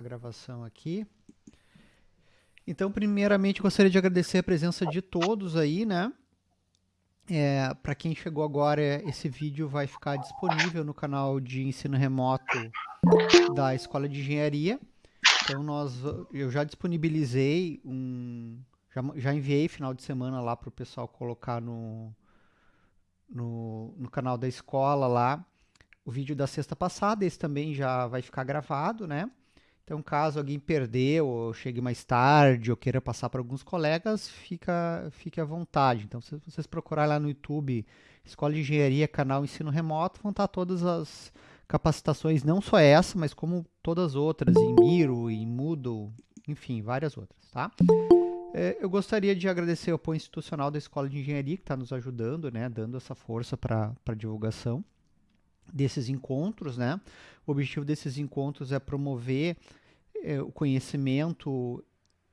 a gravação aqui. Então, primeiramente, gostaria de agradecer a presença de todos aí, né? É, Para quem chegou agora, esse vídeo vai ficar disponível no canal de ensino remoto da Escola de Engenharia. Então, nós, eu já disponibilizei um. Já, já enviei final de semana lá para o pessoal colocar no, no, no canal da escola lá o vídeo da sexta passada. Esse também já vai ficar gravado, né? Então, caso alguém perdeu ou chegue mais tarde ou queira passar para alguns colegas, fica, fique à vontade. Então, se vocês procurarem lá no YouTube Escola de Engenharia, canal Ensino Remoto, vão estar todas as capacitações, não só essa, mas como todas as outras, em Miro, em Moodle, enfim, várias outras, tá? É, eu gostaria de agradecer ao apoio institucional da Escola de Engenharia, que está nos ajudando, né, dando essa força para a divulgação desses encontros, né? O objetivo desses encontros é promover é, o conhecimento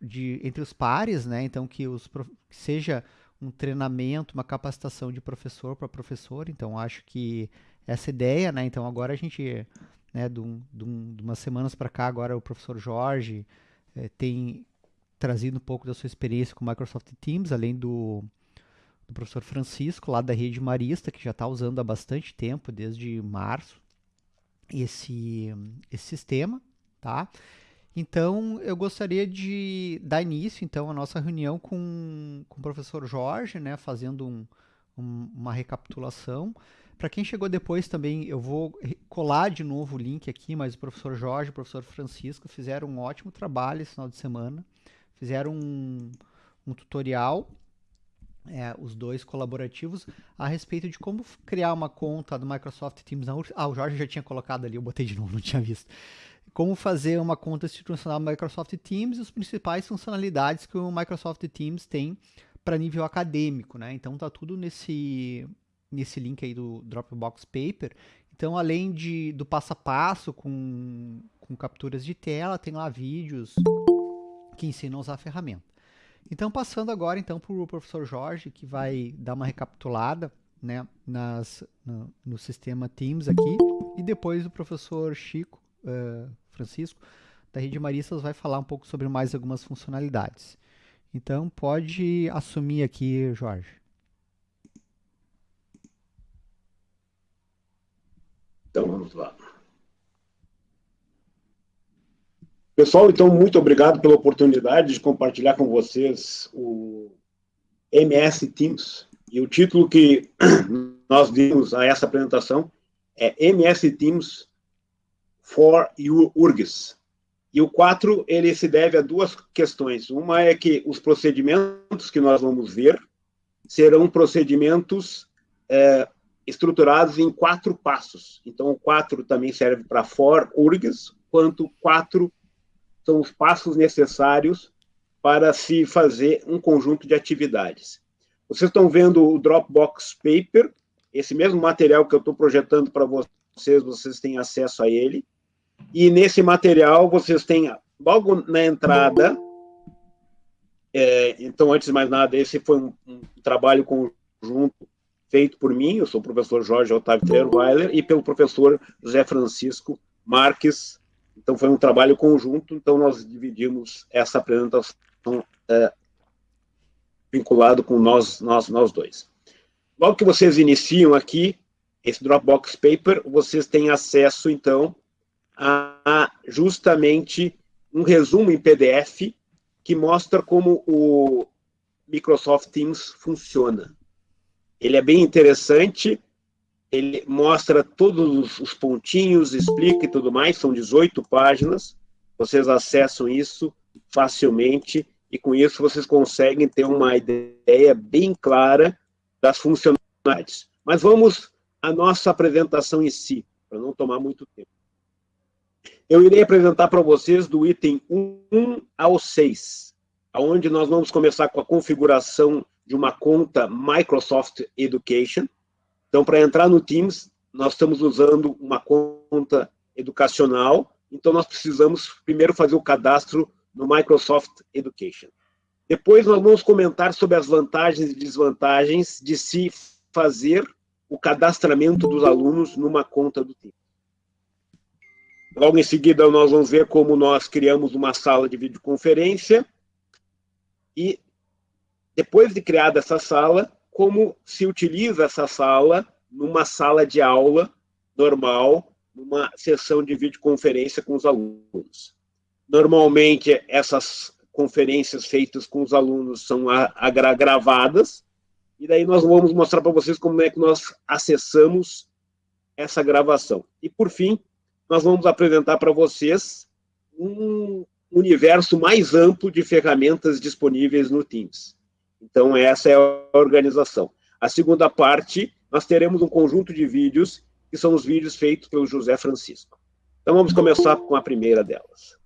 de, entre os pares, né? Então, que, os, que seja um treinamento, uma capacitação de professor para professor. Então, acho que essa ideia, né? Então, agora a gente, né, de, um, de, um, de umas semanas para cá, agora o professor Jorge é, tem trazido um pouco da sua experiência com o Microsoft Teams, além do, do professor Francisco, lá da Rede Marista, que já está usando há bastante tempo, desde março, esse, esse sistema, tá? Então, eu gostaria de dar início, então, à nossa reunião com, com o professor Jorge, né, fazendo um, um, uma recapitulação. Para quem chegou depois também, eu vou colar de novo o link aqui, mas o professor Jorge e o professor Francisco fizeram um ótimo trabalho esse final de semana. Fizeram um, um tutorial, é, os dois colaborativos, a respeito de como criar uma conta do Microsoft Teams. Ah, o Jorge já tinha colocado ali, eu botei de novo, não tinha visto como fazer uma conta institucional Microsoft Teams e as principais funcionalidades que o Microsoft Teams tem para nível acadêmico, né? Então tá tudo nesse nesse link aí do Dropbox Paper. Então, além de, do passo a passo com, com capturas de tela, tem lá vídeos que ensinam a usar a ferramenta. Então, passando agora então para o professor Jorge, que vai dar uma recapitulada né, nas, no, no sistema Teams aqui, e depois o professor Chico uh, Francisco, da Rede Maristas, vai falar um pouco sobre mais algumas funcionalidades. Então, pode assumir aqui, Jorge. Então, vamos lá. Pessoal, então, muito obrigado pela oportunidade de compartilhar com vocês o MS Teams. E o título que nós dimos a essa apresentação é MS Teams for URGS. E o 4, ele se deve a duas questões. Uma é que os procedimentos que nós vamos ver serão procedimentos é, estruturados em quatro passos. Então, o 4 também serve para for URGS, quanto quatro são os passos necessários para se fazer um conjunto de atividades. Vocês estão vendo o Dropbox Paper, esse mesmo material que eu estou projetando para vocês, vocês têm acesso a ele. E nesse material vocês têm, logo na entrada, é, então, antes de mais nada, esse foi um, um, trabalho conjunto feito por mim, eu sou o professor Jorge Otávio Trerweiler, e pelo professor José Francisco Marques. Então, foi um trabalho conjunto, então nós dividimos essa apresentação é, vinculado com nós, nós, nós dois. Logo que vocês iniciam aqui, esse Dropbox Paper, vocês têm acesso, então, a justamente um resumo em PDF que mostra como o Microsoft Teams funciona. Ele é bem interessante, ele mostra todos os pontinhos, explica e tudo mais, são 18 páginas, vocês acessam isso facilmente e com isso vocês conseguem ter uma ideia bem clara das funcionalidades. Mas vamos à nossa apresentação em si, para não tomar muito tempo. Eu irei apresentar para vocês do item 1 ao 6, onde nós vamos começar com a configuração de uma conta Microsoft Education. Então, para entrar no Teams, nós estamos usando uma conta educacional, então nós precisamos primeiro fazer o cadastro no Microsoft Education. Depois nós vamos comentar sobre as vantagens e desvantagens de se fazer o cadastramento dos alunos numa conta do Teams. Logo em seguida, nós vamos ver como nós criamos uma sala de videoconferência e, depois de criada essa sala, como se utiliza essa sala numa sala de aula normal, numa sessão de videoconferência com os alunos. Normalmente, essas conferências feitas com os alunos são gravadas, e daí nós vamos mostrar para vocês como é que nós acessamos essa gravação. E, por fim, nós vamos apresentar para vocês um universo mais amplo de ferramentas disponíveis no Teams. Então, essa é a organização. A segunda parte, nós teremos um conjunto de vídeos, que são os vídeos feitos pelo José Francisco. Então, vamos começar com a primeira delas.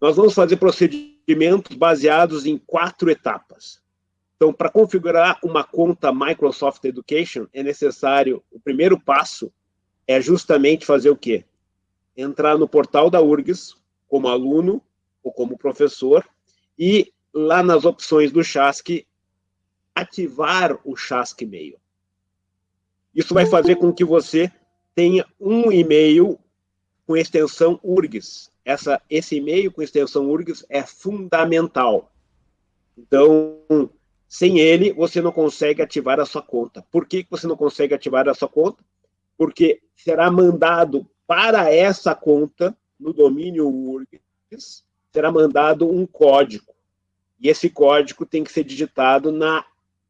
Nós vamos fazer procedimentos baseados em quatro etapas. Então, para configurar uma conta Microsoft Education, é necessário, o primeiro passo é justamente fazer o quê? Entrar no portal da URGS, como aluno ou como professor, e lá nas opções do Chask, ativar o Chask e-mail. Isso vai fazer com que você tenha um e-mail com extensão URGS. Essa, esse e-mail com extensão URGS é fundamental. Então, sem ele, você não consegue ativar a sua conta. Por que você não consegue ativar a sua conta? Porque será mandado para essa conta, no domínio URGS, será mandado um código. E esse código tem que ser digitado na,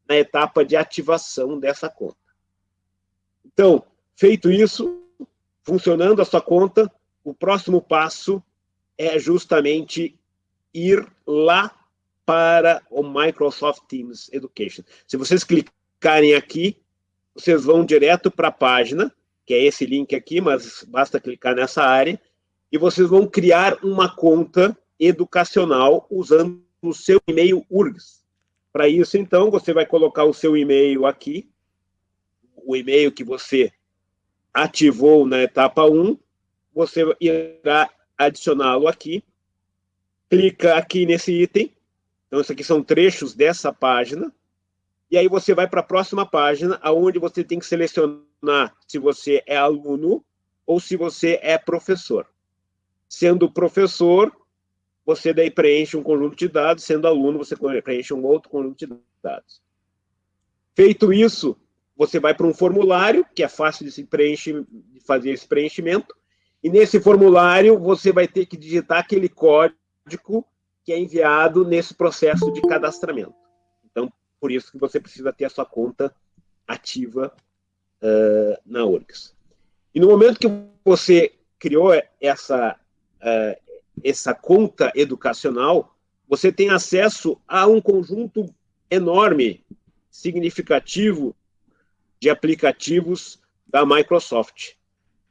na etapa de ativação dessa conta. Então, feito isso, funcionando a sua conta, o próximo passo é justamente ir lá para o Microsoft Teams Education. Se vocês clicarem aqui, vocês vão direto para a página, que é esse link aqui, mas basta clicar nessa área, e vocês vão criar uma conta educacional usando o seu e-mail URGS. Para isso, então, você vai colocar o seu e-mail aqui, o e-mail que você ativou na etapa 1, você irá adicioná-lo aqui, clica aqui nesse item, então, isso aqui são trechos dessa página. E aí você vai para a próxima página, aonde você tem que selecionar se você é aluno ou se você é professor. Sendo professor, você daí preenche um conjunto de dados, sendo aluno, você preenche um outro conjunto de dados. Feito isso, você vai para um formulário, que é fácil de, se preencher, de fazer esse preenchimento, e nesse formulário você vai ter que digitar aquele código que é enviado nesse processo de cadastramento. Então, por isso que você precisa ter a sua conta ativa uh, na URGS. E no momento que você criou essa, uh, essa conta educacional, você tem acesso a um conjunto enorme, significativo, de aplicativos da Microsoft.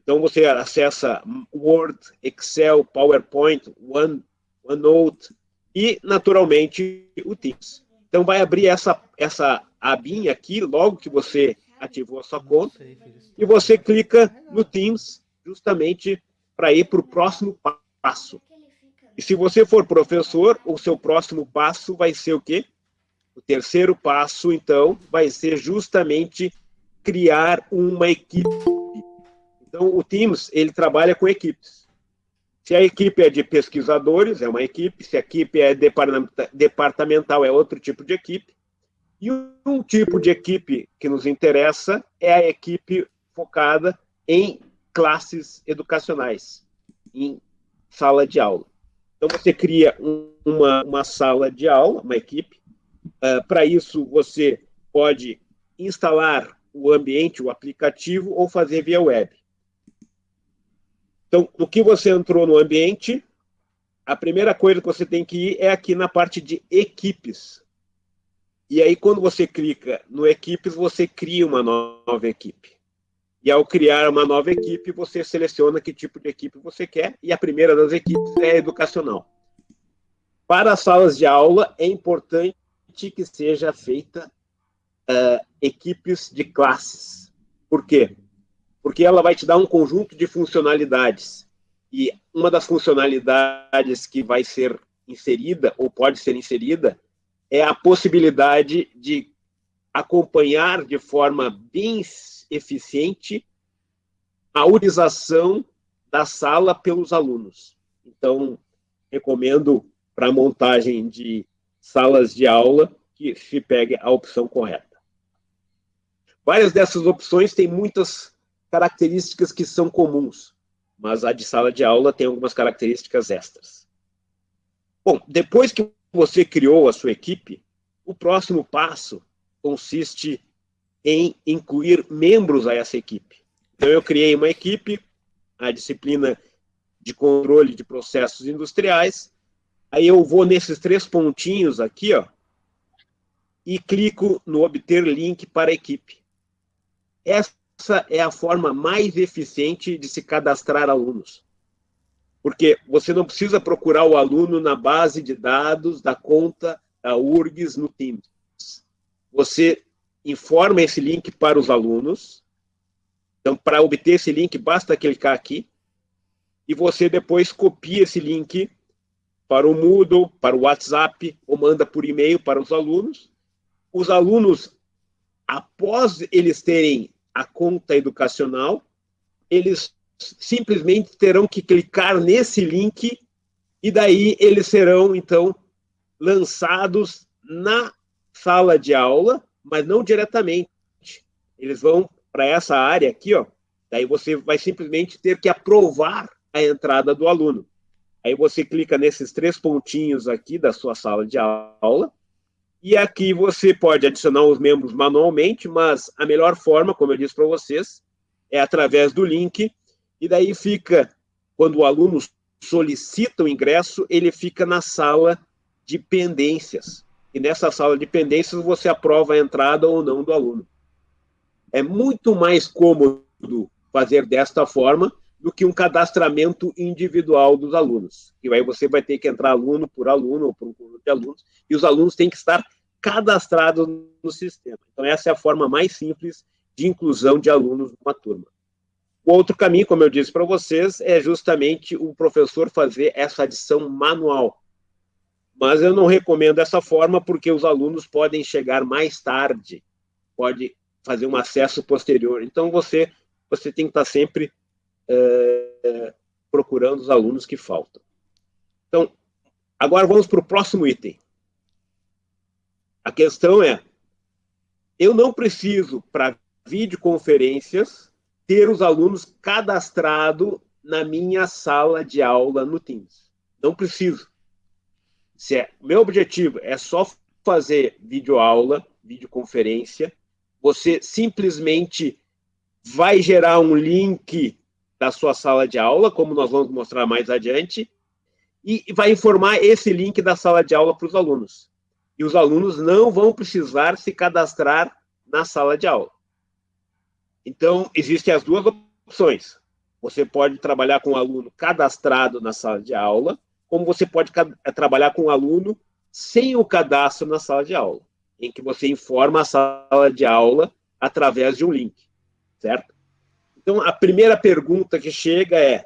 Então, você acessa Word, Excel, PowerPoint, One, OneNote, e, naturalmente, o Teams. Então, vai abrir essa, essa abinha aqui, logo que você ativou a sua conta, e você clica no Teams, justamente para ir para o próximo passo. E se você for professor, o seu próximo passo vai ser o quê? O terceiro passo, então, vai ser justamente criar uma equipe. Então, o Teams, ele trabalha com equipes. Se a equipe é de pesquisadores, é uma equipe. Se a equipe é departamental, é outro tipo de equipe. E um tipo de equipe que nos interessa é a equipe focada em classes educacionais, em sala de aula. Então, você cria um, uma, uma sala de aula, uma equipe. Uh, Para isso, você pode instalar o ambiente, o aplicativo, ou fazer via web. Então, no que você entrou no ambiente, a primeira coisa que você tem que ir é aqui na parte de equipes. E aí, quando você clica no equipes, você cria uma nova equipe. E ao criar uma nova equipe, você seleciona que tipo de equipe você quer, e a primeira das equipes é educacional. Para as salas de aula, é importante que seja feita uh, equipes de classes. Por quê? porque ela vai te dar um conjunto de funcionalidades. E uma das funcionalidades que vai ser inserida, ou pode ser inserida, é a possibilidade de acompanhar de forma bem eficiente a utilização da sala pelos alunos. Então, recomendo para a montagem de salas de aula que se pegue a opção correta. Várias dessas opções têm muitas características que são comuns, mas a de sala de aula tem algumas características extras. Bom, depois que você criou a sua equipe, o próximo passo consiste em incluir membros a essa equipe. Então, eu criei uma equipe, a disciplina de controle de processos industriais, aí eu vou nesses três pontinhos aqui, ó, e clico no obter link para equipe. Essa é a forma mais eficiente de se cadastrar alunos. Porque você não precisa procurar o aluno na base de dados da conta da URGS no Teams. Você informa esse link para os alunos. Então, para obter esse link, basta clicar aqui. E você depois copia esse link para o Moodle, para o WhatsApp, ou manda por e-mail para os alunos. Os alunos, após eles terem a conta educacional, eles simplesmente terão que clicar nesse link e daí eles serão, então, lançados na sala de aula, mas não diretamente. Eles vão para essa área aqui, ó. Daí você vai simplesmente ter que aprovar a entrada do aluno. Aí você clica nesses três pontinhos aqui da sua sala de aula, e aqui você pode adicionar os membros manualmente, mas a melhor forma, como eu disse para vocês, é através do link e daí fica, quando o aluno solicita o ingresso, ele fica na sala de pendências. E nessa sala de pendências você aprova a entrada ou não do aluno. É muito mais cômodo fazer desta forma do que um cadastramento individual dos alunos. E aí você vai ter que entrar aluno por aluno ou por um conjunto de alunos, e os alunos têm que estar cadastrados no sistema. Então essa é a forma mais simples de inclusão de alunos numa turma. Outro caminho, como eu disse para vocês, é justamente o professor fazer essa adição manual. Mas eu não recomendo essa forma porque os alunos podem chegar mais tarde, pode fazer um acesso posterior. Então você você tem que estar sempre é, procurando os alunos que faltam. Então, agora vamos para o próximo item. A questão é, eu não preciso, para videoconferências, ter os alunos cadastrados na minha sala de aula no Teams. Não preciso. Se é, meu objetivo é só fazer videoaula, videoconferência, você simplesmente vai gerar um link da sua sala de aula, como nós vamos mostrar mais adiante, e vai informar esse link da sala de aula para os alunos. E os alunos não vão precisar se cadastrar na sala de aula. Então, existem as duas opções. Você pode trabalhar com um aluno cadastrado na sala de aula, como você pode eh, trabalhar com um aluno sem o cadastro na sala de aula, em que você informa a sala de aula através de um link, certo? Então, a primeira pergunta que chega é: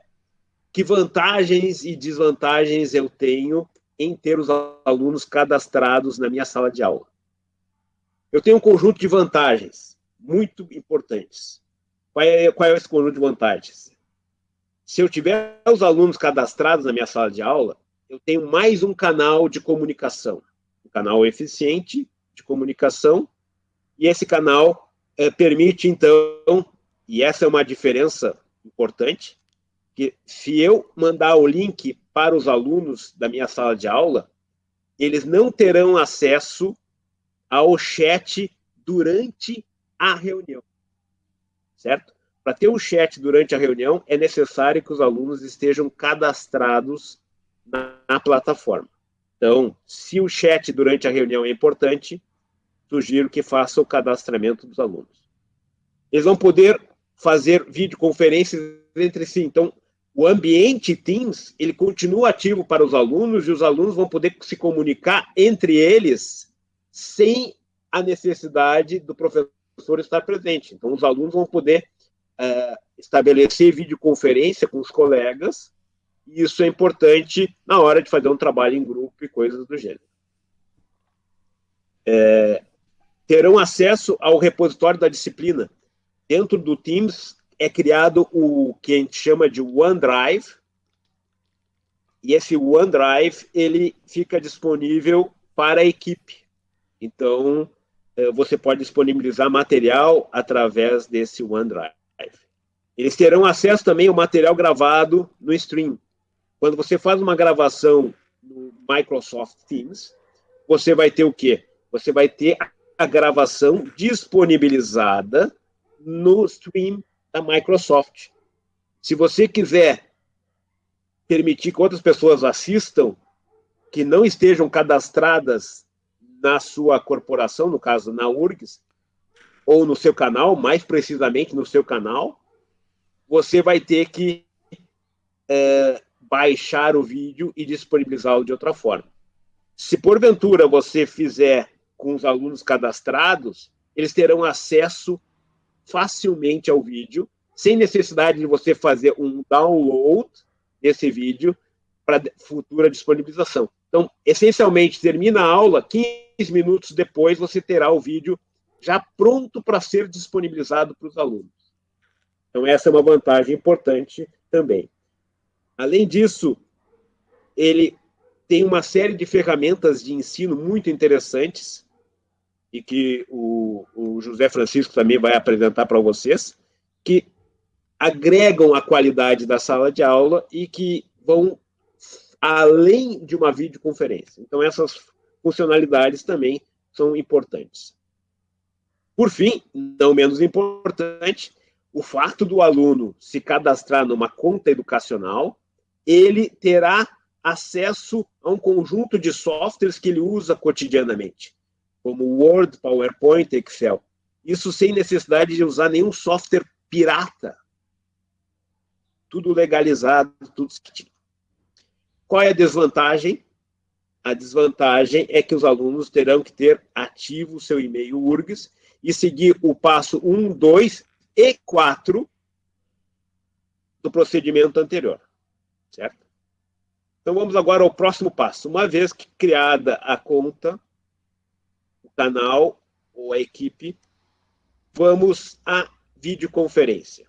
que vantagens e desvantagens eu tenho em ter os alunos cadastrados na minha sala de aula? Eu tenho um conjunto de vantagens muito importantes. Qual é, qual é esse conjunto de vantagens? Se eu tiver os alunos cadastrados na minha sala de aula, eu tenho mais um canal de comunicação, um canal eficiente de comunicação, e esse canal é, permite, então, e essa é uma diferença importante, que se eu mandar o link para os alunos da minha sala de aula, eles não terão acesso ao chat durante a reunião, certo? Para ter um chat durante a reunião, é necessário que os alunos estejam cadastrados na, na plataforma. Então, se o chat durante a reunião é importante, sugiro que faça o cadastramento dos alunos. Eles vão poder fazer videoconferências entre si. Então, o ambiente Teams, ele continua ativo para os alunos e os alunos vão poder se comunicar entre eles sem a necessidade do professor professor estar presente. Então, os alunos vão poder uh, estabelecer videoconferência com os colegas, e isso é importante na hora de fazer um trabalho em grupo e coisas do gênero. É, terão acesso ao repositório da disciplina. Dentro do Teams, é criado o que a gente chama de OneDrive, e esse OneDrive ele fica disponível para a equipe. Então, você pode disponibilizar material através desse OneDrive. Eles terão acesso também ao material gravado no stream. Quando você faz uma gravação no Microsoft Teams, você vai ter o quê? Você vai ter a gravação disponibilizada no stream da Microsoft. Se você quiser permitir que outras pessoas assistam, que não estejam cadastradas na sua corporação, no caso na URGS, ou no seu canal, mais precisamente no seu canal, você vai ter que é, baixar o vídeo e disponibilizá-lo de outra forma. Se porventura você fizer com os alunos cadastrados, eles terão acesso facilmente ao vídeo, sem necessidade de você fazer um download desse vídeo para futura disponibilização. Então, essencialmente, termina a aula, 15 minutos depois você terá o vídeo já pronto para ser disponibilizado para os alunos. Então, essa é uma vantagem importante também. Além disso, ele tem uma série de ferramentas de ensino muito interessantes e que o, o José Francisco também vai apresentar para vocês, que agregam a qualidade da sala de aula e que vão além de uma videoconferência. Então, essas funcionalidades também são importantes. Por fim, não menos importante, o fato do aluno se cadastrar numa conta educacional, ele terá acesso a um conjunto de softwares que ele usa cotidianamente, como Word, PowerPoint, Excel. Isso sem necessidade de usar nenhum software pirata. Tudo legalizado, tudo certinho. Qual é a desvantagem? A desvantagem é que os alunos terão que ter ativo o seu e-mail URGS e seguir o passo 1, 2 e 4 do procedimento anterior, certo? Então vamos agora ao próximo passo. Uma vez que criada a conta, o canal ou a equipe, vamos à videoconferência.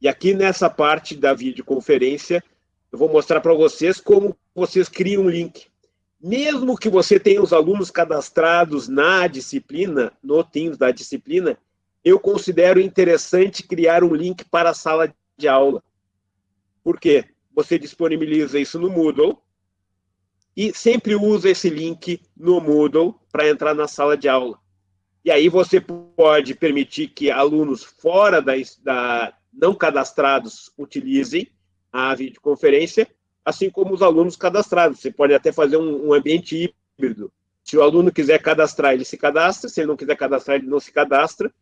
E aqui nessa parte da videoconferência, eu vou mostrar para vocês como vocês criam um link. Mesmo que você tenha os alunos cadastrados na disciplina, no Teams da disciplina, eu considero interessante criar um link para a sala de aula. Por quê? Você disponibiliza isso no Moodle e sempre usa esse link no Moodle para entrar na sala de aula. E aí você pode permitir que alunos fora da, da não cadastrados utilizem a videoconferência, assim como os alunos cadastrados. Você pode até fazer um, um ambiente híbrido. Se o aluno quiser cadastrar, ele se cadastra. Se ele não quiser cadastrar, ele não se cadastra.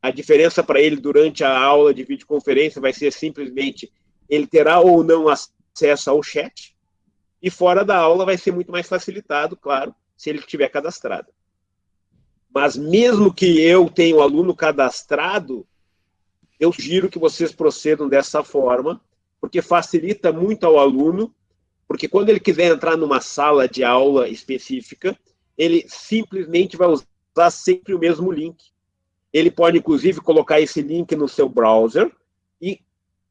A diferença para ele durante a aula de videoconferência vai ser simplesmente ele terá ou não acesso ao chat, e fora da aula vai ser muito mais facilitado, claro, se ele estiver cadastrado. Mas mesmo que eu tenha o aluno cadastrado, eu sugiro que vocês procedam dessa forma, porque facilita muito ao aluno, porque quando ele quiser entrar numa sala de aula específica, ele simplesmente vai usar sempre o mesmo link. Ele pode, inclusive, colocar esse link no seu browser e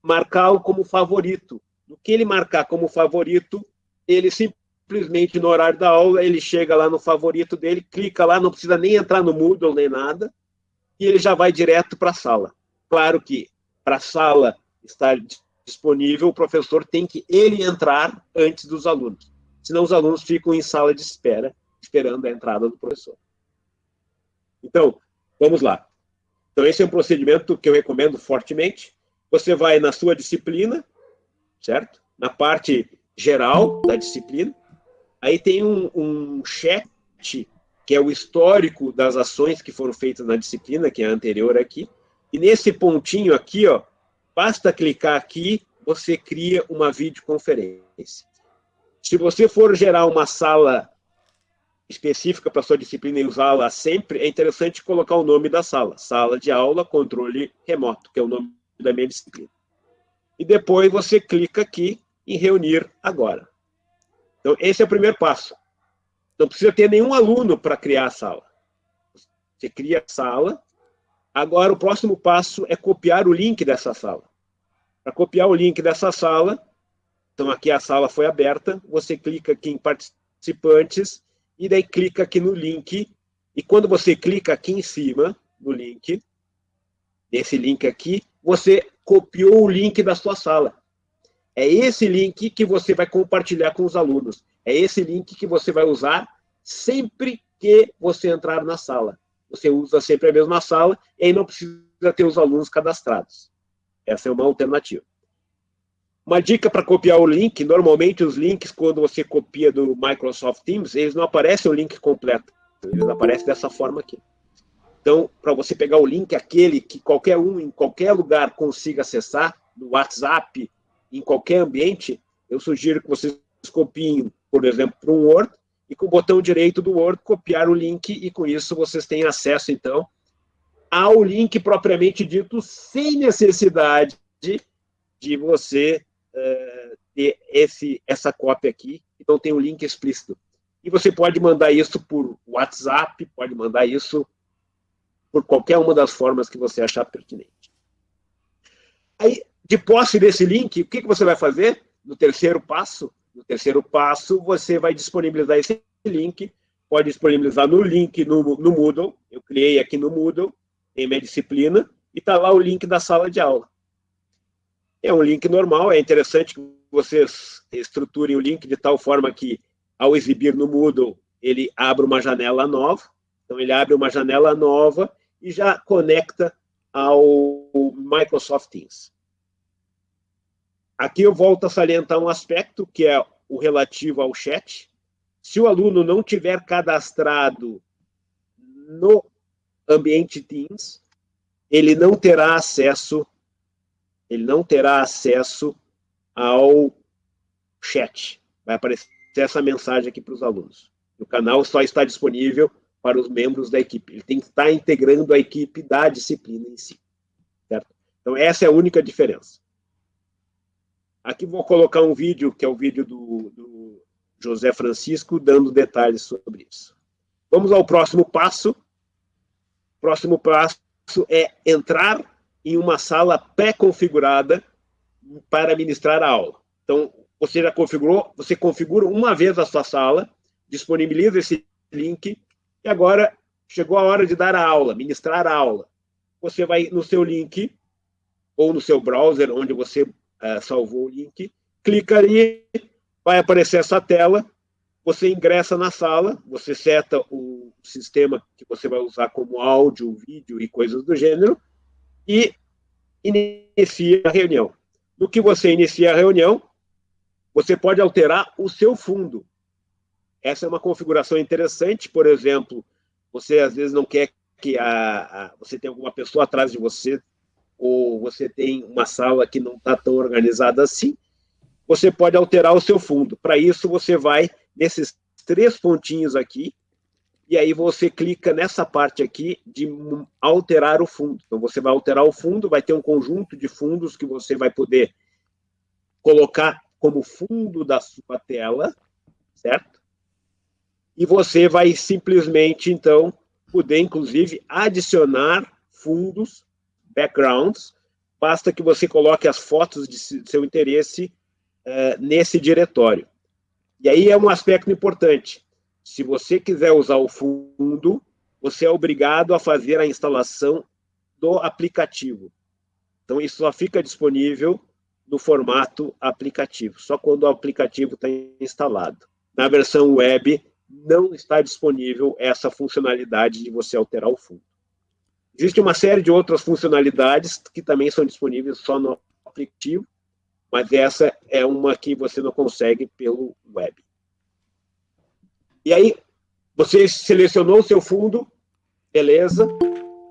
marcá-lo como favorito. No que ele marcar como favorito, ele simplesmente, no horário da aula, ele chega lá no favorito dele, clica lá, não precisa nem entrar no Moodle nem nada, e ele já vai direto para a sala. Claro que para a sala estar disponível, o professor tem que ele entrar antes dos alunos. Senão os alunos ficam em sala de espera, esperando a entrada do professor. Então, vamos lá. Então, esse é um procedimento que eu recomendo fortemente. Você vai na sua disciplina, certo? Na parte geral da disciplina. Aí tem um, um chat, que é o histórico das ações que foram feitas na disciplina, que é a anterior aqui. E nesse pontinho aqui, ó, basta clicar aqui, você cria uma videoconferência. Se você for gerar uma sala específica para sua disciplina e usá-la sempre, é interessante colocar o nome da sala. Sala de aula, controle remoto, que é o nome da minha disciplina. E depois você clica aqui em reunir agora. Então, esse é o primeiro passo. Não precisa ter nenhum aluno para criar a sala. Você cria a sala, Agora, o próximo passo é copiar o link dessa sala. Para copiar o link dessa sala, então aqui a sala foi aberta, você clica aqui em participantes, e daí clica aqui no link, e quando você clica aqui em cima, no link, esse link aqui, você copiou o link da sua sala. É esse link que você vai compartilhar com os alunos. É esse link que você vai usar sempre que você entrar na sala. Você usa sempre a mesma sala e não precisa ter os alunos cadastrados. Essa é uma alternativa. Uma dica para copiar o link, normalmente os links, quando você copia do Microsoft Teams, eles não aparecem o link completo. Eles aparecem dessa forma aqui. Então, para você pegar o link, aquele que qualquer um, em qualquer lugar, consiga acessar, no WhatsApp, em qualquer ambiente, eu sugiro que vocês copiem, por exemplo, para um Word, e com o botão direito do Word, copiar o link, e com isso vocês têm acesso, então, ao link propriamente dito, sem necessidade de você uh, ter esse, essa cópia aqui, então tem um link explícito. E você pode mandar isso por WhatsApp, pode mandar isso por qualquer uma das formas que você achar pertinente. Aí, de posse desse link, o que, que você vai fazer? No terceiro passo, no terceiro passo, você vai disponibilizar esse link, pode disponibilizar no link no, no Moodle, eu criei aqui no Moodle, em minha disciplina, e está lá o link da sala de aula. É um link normal, é interessante que vocês estruturem o link de tal forma que, ao exibir no Moodle, ele abra uma janela nova, então ele abre uma janela nova e já conecta ao Microsoft Teams. Aqui eu volto a salientar um aspecto, que é o relativo ao chat. Se o aluno não tiver cadastrado no ambiente Teams, ele não terá acesso, ele não terá acesso ao chat. Vai aparecer essa mensagem aqui para os alunos. O canal só está disponível para os membros da equipe. Ele tem que estar integrando a equipe da disciplina em si. Certo? Então, essa é a única diferença. Aqui vou colocar um vídeo, que é o vídeo do, do José Francisco, dando detalhes sobre isso. Vamos ao próximo passo. O próximo passo é entrar em uma sala pré-configurada para ministrar a aula. Então, você já configurou, você configura uma vez a sua sala, disponibiliza esse link, e agora chegou a hora de dar a aula, ministrar a aula. Você vai no seu link, ou no seu browser, onde você uh, salvou o link, clica ali, vai aparecer essa tela, você ingressa na sala, você seta o sistema que você vai usar como áudio, vídeo e coisas do gênero, e inicia a reunião. No que você inicia a reunião, você pode alterar o seu fundo. Essa é uma configuração interessante, por exemplo, você às vezes não quer que a, a você tenha alguma pessoa atrás de você ou você tem uma sala que não está tão organizada assim, você pode alterar o seu fundo. Para isso, você vai nesses três pontinhos aqui, e aí você clica nessa parte aqui de alterar o fundo. Então, você vai alterar o fundo, vai ter um conjunto de fundos que você vai poder colocar como fundo da sua tela, certo? E você vai simplesmente, então, poder, inclusive, adicionar fundos backgrounds, basta que você coloque as fotos de seu interesse uh, nesse diretório. E aí é um aspecto importante. Se você quiser usar o fundo, você é obrigado a fazer a instalação do aplicativo. Então, isso só fica disponível no formato aplicativo, só quando o aplicativo está instalado. Na versão web, não está disponível essa funcionalidade de você alterar o fundo. Existe uma série de outras funcionalidades que também são disponíveis só no aplicativo, mas essa é uma que você não consegue pelo web. E aí, você selecionou o seu fundo, beleza.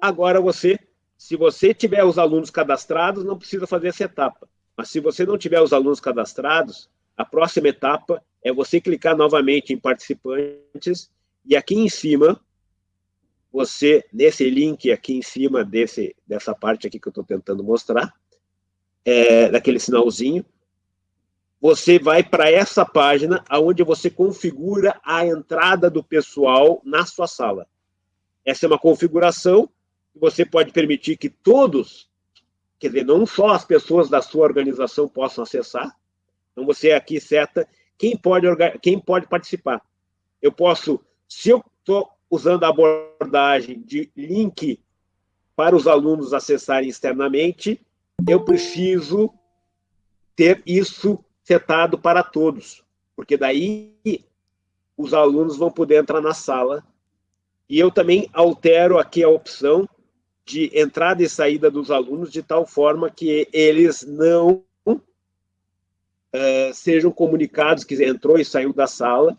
Agora você, se você tiver os alunos cadastrados, não precisa fazer essa etapa. Mas se você não tiver os alunos cadastrados, a próxima etapa é você clicar novamente em participantes e aqui em cima você, nesse link aqui em cima desse, dessa parte aqui que eu estou tentando mostrar, é, daquele sinalzinho, você vai para essa página onde você configura a entrada do pessoal na sua sala. Essa é uma configuração você pode permitir que todos, quer dizer, não só as pessoas da sua organização possam acessar, então você aqui seta quem pode, quem pode participar. Eu posso, se eu estou usando a abordagem de link para os alunos acessarem externamente, eu preciso ter isso setado para todos, porque daí os alunos vão poder entrar na sala. E eu também altero aqui a opção de entrada e saída dos alunos de tal forma que eles não uh, sejam comunicados que entrou e saiu da sala,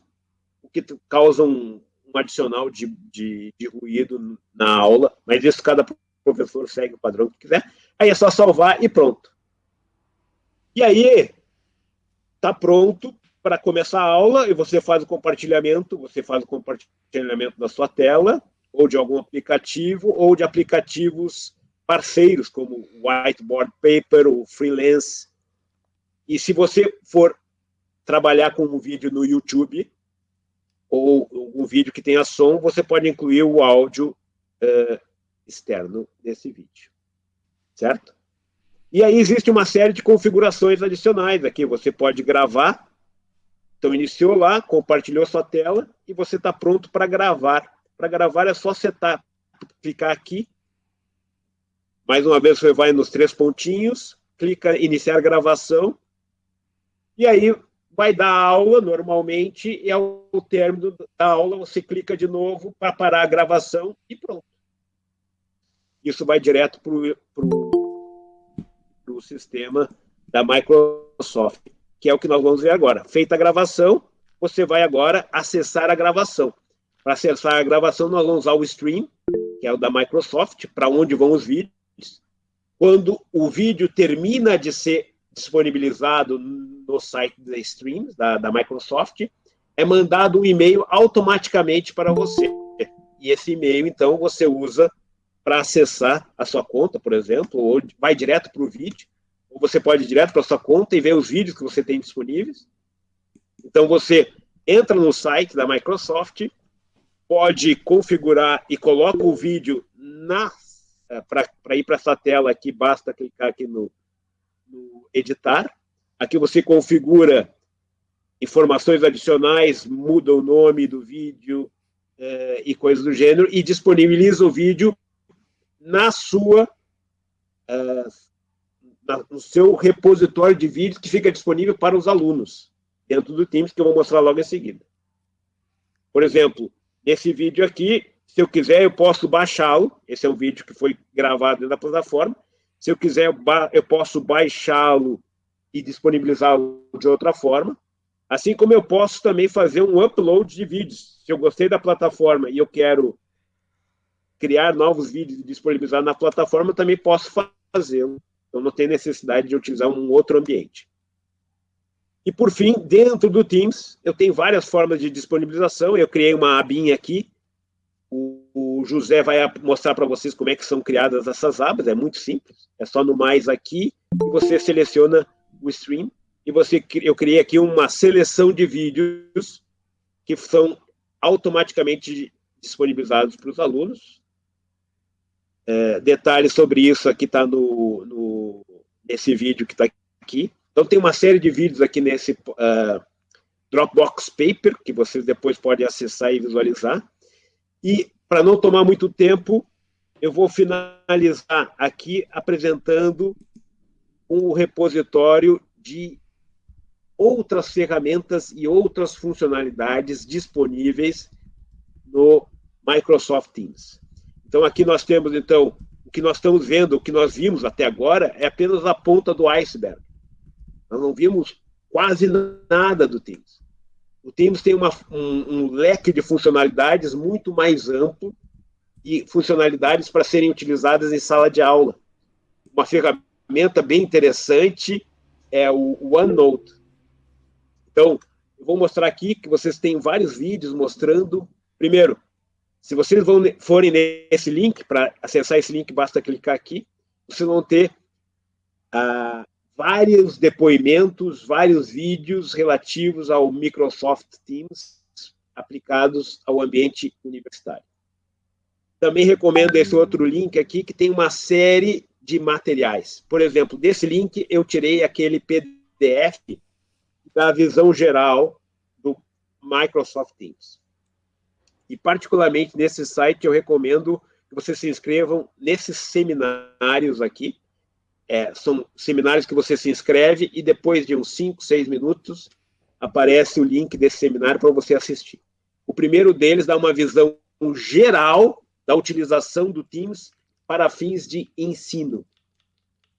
o que causa um, um adicional de, de, de, ruído na aula, mas isso cada professor segue o padrão que quiser. Aí é só salvar e pronto. E aí, está pronto para começar a aula e você faz o compartilhamento, você faz o compartilhamento da sua tela, ou de algum aplicativo, ou de aplicativos parceiros, como o Whiteboard Paper, o Freelance. E se você for trabalhar com um vídeo no YouTube, ou um vídeo que tenha som, você pode incluir o áudio uh, externo desse vídeo. Certo? E aí existe uma série de configurações adicionais aqui. Você pode gravar. Então, iniciou lá, compartilhou sua tela, e você está pronto para gravar para gravar é só setar, clicar aqui. Mais uma vez você vai nos três pontinhos, clica iniciar gravação, e aí vai dar aula normalmente, e ao término da aula você clica de novo para parar a gravação e pronto. Isso vai direto para o sistema da Microsoft, que é o que nós vamos ver agora. Feita a gravação, você vai agora acessar a gravação. Para acessar a gravação, nós vamos usar o Stream, que é o da Microsoft, para onde vão os vídeos. Quando o vídeo termina de ser disponibilizado no site da Stream, da, da Microsoft, é mandado um e-mail automaticamente para você. E esse e-mail, então, você usa para acessar a sua conta, por exemplo, ou vai direto para o vídeo, ou você pode ir direto para a sua conta e ver os vídeos que você tem disponíveis. Então, você entra no site da Microsoft, pode configurar e coloca o vídeo na é, para ir para essa tela aqui, basta clicar aqui no, editar. Aqui você configura informações adicionais, muda o nome do vídeo é, e coisas do gênero, e disponibiliza o vídeo na sua, é, na, no seu repositório de vídeos que fica disponível para os alunos, dentro do Teams, que eu vou mostrar logo em seguida. Por exemplo, Nesse vídeo aqui, se eu quiser, eu posso baixá-lo. Esse é um vídeo que foi gravado da plataforma. Se eu quiser, eu posso baixá-lo e disponibilizá-lo de outra forma. Assim como eu posso também fazer um upload de vídeos. Se eu gostei da plataforma e eu quero criar novos vídeos e disponibilizar na plataforma, eu também posso fazê-lo. Então, não tem necessidade de utilizar um outro ambiente. E, por fim, dentro do Teams, eu tenho várias formas de disponibilização. Eu criei uma abinha aqui. O, o José vai mostrar para vocês como é que são criadas essas abas. É muito simples. É só no mais aqui, você seleciona o stream. E você, eu criei aqui uma seleção de vídeos que são automaticamente disponibilizados para os alunos. É, detalhes sobre isso aqui está no, no, nesse vídeo que está aqui. Então, tem uma série de vídeos aqui nesse uh, Dropbox Paper, que vocês depois podem acessar e visualizar. E, para não tomar muito tempo, eu vou finalizar aqui apresentando um repositório de outras ferramentas e outras funcionalidades disponíveis no Microsoft Teams. Então, aqui nós temos, então, o que nós estamos vendo, o que nós vimos até agora, é apenas a ponta do iceberg. Nós não vimos quase nada do Teams. O Teams tem uma, um, um leque de funcionalidades muito mais amplo e funcionalidades para serem utilizadas em sala de aula. Uma ferramenta bem interessante é o OneNote. Então, eu vou mostrar aqui que vocês têm vários vídeos mostrando. Primeiro, se vocês vão, forem nesse link, para acessar esse link, basta clicar aqui, vocês vão ter a, vários depoimentos, vários vídeos relativos ao Microsoft Teams aplicados ao ambiente universitário. Também recomendo esse outro link aqui, que tem uma série de materiais. Por exemplo, desse link eu tirei aquele PDF da visão geral do Microsoft Teams. E, particularmente, nesse site, eu recomendo que vocês se inscrevam nesses seminários aqui. É, são seminários que você se inscreve e depois de uns 5, 6 minutos, aparece o link desse seminário para você assistir. O primeiro deles dá uma visão geral da utilização do Teams para fins de ensino.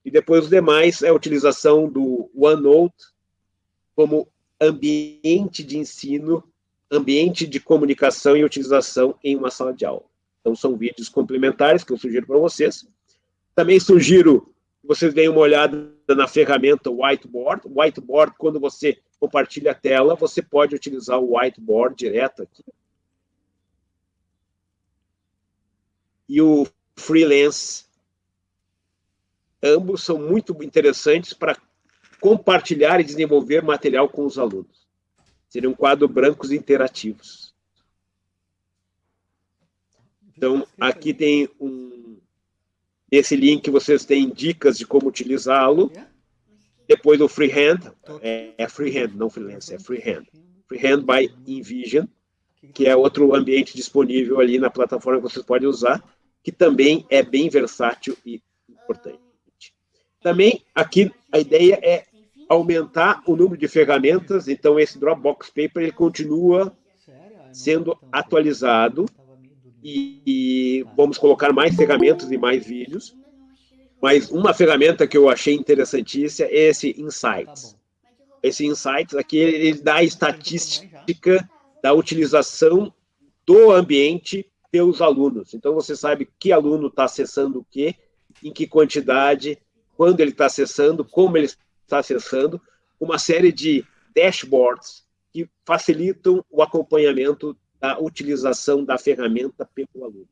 E depois os demais é a utilização do OneNote como ambiente de ensino, ambiente de comunicação e utilização em uma sala de aula. Então, são vídeos complementares que eu sugiro para vocês. Também sugiro vocês deem uma olhada na ferramenta Whiteboard. Whiteboard, quando você compartilha a tela, você pode utilizar o Whiteboard direto aqui. E o Freelance. Ambos são muito interessantes para compartilhar e desenvolver material com os alunos. Seriam quadros brancos interativos. Então, aqui tem um... Esse link, vocês têm dicas de como utilizá-lo. Depois o Freehand, é, é Freehand, não Freelance, é Freehand. Freehand by InVision, que é outro ambiente disponível ali na plataforma que vocês podem usar, que também é bem versátil e importante. Também aqui a ideia é aumentar o número de ferramentas, então esse Dropbox Paper ele continua sendo atualizado e, e vamos colocar mais ferramentas e mais vídeos. Mas uma ferramenta que eu achei interessantíssima é esse Insights. Esse Insights aqui, ele dá a estatística da utilização do ambiente pelos alunos. Então, você sabe que aluno está acessando o quê, em que quantidade, quando ele está acessando, como ele está acessando, uma série de dashboards que facilitam o acompanhamento da utilização da ferramenta pelo aluno.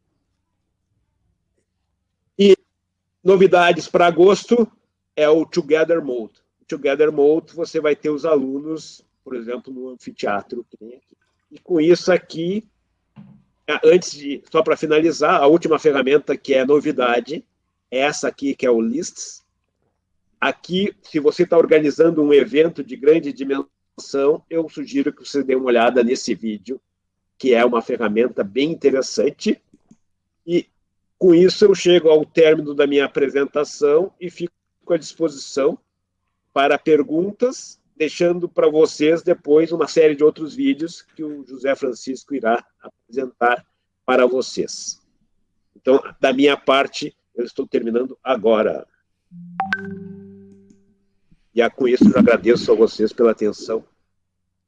E novidades para agosto é o Together Mode. O Together Mode, você vai ter os alunos, por exemplo, no anfiteatro que tem aqui. E com isso aqui, antes de, só para finalizar, a última ferramenta que é novidade, é essa aqui, que é o Lists. Aqui, se você está organizando um evento de grande dimensão, eu sugiro que você dê uma olhada nesse vídeo, que é uma ferramenta bem interessante. E com isso eu chego ao término da minha apresentação e fico à disposição para perguntas, deixando para vocês depois uma série de outros vídeos que o José Francisco irá apresentar para vocês. Então, da minha parte, eu estou terminando agora. E com isso eu agradeço a vocês pela atenção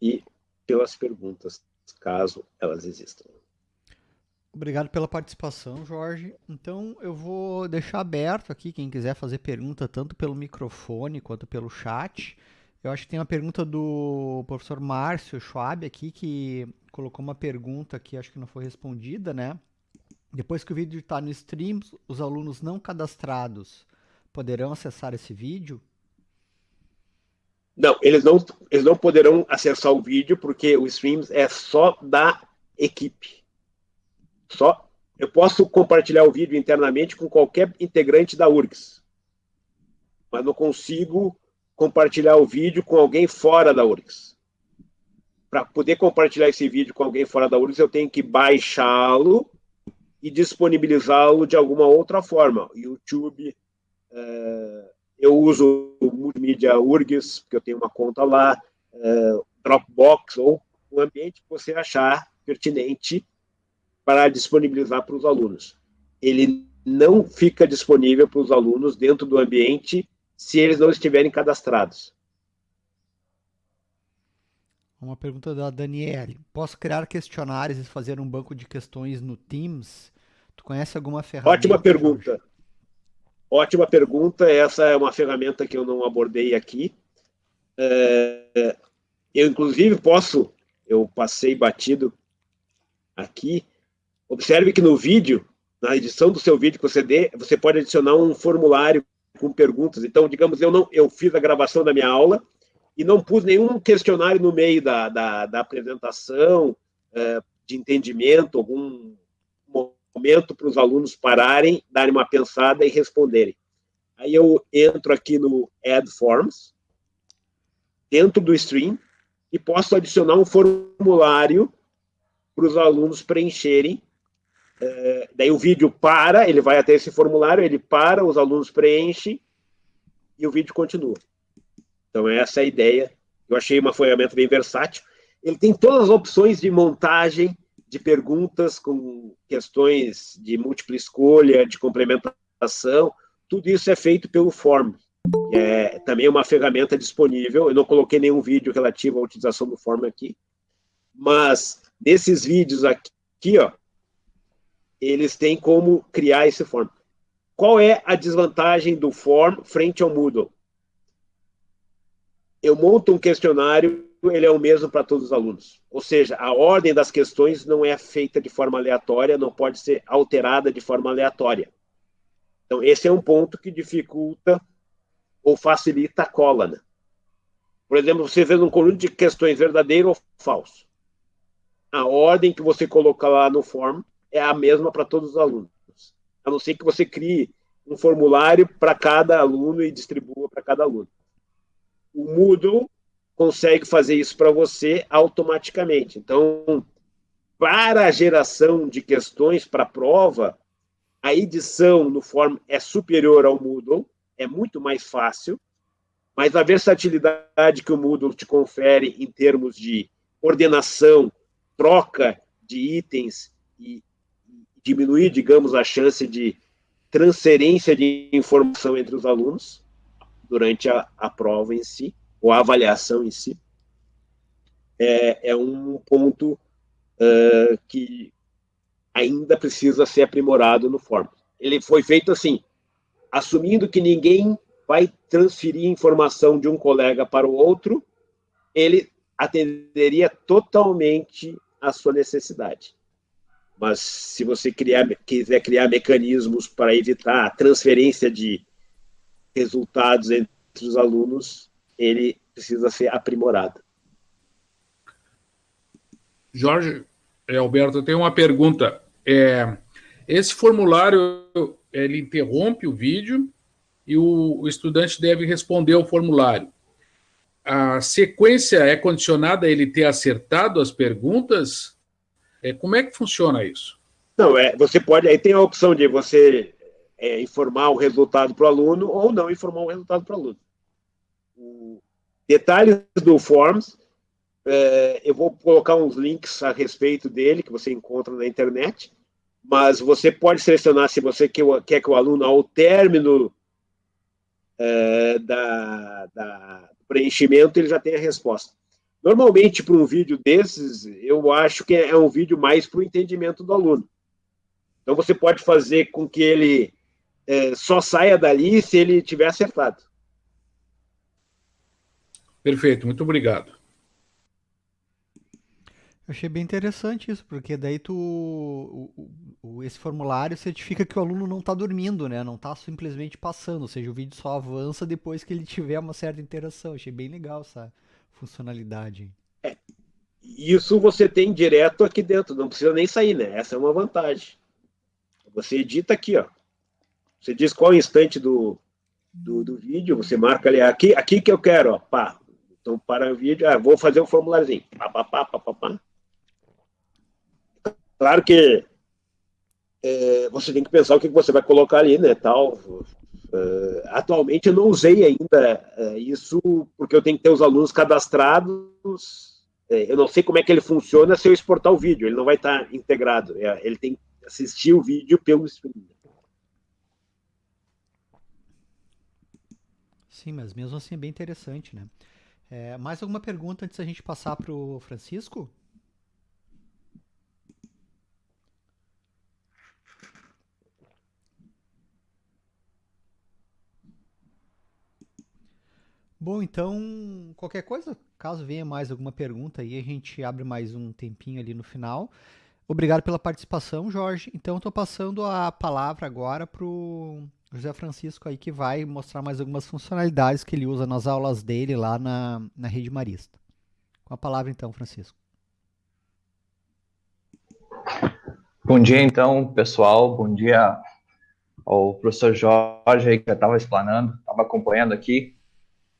e pelas perguntas caso elas existam. Obrigado pela participação, Jorge. Então, eu vou deixar aberto aqui, quem quiser fazer pergunta, tanto pelo microfone quanto pelo chat. Eu acho que tem uma pergunta do professor Márcio Schwab aqui, que colocou uma pergunta que acho que não foi respondida, né? Depois que o vídeo está no stream, os alunos não cadastrados poderão acessar esse vídeo? Não, eles não, eles não poderão acessar o vídeo, porque o streams é só da equipe. Só. Eu posso compartilhar o vídeo internamente com qualquer integrante da URGS, mas não consigo compartilhar o vídeo com alguém fora da URGS. Para poder compartilhar esse vídeo com alguém fora da URGS, eu tenho que baixá-lo e disponibilizá-lo de alguma outra forma. YouTube, uh, eu uso o multimídia URGS, porque eu tenho uma conta lá, uh, Dropbox, ou o ambiente que você achar pertinente para disponibilizar para os alunos. Ele não fica disponível para os alunos dentro do ambiente se eles não estiverem cadastrados. Uma pergunta da Daniele. Posso criar questionários e fazer um banco de questões no Teams? Tu conhece alguma ferramenta? Ótima pergunta. Jorge? Ótima pergunta. Essa é uma ferramenta que eu não abordei aqui. É, eu, inclusive, posso... Eu passei batido aqui. Observe que no vídeo, na edição do seu vídeo que você dê, você pode adicionar um formulário com perguntas. Então, digamos, eu não, eu fiz a gravação da minha aula e não pus nenhum questionário no meio da, da, da apresentação, é, de entendimento, algum momento para os alunos pararem, darem uma pensada e responderem. Aí eu entro aqui no Add Forms, dentro do stream, e posso adicionar um formulário para os alunos preencherem. É, daí o vídeo para, ele vai até esse formulário, ele para, os alunos preenchem e o vídeo continua. Então, essa é a ideia. Eu achei uma ferramenta bem versátil. Ele tem todas as opções de montagem de perguntas com questões de múltipla escolha, de complementação. Tudo isso é feito pelo Form, que é também uma ferramenta disponível. Eu não coloquei nenhum vídeo relativo à utilização do Form aqui, mas nesses vídeos aqui, ó, eles têm como criar esse Form. Qual é a desvantagem do Form frente ao Moodle? Eu monto um questionário, ele é o mesmo para todos os alunos. Ou seja, a ordem das questões não é feita de forma aleatória, não pode ser alterada de forma aleatória. Então, esse é um ponto que dificulta ou facilita a cola. Né? Por exemplo, você vê um conjunto de questões verdadeiro ou falso. A ordem que você coloca lá no form é a mesma para todos os alunos a não ser que você crie um formulário para cada aluno e distribua para cada aluno. O Moodle consegue fazer isso para você automaticamente. Então, para a geração de questões para a prova, a edição no form é superior ao Moodle, é muito mais fácil, mas a versatilidade que o Moodle te confere em termos de ordenação, troca de itens e diminuir, digamos, a chance de transferência de informação entre os alunos durante a, a prova em si, ou a avaliação em si, é, é um ponto uh, que ainda precisa ser aprimorado no Forms. Ele foi feito assim, assumindo que ninguém vai transferir informação de um colega para o outro, ele atenderia totalmente a sua necessidade. Mas se você criar, quiser criar mecanismos para evitar a transferência de resultados entre os alunos, ele precisa ser aprimorado. Jorge, é, Alberto, eu tenho uma pergunta. É, esse formulário, ele interrompe o vídeo e o, o estudante deve responder ao formulário. A sequência é condicionada a ele ter acertado as perguntas é, como é que funciona isso? Não, é, você pode, aí tem a opção de você é, informar o resultado para o aluno ou não informar o resultado para o aluno. O, detalhes do Forms, é, eu vou colocar uns links a respeito dele, que você encontra na internet, mas você pode selecionar se você quer, quer que o aluno, ao término é, da, da, preenchimento, ele já tenha a resposta. Normalmente, para um vídeo desses, eu acho que é um vídeo mais para o entendimento do aluno. Então, você pode fazer com que ele é, só saia dali se ele tiver acertado. Perfeito, muito obrigado. Eu achei bem interessante isso, porque daí tu, o, o, esse formulário certifica que o aluno não está dormindo, né? Não está simplesmente passando, ou seja, o vídeo só avança depois que ele tiver uma certa interação. Achei bem legal, sabe? funcionalidade. É, isso você tem direto aqui dentro, não precisa nem sair, né? Essa é uma vantagem. Você edita aqui, ó. Você diz qual instante do, do, do vídeo, você marca ali, aqui, aqui que eu quero, ó, pá. Então, para o vídeo, ah, vou fazer um formuláriozinho. Pá, pá, pá, pá, pá, pá. Claro que é, você tem que pensar o que você vai colocar ali, né, tal. Uh, atualmente eu não usei ainda uh, isso, porque eu tenho que ter os alunos cadastrados. Uh, eu não sei como é que ele funciona se eu exportar o vídeo, ele não vai estar integrado. ele tem que assistir o vídeo pelo stream. Sim, mas mesmo assim é bem interessante, né? É, mais alguma pergunta antes da gente passar para o Francisco? Bom, então, qualquer coisa, caso venha mais alguma pergunta aí, a gente abre mais um tempinho ali no final. Obrigado pela participação, Jorge. Então, estou passando a palavra agora para o José Francisco aí, que vai mostrar mais algumas funcionalidades que ele usa nas aulas dele lá na, na Rede Marista. Com a palavra, então, Francisco. Bom dia, então, pessoal. Bom dia ao professor Jorge, aí, que já estava explanando, estava acompanhando aqui.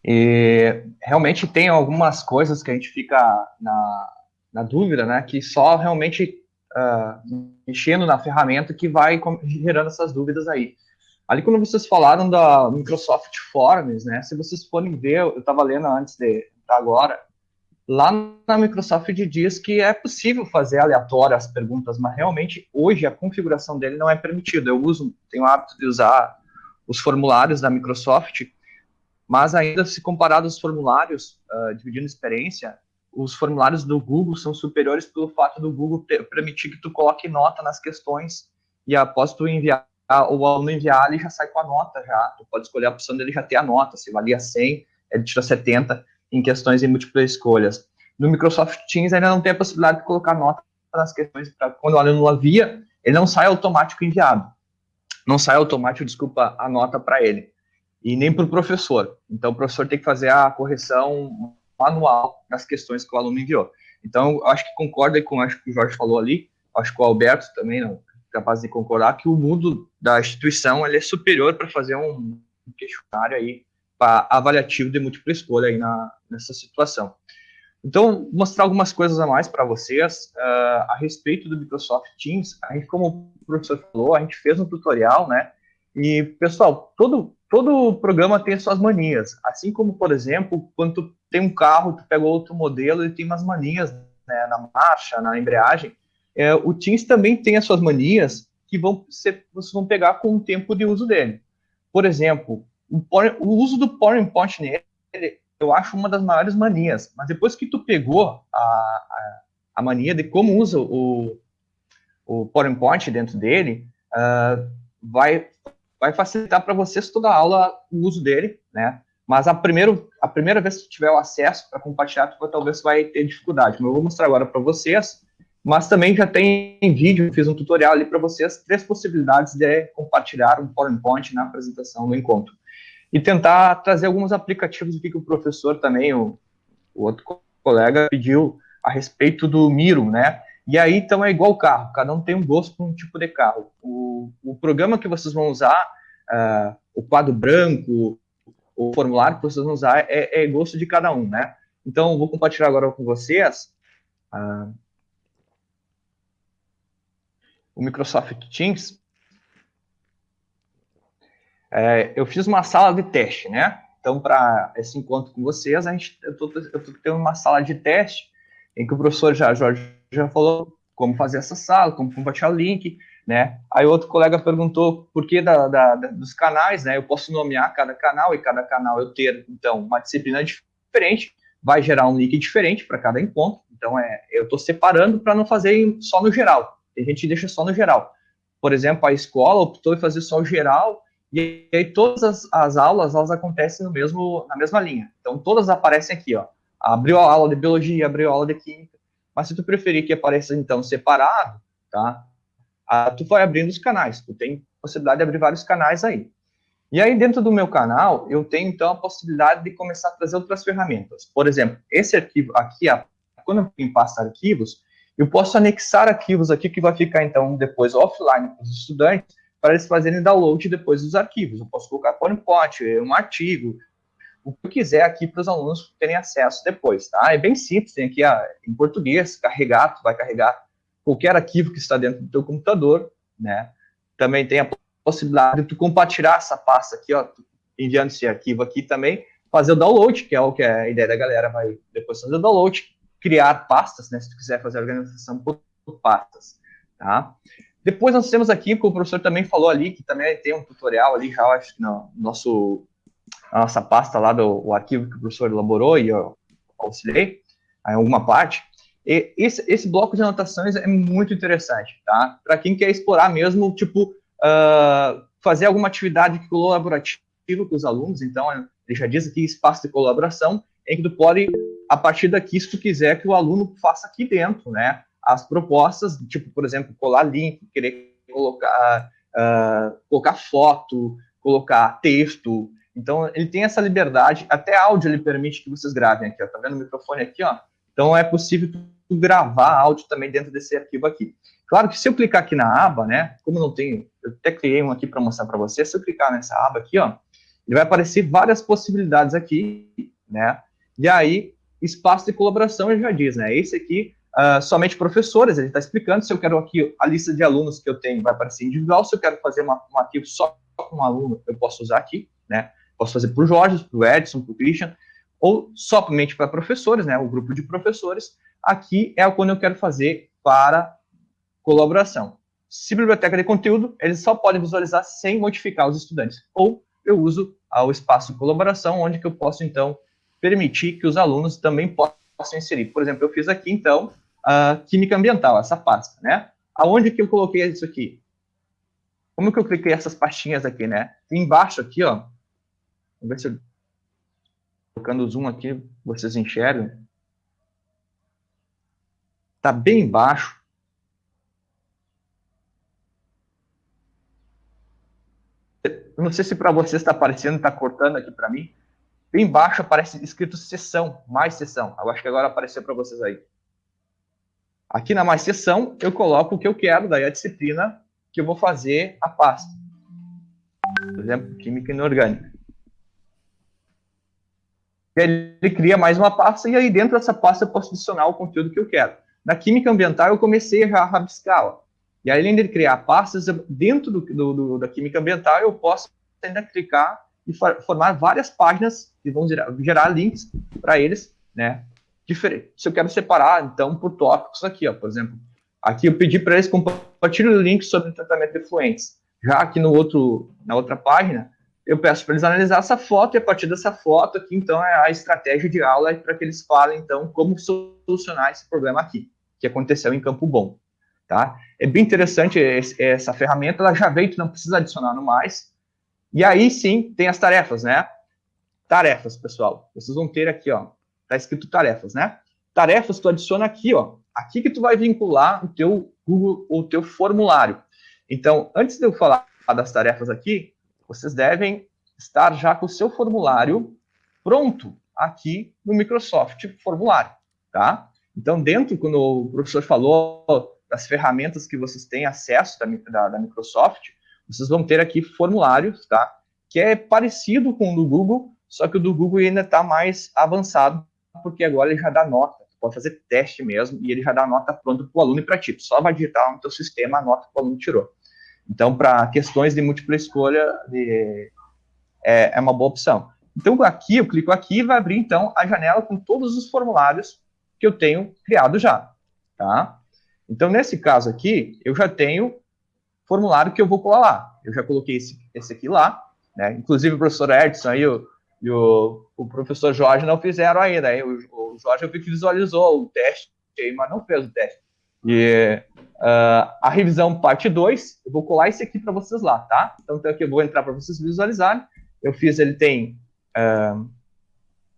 E realmente tem algumas coisas que a gente fica na, na dúvida, né? Que só realmente uh, mexendo na ferramenta que vai gerando essas dúvidas aí. Ali, quando vocês falaram da Microsoft Forms, né? Se vocês forem ver, eu estava lendo antes de agora, Lá na Microsoft diz que é possível fazer aleatório as perguntas, mas realmente hoje a configuração dele não é permitida. Eu uso, tenho o hábito de usar os formulários da Microsoft, mas ainda se comparado aos formulários, uh, dividindo experiência, os formulários do Google são superiores pelo fato do Google permitir que tu coloque nota nas questões e após tu enviar, o aluno enviar, ele já sai com a nota já. Tu pode escolher a opção dele já ter a nota, se valia 100, ele tira 70 em questões em múltiplas escolhas. No Microsoft Teams ainda não tem a possibilidade de colocar nota nas questões para quando o aluno havia, ele não sai automático enviado. Não sai automático, desculpa, a nota para ele. E nem para o professor. Então o professor tem que fazer a correção manual das questões que o aluno enviou. Então, acho que concorda com acho que o Jorge falou ali, acho que o Alberto também não capaz de concordar que o mundo da instituição ele é superior para fazer um questionário aí avaliativo de múltipla escolha aí na, nessa situação. Então, mostrar algumas coisas a mais para vocês uh, a respeito do Microsoft Teams. A gente, como o professor falou, a gente fez um tutorial, né? E, pessoal, todo, todo programa tem suas manias. Assim como, por exemplo, quando tu tem um carro, tu pega outro modelo, ele tem umas manias né, na marcha, na embreagem. É, o Teams também tem as suas manias que vão ser, vocês vão pegar com o tempo de uso dele. Por exemplo, o, o uso do PowerPoint nele, eu acho uma das maiores manias. Mas depois que tu pegou a, a, a mania de como usa o, o PowerPoint dentro dele, uh, vai, vai facilitar para vocês toda a aula o uso dele, né? Mas a, primeiro, a primeira vez que tiver o acesso para compartilhar, talvez vai ter dificuldade. Mas eu vou mostrar agora para vocês. Mas também já tem vídeo, fiz um tutorial ali para vocês, três possibilidades de compartilhar um PowerPoint na apresentação do encontro e tentar trazer alguns aplicativos aqui que o professor também, o, o outro colega, pediu a respeito do Miro, né? E aí, então, é igual o carro, cada um tem um gosto por um tipo de carro. O, o programa que vocês vão usar, uh, o quadro branco, o formulário que vocês vão usar, é, é gosto de cada um, né? Então, vou compartilhar agora com vocês uh, o Microsoft Teams. É, eu fiz uma sala de teste, né? Então, para esse encontro com vocês, a gente, eu estou tendo uma sala de teste em que o professor já, Jorge já falou como fazer essa sala, como compartilhar o link, né? Aí outro colega perguntou por que da, da, dos canais, né? Eu posso nomear cada canal e cada canal eu ter, então, uma disciplina diferente, vai gerar um link diferente para cada encontro. Então, é, eu estou separando para não fazer só no geral. A gente deixa só no geral. Por exemplo, a escola optou em fazer só o geral e aí todas as, as, aulas, elas acontecem no mesmo, na mesma linha. Então todas aparecem aqui, ó. Abriu a aula de biologia, abriu a aula de química. Mas se tu preferir que apareça então separado, tá? Ah, tu vai abrindo os canais. Tu tem possibilidade de abrir vários canais aí. E aí dentro do meu canal, eu tenho então a possibilidade de começar a trazer outras ferramentas. Por exemplo, esse arquivo aqui, quando eu pasta arquivos, eu posso anexar arquivos aqui que vai ficar então depois offline para os estudantes para eles fazerem download depois dos arquivos. Eu posso colocar PowerPoint, um artigo, o que eu quiser aqui para os alunos terem acesso depois, tá? É bem simples, tem aqui a, em português, carregar, tu vai carregar qualquer arquivo que está dentro do teu computador, né? Também tem a possibilidade de tu compartilhar essa pasta aqui, ó, enviando esse arquivo aqui também, fazer o download, que é o que é a ideia da galera vai depois fazer o download, criar pastas, né, se tu quiser fazer a organização por pastas, tá? Depois nós temos aqui, como o professor também falou ali, que também tem um tutorial ali, já acho que no nosso, nossa pasta lá do arquivo que o professor elaborou e eu auxiliei em alguma parte. Esse, esse bloco de anotações é muito interessante, tá? Para quem quer explorar mesmo, tipo, uh, fazer alguma atividade colaborativa com os alunos, então, ele já diz aqui espaço de colaboração, em que tu pode, a partir daqui, se tu quiser que o aluno faça aqui dentro, né? as propostas, tipo, por exemplo, colar link, querer colocar, uh, colocar foto, colocar texto. Então, ele tem essa liberdade, até áudio ele permite que vocês gravem aqui, ó. Tá vendo o microfone aqui, ó? Então, é possível gravar áudio também dentro desse arquivo aqui. Claro que se eu clicar aqui na aba, né, como não tenho, eu até criei um aqui para mostrar para você, se eu clicar nessa aba aqui, ó, ele vai aparecer várias possibilidades aqui, né, e aí, espaço de colaboração, ele já diz, né, esse aqui, uh, somente professores, ele está explicando, se eu quero aqui a lista de alunos que eu tenho, vai aparecer individual, se eu quero fazer uma, um arquivo só com um aluno, eu posso usar aqui, né, posso fazer para o Jorge, para o Edson, para o Christian, ou somente para professores, né, o grupo de professores, aqui é quando eu quero fazer para colaboração. Se biblioteca de conteúdo, eles só podem visualizar sem modificar os estudantes. Ou eu uso o espaço colaboração, onde que eu posso, então, permitir que os alunos também possam inserir. Por exemplo, eu fiz aqui, então, a química ambiental, essa pasta, né? Aonde que eu coloquei isso aqui? Como que eu cliquei essas pastinhas aqui, né? Embaixo aqui, ó. Vamos ver se eu... Colocando o zoom aqui, vocês enxergam. Tá bem embaixo. Eu não sei se para vocês está aparecendo, está cortando aqui para mim. Embaixo aparece escrito sessão, mais sessão. Eu acho que agora apareceu para vocês aí. Aqui na mais sessão, eu coloco o que eu quero, daí a disciplina que eu vou fazer a pasta. Por exemplo, Química Inorgânica. Ele cria mais uma pasta e aí dentro dessa pasta eu posso adicionar o conteúdo que eu quero. Na Química Ambiental eu comecei já a rabiscar. Ó. E aí, além de criar pastas, dentro do, do, do, da Química Ambiental eu posso ainda clicar e formar várias páginas que vão gerar, gerar links para eles, né? Diferente. Se eu quero separar, então, por tópicos aqui, ó, por exemplo, Aqui eu pedi para eles compartilhem o link sobre tratamento de fluentes. Já aqui no outro, na outra página, eu peço para eles analisar essa foto e a partir dessa foto aqui, então, é a estratégia de aula para que eles falem, então, como solucionar esse problema aqui, que aconteceu em Campo Bom, tá? É bem interessante essa ferramenta, ela já veio, tu não precisa adicionar no mais. E aí, sim, tem as tarefas, né? Tarefas, pessoal. Vocês vão ter aqui, ó, tá escrito tarefas, né? Tarefas, tu adiciona aqui, ó, aqui que tu vai vincular o teu Google, o teu formulário. Então, antes de eu falar das tarefas aqui, vocês devem estar já com o seu formulário pronto aqui no Microsoft Formulário, tá? Então, dentro, quando o professor falou das ferramentas que vocês têm acesso da, da, da Microsoft, vocês vão ter aqui formulários, tá? Que é parecido com o do Google, só que o do Google ainda está mais avançado, porque agora ele já dá nota pode fazer teste mesmo, e ele já dá nota pronta para o aluno e para ti. só vai digitar no teu sistema a nota que o aluno tirou. Então, para questões de múltipla escolha, de, é, é, uma boa opção. Então, aqui, eu clico aqui e vai abrir, então, a janela com todos os formulários que eu tenho criado já, tá? Então, nesse caso aqui, eu já tenho formulário que eu vou colar lá. Eu já coloquei esse, esse aqui lá, né? Inclusive, o professor Edson aí, o, e o, o professor Jorge não fizeram ainda. O, o Jorge eu vi que visualizou o teste, mas não fez o teste. E uh, a revisão parte 2, eu vou colar esse aqui para vocês lá, tá? Então, aqui eu vou entrar para vocês visualizarem. Eu fiz, ele tem uh,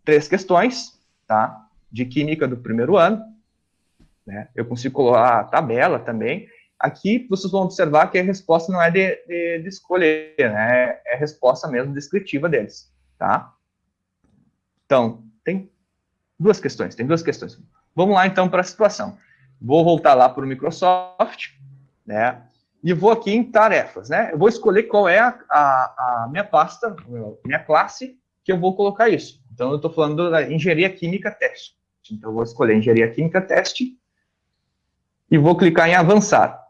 três questões, tá? De química do primeiro ano. Né? Eu consigo colar a tabela também. Aqui vocês vão observar que a resposta não é de, de, de escolher, né? É a resposta mesmo descritiva deles, tá? Então, tem duas questões, tem duas questões. Vamos lá, então, para a situação. Vou voltar lá para o Microsoft, né? E vou aqui em tarefas, né? Eu vou escolher qual é a, a, a minha pasta, minha classe, que eu vou colocar isso. Então, eu estou falando da engenharia química teste. Então, eu vou escolher engenharia química teste e vou clicar em avançar.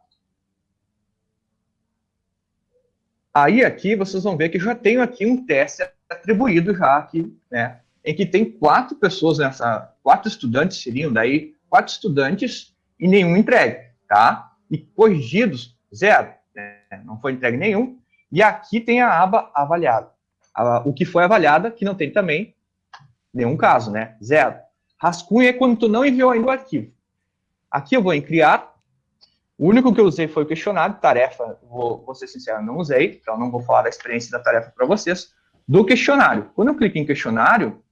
Aí, aqui, vocês vão ver que já tenho aqui um teste atribuído já aqui, né? em que tem quatro pessoas nessa, quatro estudantes seriam daí, quatro estudantes e nenhum entregue, tá? E corrigidos, zero, né? não foi entregue nenhum. E aqui tem a aba avaliado. o que foi avaliada, que não tem também nenhum caso, né? Zero. Rascunho é quando tu não enviou ainda o arquivo. Aqui eu vou em criar. O único que eu usei foi o questionário, tarefa, vou, vou ser sincero, não usei, então não vou falar da experiência da tarefa para vocês. Do questionário. Quando eu clico em questionário,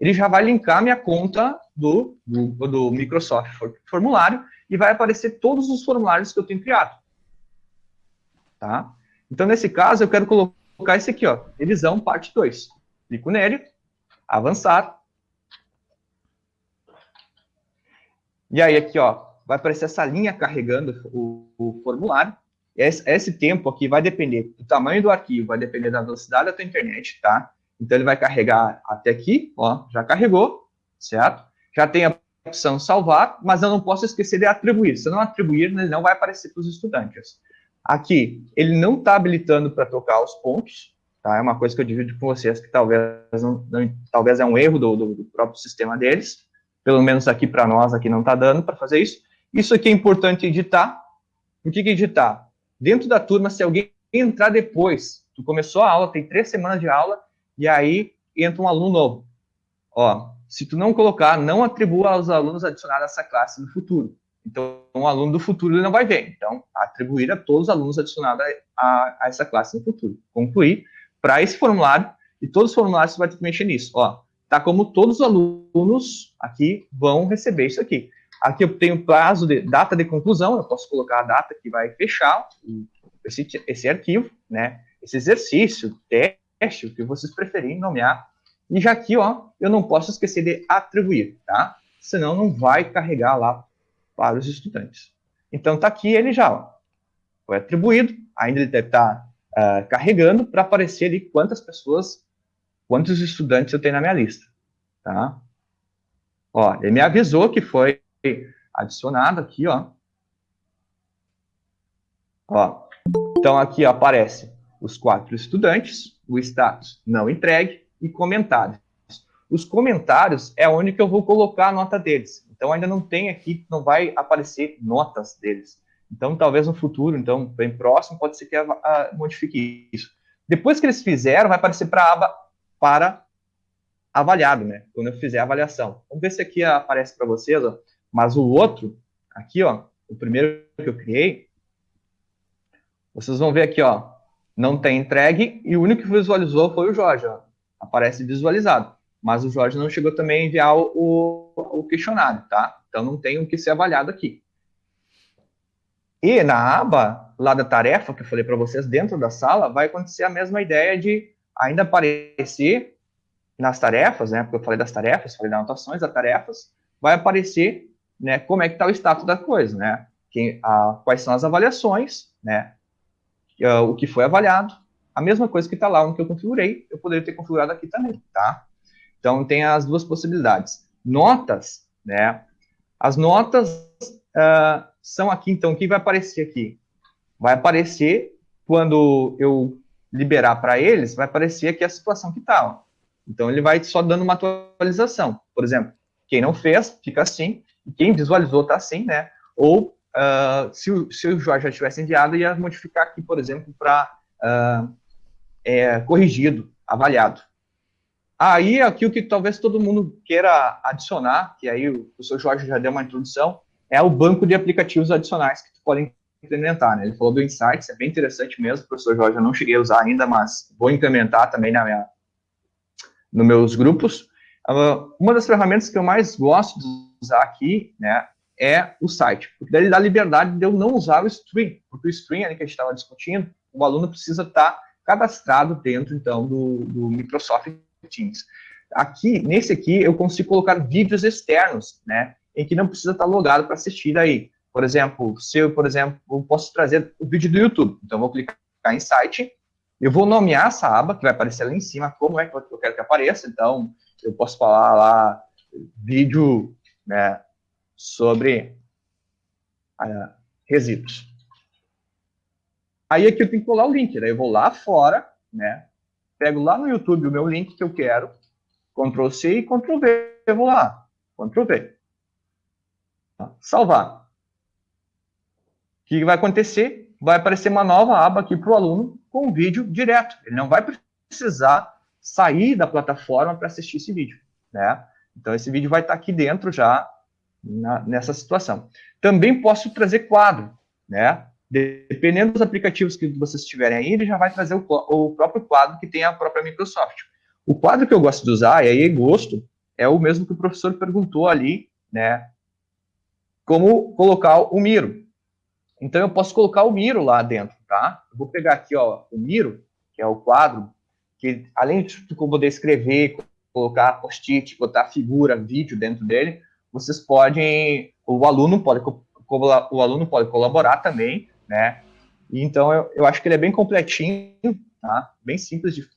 ele já vai linkar minha conta do, do, Microsoft Formulário e vai aparecer todos os formulários que eu tenho criado. Tá? Então, nesse caso, eu quero colocar esse aqui, ó, revisão parte 2. Clico nele, avançar. E aí aqui, ó, vai aparecer essa linha carregando o, o formulário. Esse, esse, tempo aqui vai depender do tamanho do arquivo, vai depender da velocidade da tua internet, tá? Então ele vai carregar até aqui, ó, já carregou, certo? Já tem a opção salvar, mas eu não posso esquecer de atribuir. Se eu não atribuir, ele não vai aparecer para os estudantes. Aqui, ele não está habilitando para tocar os pontos, tá? É uma coisa que eu divido com vocês que talvez, não, não, talvez é um erro do, do, do próprio sistema deles. Pelo menos aqui para nós, aqui não está dando para fazer isso. Isso aqui é importante editar. O que, que editar? Dentro da turma, se alguém entrar depois, tu começou a aula, tem três semanas de aula, e aí entra um aluno novo. Ó, se tu não colocar, não atribua aos alunos adicionados essa classe no futuro. Então, um aluno do futuro ele não vai ver. Então, atribuir a todos os alunos adicionados a, a essa classe no futuro. Concluir para esse formulário, e todos os formulários você vai ter que mexer nisso. Ó, tá como todos os alunos aqui vão receber isso aqui. Aqui eu tenho prazo de data de conclusão, eu posso colocar a data que vai fechar esse, esse arquivo, né? Esse exercício, teste, o que vocês preferirem nomear. E já aqui, ó, eu não posso esquecer de atribuir, tá? Senão não vai carregar lá para os estudantes. Então tá aqui ele já, ó, foi atribuído, ainda ele deve estar tá, uh, carregando para aparecer ali quantas pessoas, quantos estudantes eu tenho na minha lista, tá? Ó, ele me avisou que foi adicionado aqui, ó. Ó, então aqui ó, aparece os quatro estudantes, o status não entregue e comentários. Os comentários é onde que eu vou colocar a nota deles. Então ainda não tem aqui, não vai aparecer notas deles. Então talvez no futuro, então bem próximo, pode ser que a, a, modifique isso. Depois que eles fizeram, vai aparecer para aba para avaliado, né? Quando eu fizer a avaliação. Vamos ver se aqui aparece para vocês, ó. Mas o outro, aqui, ó, o primeiro que eu criei, vocês vão ver aqui, ó, não tem entregue e o único que visualizou foi o Jorge, ó. Aparece visualizado. Mas o Jorge não chegou também a enviar o, o questionário, tá? Então não tem o que ser avaliado aqui. E na aba lá da tarefa que eu falei para vocês dentro da sala, vai acontecer a mesma ideia de ainda aparecer nas tarefas, né? Porque eu falei das tarefas, falei das anotações das tarefas, vai aparecer né, como é que está o status da coisa, né? Quem, a, quais são as avaliações, né? Uh, o que foi avaliado, a mesma coisa que está lá que eu configurei, eu poderia ter configurado aqui também, tá? Então, tem as duas possibilidades. Notas, né? As notas uh, são aqui, então, o que vai aparecer aqui? Vai aparecer, quando eu liberar para eles, vai aparecer aqui a situação que está. Então, ele vai só dando uma atualização. Por exemplo, quem não fez, fica assim, quem visualizou está assim, né? Ou uh, se, o, se o Jorge já tivesse enviado, ia modificar aqui, por exemplo, para uh, é, corrigido, avaliado. Aí, aqui o que talvez todo mundo queira adicionar, que aí o professor Jorge já deu uma introdução, é o banco de aplicativos adicionais que podem implementar, né? Ele falou do Insights, é bem interessante mesmo, professor Jorge, eu não cheguei a usar ainda, mas vou implementar também na minha, nos meus grupos. Uh, uma das ferramentas que eu mais gosto de usar aqui, né, é o site, porque daí ele dá liberdade de eu não usar o stream, porque o stream ali que a gente estava discutindo, o aluno precisa estar tá cadastrado dentro, então, do, do Microsoft Teams. Aqui, nesse aqui, eu consigo colocar vídeos externos, né, em que não precisa estar tá logado para assistir aí. Por exemplo, se eu, por exemplo, eu posso trazer o vídeo do YouTube, então eu vou clicar em site, eu vou nomear essa aba, que vai aparecer lá em cima, como é que eu quero que apareça, então eu posso falar lá, vídeo né, sobre uh, resíduos. Aí aqui eu tenho que colar o link, daí eu vou lá fora, né, pego lá no YouTube o meu link que eu quero, Ctrl C e Ctrl V, eu vou lá, Ctrl V. Salvar. O que vai acontecer? Vai aparecer uma nova aba aqui para o aluno com o vídeo direto. Ele não vai precisar sair da plataforma para assistir esse vídeo, né? Então, esse vídeo vai estar aqui dentro já, na, nessa situação. Também posso trazer quadro, né? Dependendo dos aplicativos que vocês tiverem aí, ele já vai trazer o, o próprio quadro que tem a própria Microsoft. O quadro que eu gosto de usar, e aí gosto, é o mesmo que o professor perguntou ali, né? Como colocar o Miro. Então, eu posso colocar o Miro lá dentro, tá? Eu vou pegar aqui, ó, o Miro, que é o quadro, que além de poder escrever, colocar post-it, botar figura, vídeo dentro dele, vocês podem o aluno pode o aluno pode colaborar também, né? Então eu, eu acho que ele é bem completinho, tá? Bem simples de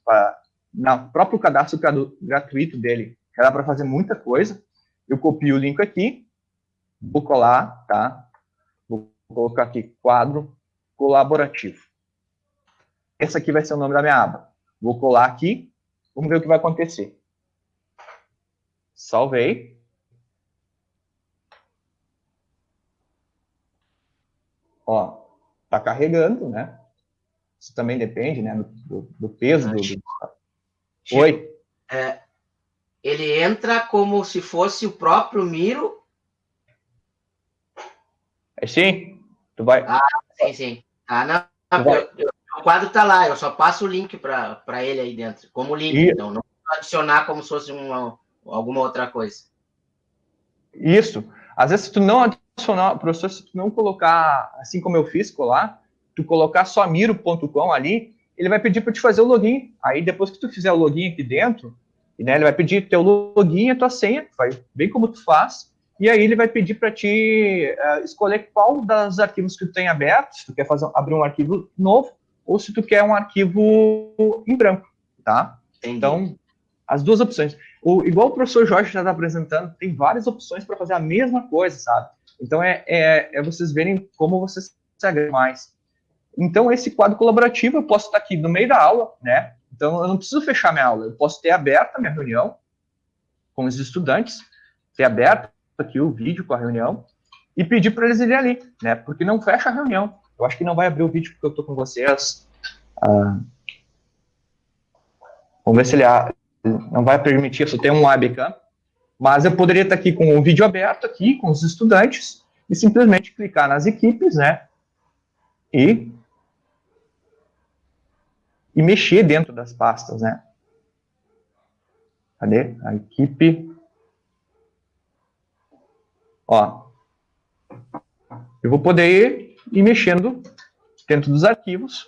no próprio cadastro gratuito dele, dá para fazer muita coisa. Eu copio o link aqui, vou colar, tá? Vou colocar aqui quadro colaborativo. Esse aqui vai ser o nome da minha aba. Vou colar aqui, vamos ver o que vai acontecer. Salvei. Ó, tá carregando, né? Isso também depende, né, do, do peso do, do... Oi. É, ele entra como se fosse o próprio Miro. É sim. Tu vai. Ah, sim, sim. Ah, não. não eu, eu, o quadro tá lá, eu só passo o link para ele aí dentro, como link, e... então, não adicionar como se fosse uma, alguma outra coisa. Isso. Às vezes, se tu não adicionar, professor, se tu não colocar, assim como eu fiz, colar, tu colocar só miro.com ali, ele vai pedir para te fazer o login. Aí, depois que tu fizer o login aqui dentro, né, ele vai pedir teu login e a tua senha, vai bem como tu faz, e aí ele vai pedir para te uh, escolher qual dos arquivos que tu tem aberto, se tu quer fazer, abrir um arquivo novo, ou se tu quer um arquivo em branco, tá? Entendi. Então, as duas opções. O, igual o professor Jorge já está apresentando, tem várias opções para fazer a mesma coisa, sabe? Então, é, é, é vocês verem como vocês se mais. Então, esse quadro colaborativo, eu posso estar aqui no meio da aula, né? Então, eu não preciso fechar minha aula, eu posso ter aberta minha reunião com os estudantes, ter aberto aqui o vídeo com a reunião e pedir para eles irem ali, né? Porque não fecha a reunião. Eu acho que não vai abrir o vídeo porque eu estou com vocês. Ah, vamos ver se ele não vai permitir, só tem um webcam. Mas eu poderia estar aqui com o vídeo aberto aqui, com os estudantes, e simplesmente clicar nas equipes, né? E, e mexer dentro das pastas, né? Cadê? A equipe. Ó. Eu vou poder ir mexendo dentro dos arquivos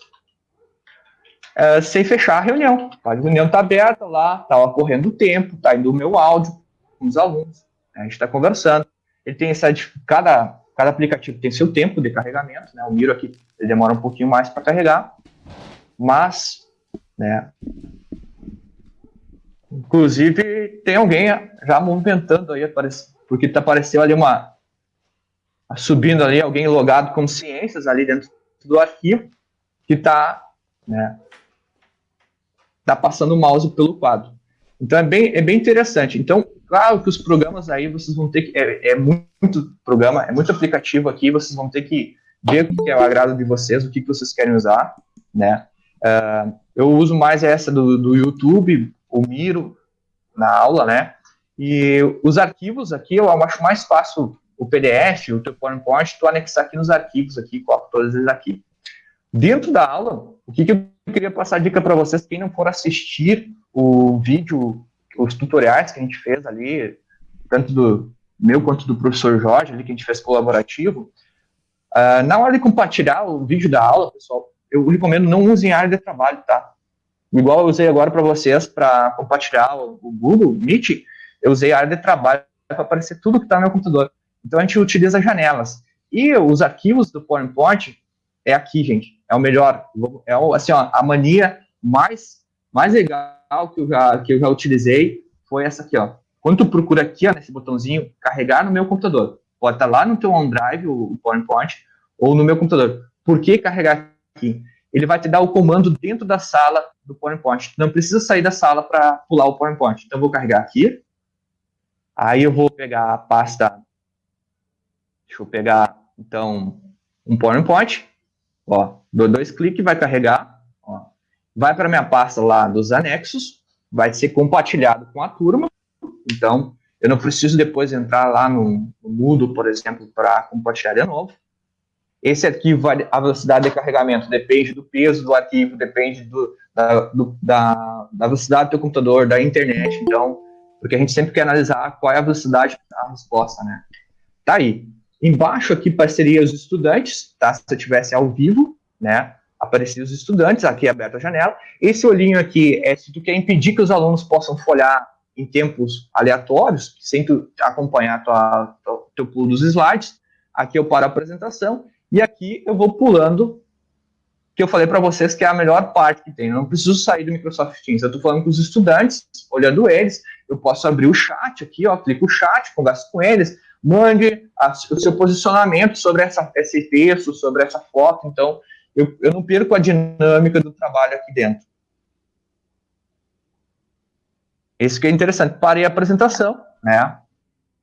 é, sem fechar a reunião. A reunião está aberta lá, está ocorrendo o tempo, está indo o meu áudio com os alunos, né, a gente está conversando. Ele tem essa, cada, cada aplicativo tem seu tempo de carregamento, né? O Miro aqui ele demora um pouquinho mais para carregar, mas, né? Inclusive tem alguém já movimentando aí, porque tá apareceu ali uma subindo ali alguém logado com ciências ali dentro do arquivo que está né, tá passando o mouse pelo quadro. Então é bem, é bem interessante. Então, claro que os programas aí vocês vão ter que. É, é muito programa, é muito aplicativo aqui, vocês vão ter que ver o que é o agrado de vocês, o que, que vocês querem usar, né? Uh, eu uso mais essa do, do YouTube, o Miro, na aula, né? E os arquivos aqui eu acho mais fácil o PDF, o teu PowerPoint, tu anexar aqui nos arquivos aqui, coloco todos eles aqui. Dentro da aula, o que, que eu queria passar dica para vocês, quem não for assistir o vídeo, os tutoriais que a gente fez ali, tanto do meu quanto do professor Jorge, ali, que a gente fez colaborativo, uh, na hora de compartilhar o vídeo da aula, pessoal, eu recomendo não usem área de trabalho, tá? Igual eu usei agora para vocês, para compartilhar o, o, Google Meet, eu usei área de trabalho para aparecer tudo que está no meu computador. Então a gente utiliza janelas. E os arquivos do PowerPoint é aqui, gente. É o melhor. É assim, ó, a mania mais, mais legal que eu, já, que eu já utilizei foi essa aqui, ó. Quando tu procura aqui, ó, nesse botãozinho, carregar no meu computador. Pode estar lá no teu OneDrive, o PowerPoint, ou no meu computador. Por que carregar aqui? Ele vai te dar o comando dentro da sala do PowerPoint. Não precisa sair da sala para pular o PowerPoint. Então, eu vou carregar aqui. Aí eu vou pegar a pasta. Deixa eu pegar, então, um PowerPoint. Ó, dou dois cliques, vai carregar. Ó. Vai para minha pasta lá dos anexos. Vai ser compartilhado com a turma. Então, eu não preciso depois entrar lá no, no Moodle, por exemplo, para compartilhar de novo. Esse arquivo, a velocidade de carregamento depende do peso do arquivo, depende do, da, do, da, da velocidade do teu computador, da internet. Então, porque a gente sempre quer analisar qual é a velocidade da resposta, né? Tá aí. Embaixo aqui apareceria os estudantes, tá? Se eu tivesse ao vivo, né? Apareceria os estudantes, aqui aberta a janela. Esse olhinho aqui é se tu quer impedir que os alunos possam folhar em tempos aleatórios, sem tu acompanhar tua, eu pulo dos slides, aqui eu paro a apresentação, e aqui eu vou pulando, que eu falei para vocês que é a melhor parte que tem. Eu não preciso sair do Microsoft Teams, eu estou falando com os estudantes, olhando eles, eu posso abrir o chat aqui, ó, clico o chat, converso com eles, mande a, o seu posicionamento sobre essa, esse texto, sobre essa foto, então eu, eu não perco a dinâmica do trabalho aqui dentro. Esse que é interessante. Parei a apresentação, né?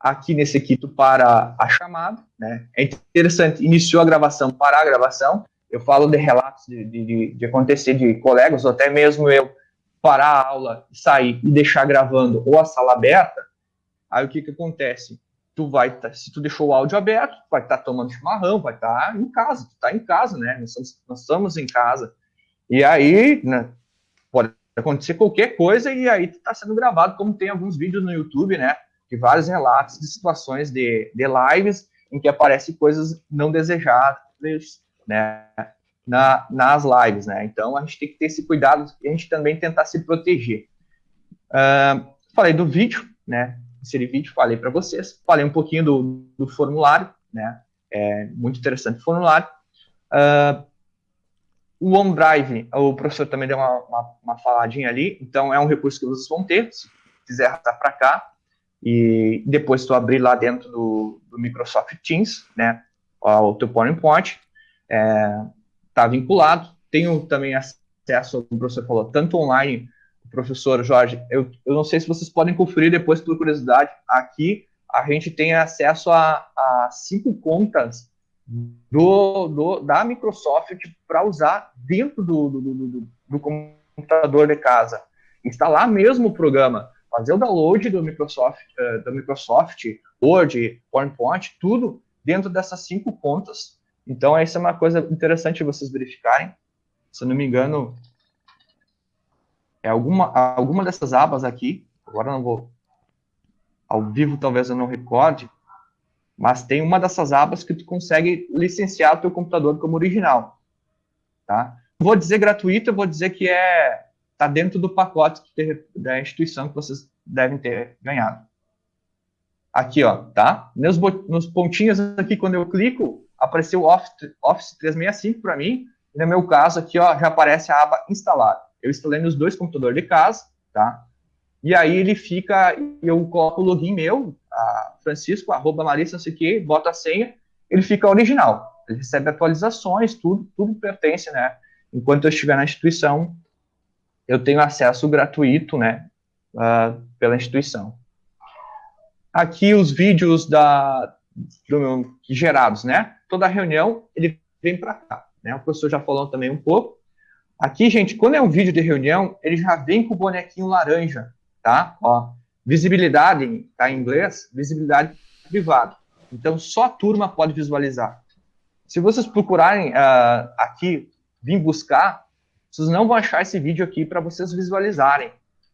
Aqui nesse aqui para a chamada, né? É interessante, iniciou a gravação, parar a gravação. Eu falo de relatos de, de, de acontecer de colegas, ou até mesmo eu parar a aula, sair e deixar gravando ou a sala aberta. Aí o que que acontece? Tu vai, tá, se tu deixou o áudio aberto, vai estar tá tomando chimarrão, vai estar tá em casa, tu tá em casa, né? Nós estamos, nós estamos em casa. E aí, né, pode acontecer qualquer coisa e aí está sendo gravado, como tem alguns vídeos no YouTube, né? De vários relatos de situações de, de lives em que aparecem coisas não desejáveis, né? Na, nas lives, né? Então a gente tem que ter esse cuidado e a gente também tentar se proteger. Uh, falei do vídeo, né? Inseri vídeo, falei para vocês, falei um pouquinho do, do formulário, né? É muito interessante o formulário. Uh, o OneDrive, o professor também deu uma, uma, uma, faladinha ali, então é um recurso que vocês vão ter, se quiser arrastar para cá, e depois tu abrir lá dentro do, do Microsoft Teams, né, o teu PowerPoint, é, tá vinculado, tenho também acesso, como o professor falou, tanto online, professor Jorge, eu, eu não sei se vocês podem conferir depois, por curiosidade, aqui a gente tem acesso a, a cinco contas do, do da Microsoft para usar dentro do, do, do, do, computador de casa. Instalar mesmo o programa, fazer o download do Microsoft, uh, da Microsoft Word, PowerPoint, tudo dentro dessas cinco contas. Então, essa é uma coisa interessante vocês verificarem. Se não me engano, é alguma, alguma dessas abas aqui, agora não vou, ao vivo talvez eu não recorde, mas tem uma dessas abas que tu consegue licenciar o teu computador como original, tá? Vou dizer gratuito, eu vou dizer que é tá dentro do pacote da instituição que vocês devem ter ganhado. Aqui, ó, tá? Nos, nos pontinhos aqui, quando eu clico, apareceu Office, Office 365 para mim, e no meu caso aqui, ó, já aparece a aba instalar. Eu instalei nos dois computadores de casa, tá? E aí ele fica, eu coloco o login meu, Francisco, arroba Larissa, não sei o quê, bota a senha, ele fica original. Ele recebe atualizações, tudo, tudo pertence, né? Enquanto eu estiver na instituição, eu tenho acesso gratuito, né, uh, pela instituição. Aqui os vídeos da, do, gerados, né? Toda reunião, ele vem para cá, né? O professor já falou também um pouco. Aqui, gente, quando é um vídeo de reunião, ele já vem com o bonequinho laranja, tá? Ó, Visibilidade, tá em inglês, visibilidade privada. Então, só a turma pode visualizar. Se vocês procurarem uh, aqui, vir buscar, vocês não vão achar esse vídeo aqui para vocês visualizarem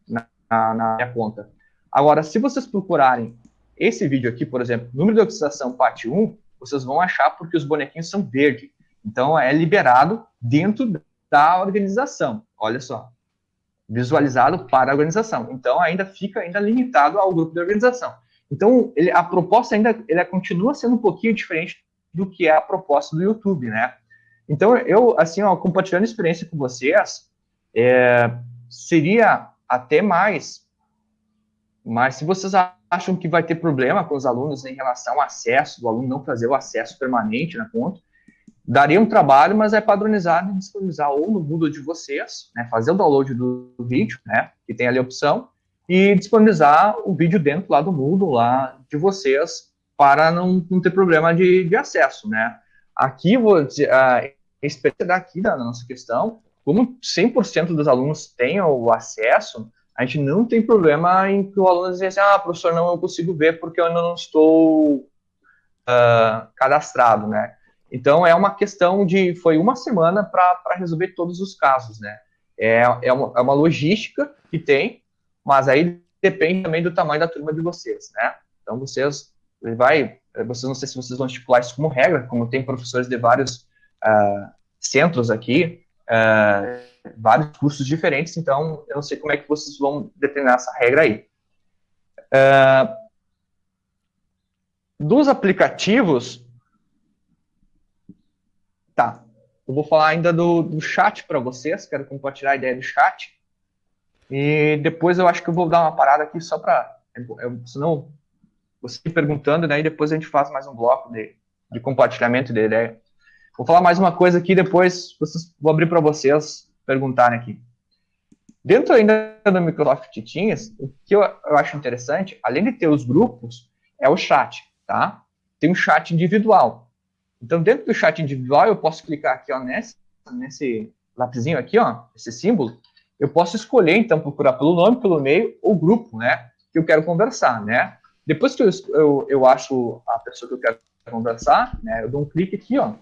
na, na, na, minha conta. Agora, se vocês procurarem esse vídeo aqui, por exemplo, número de utilização parte 1, vocês vão achar porque os bonequinhos são verde. Então, é liberado dentro da organização. Olha só visualizado para a organização. Então, ainda fica ainda limitado ao grupo de organização. Então, ele, a proposta ainda ele continua sendo um pouquinho diferente do que é a proposta do YouTube, né? Então, eu, assim, ó, compartilhando experiência com vocês, é, seria até mais, mas se vocês acham que vai ter problema com os alunos em relação ao acesso, do aluno não fazer o acesso permanente na conta, daria um trabalho, mas é padronizado e disponibilizar ou no Moodle de vocês, né, fazer o download do, do, vídeo, né, que tem ali a opção, e disponibilizar o vídeo dentro lá do Moodle, lá de vocês, para não, não ter problema de, de acesso, né. Aqui, vou dizer, a experiência daqui da nossa questão, como 100% dos alunos têm o acesso, a gente não tem problema em que o aluno diz assim, ah, professor, não eu consigo ver porque eu ainda não estou uh, cadastrado, né. Então, é uma questão de. Foi uma semana para resolver todos os casos, né? É, é, uma, é uma logística que tem, mas aí depende também do tamanho da turma de vocês, né? Então, vocês. Vai. Vocês não sei se vocês vão estipular isso como regra, como tem professores de vários uh, centros aqui, uh, vários cursos diferentes, então eu não sei como é que vocês vão determinar essa regra aí. Uh, dos aplicativos, tá. Eu vou falar ainda do, do chat para vocês, quero compartilhar a ideia do chat. E depois eu acho que eu vou dar uma parada aqui só para. Senão, você perguntando, né? E depois a gente faz mais um bloco de, de compartilhamento de ideia. Vou falar mais uma coisa aqui, depois vocês, vou abrir para vocês perguntarem aqui. Dentro ainda do Microsoft Teams, o que eu, eu, acho interessante, além de ter os grupos, é o chat, tá? Tem um chat individual. Então, dentro do chat individual, eu posso clicar aqui, ó, nesse, nesse lapisinho aqui, ó, esse símbolo, eu posso escolher, então, procurar pelo nome, pelo e-mail ou grupo, né, que eu quero conversar, né? Depois que eu, eu, eu acho a pessoa que eu quero conversar, né, eu dou um clique aqui, ó,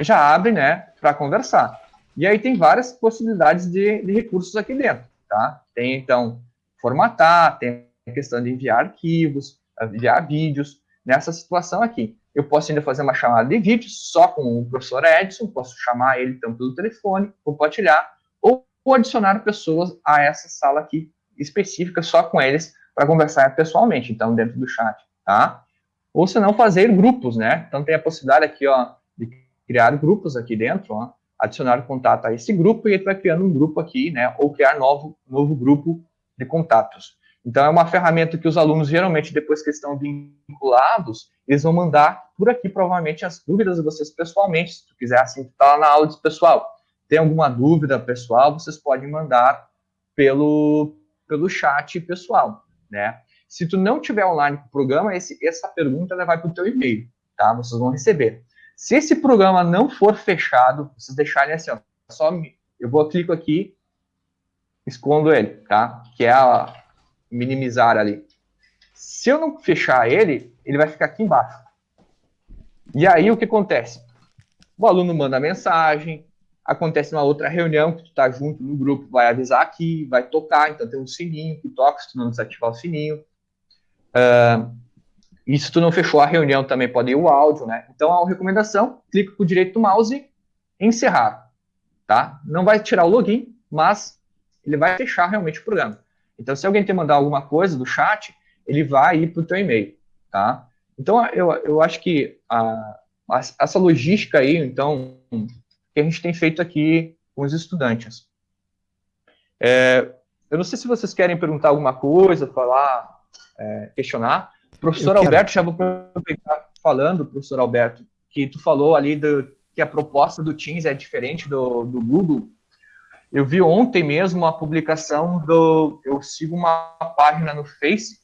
já abre, né, para conversar. E aí tem várias possibilidades de, de, recursos aqui dentro, tá? Tem, então, formatar, tem a questão de enviar arquivos, enviar vídeos. Nessa situação aqui, eu posso ainda fazer uma chamada de vídeo só com o professor Edson, posso chamar ele, então, pelo telefone, compartilhar, ou, ou adicionar pessoas a essa sala aqui específica só com eles para conversar pessoalmente, então, dentro do chat, tá? Ou se não, fazer grupos, né? Então, tem a possibilidade aqui, ó, de criar grupos aqui dentro, ó, adicionar contato a esse grupo e ele vai criando um grupo aqui, né? Ou criar novo, novo grupo de contatos. Então, é uma ferramenta que os alunos, geralmente, depois que estão vinculados, eles vão mandar por aqui, provavelmente, as dúvidas de vocês pessoalmente. Se tu quiser, assim, tá lá na aula de pessoal, tem alguma dúvida pessoal, vocês podem mandar pelo, pelo chat pessoal, né? Se tu não tiver online com o programa, esse, essa pergunta vai para o teu e-mail, tá? Vocês vão receber. Se esse programa não for fechado, vocês deixarem assim, ó, só eu vou clico aqui, escondo ele, tá? Que é a minimizar ali. Se eu não fechar ele, ele vai ficar aqui embaixo. E aí o que acontece? O aluno manda mensagem, acontece uma outra reunião que tu tá junto no grupo, vai avisar aqui, vai tocar, então tem um sininho que toca se tu não desativar o sininho. Uh, e se tu não fechou a reunião, também pode ir o áudio, né? Então, a recomendação, clica com o direito do mouse encerrar, tá? Não vai tirar o login, mas ele vai fechar realmente o programa. Então, se alguém te mandar alguma coisa do chat, ele vai ir para o teu e-mail, tá? Então, eu, eu acho que a, a, essa logística aí, então, que a gente tem feito aqui com os estudantes. É, eu não sei se vocês querem perguntar alguma coisa, falar, é, questionar. Professor Alberto, já vou aproveitar falando, professor Alberto, que tu falou ali do, que a proposta do Teams é diferente do, do Google. Eu vi ontem mesmo uma publicação do. Eu sigo uma página no Face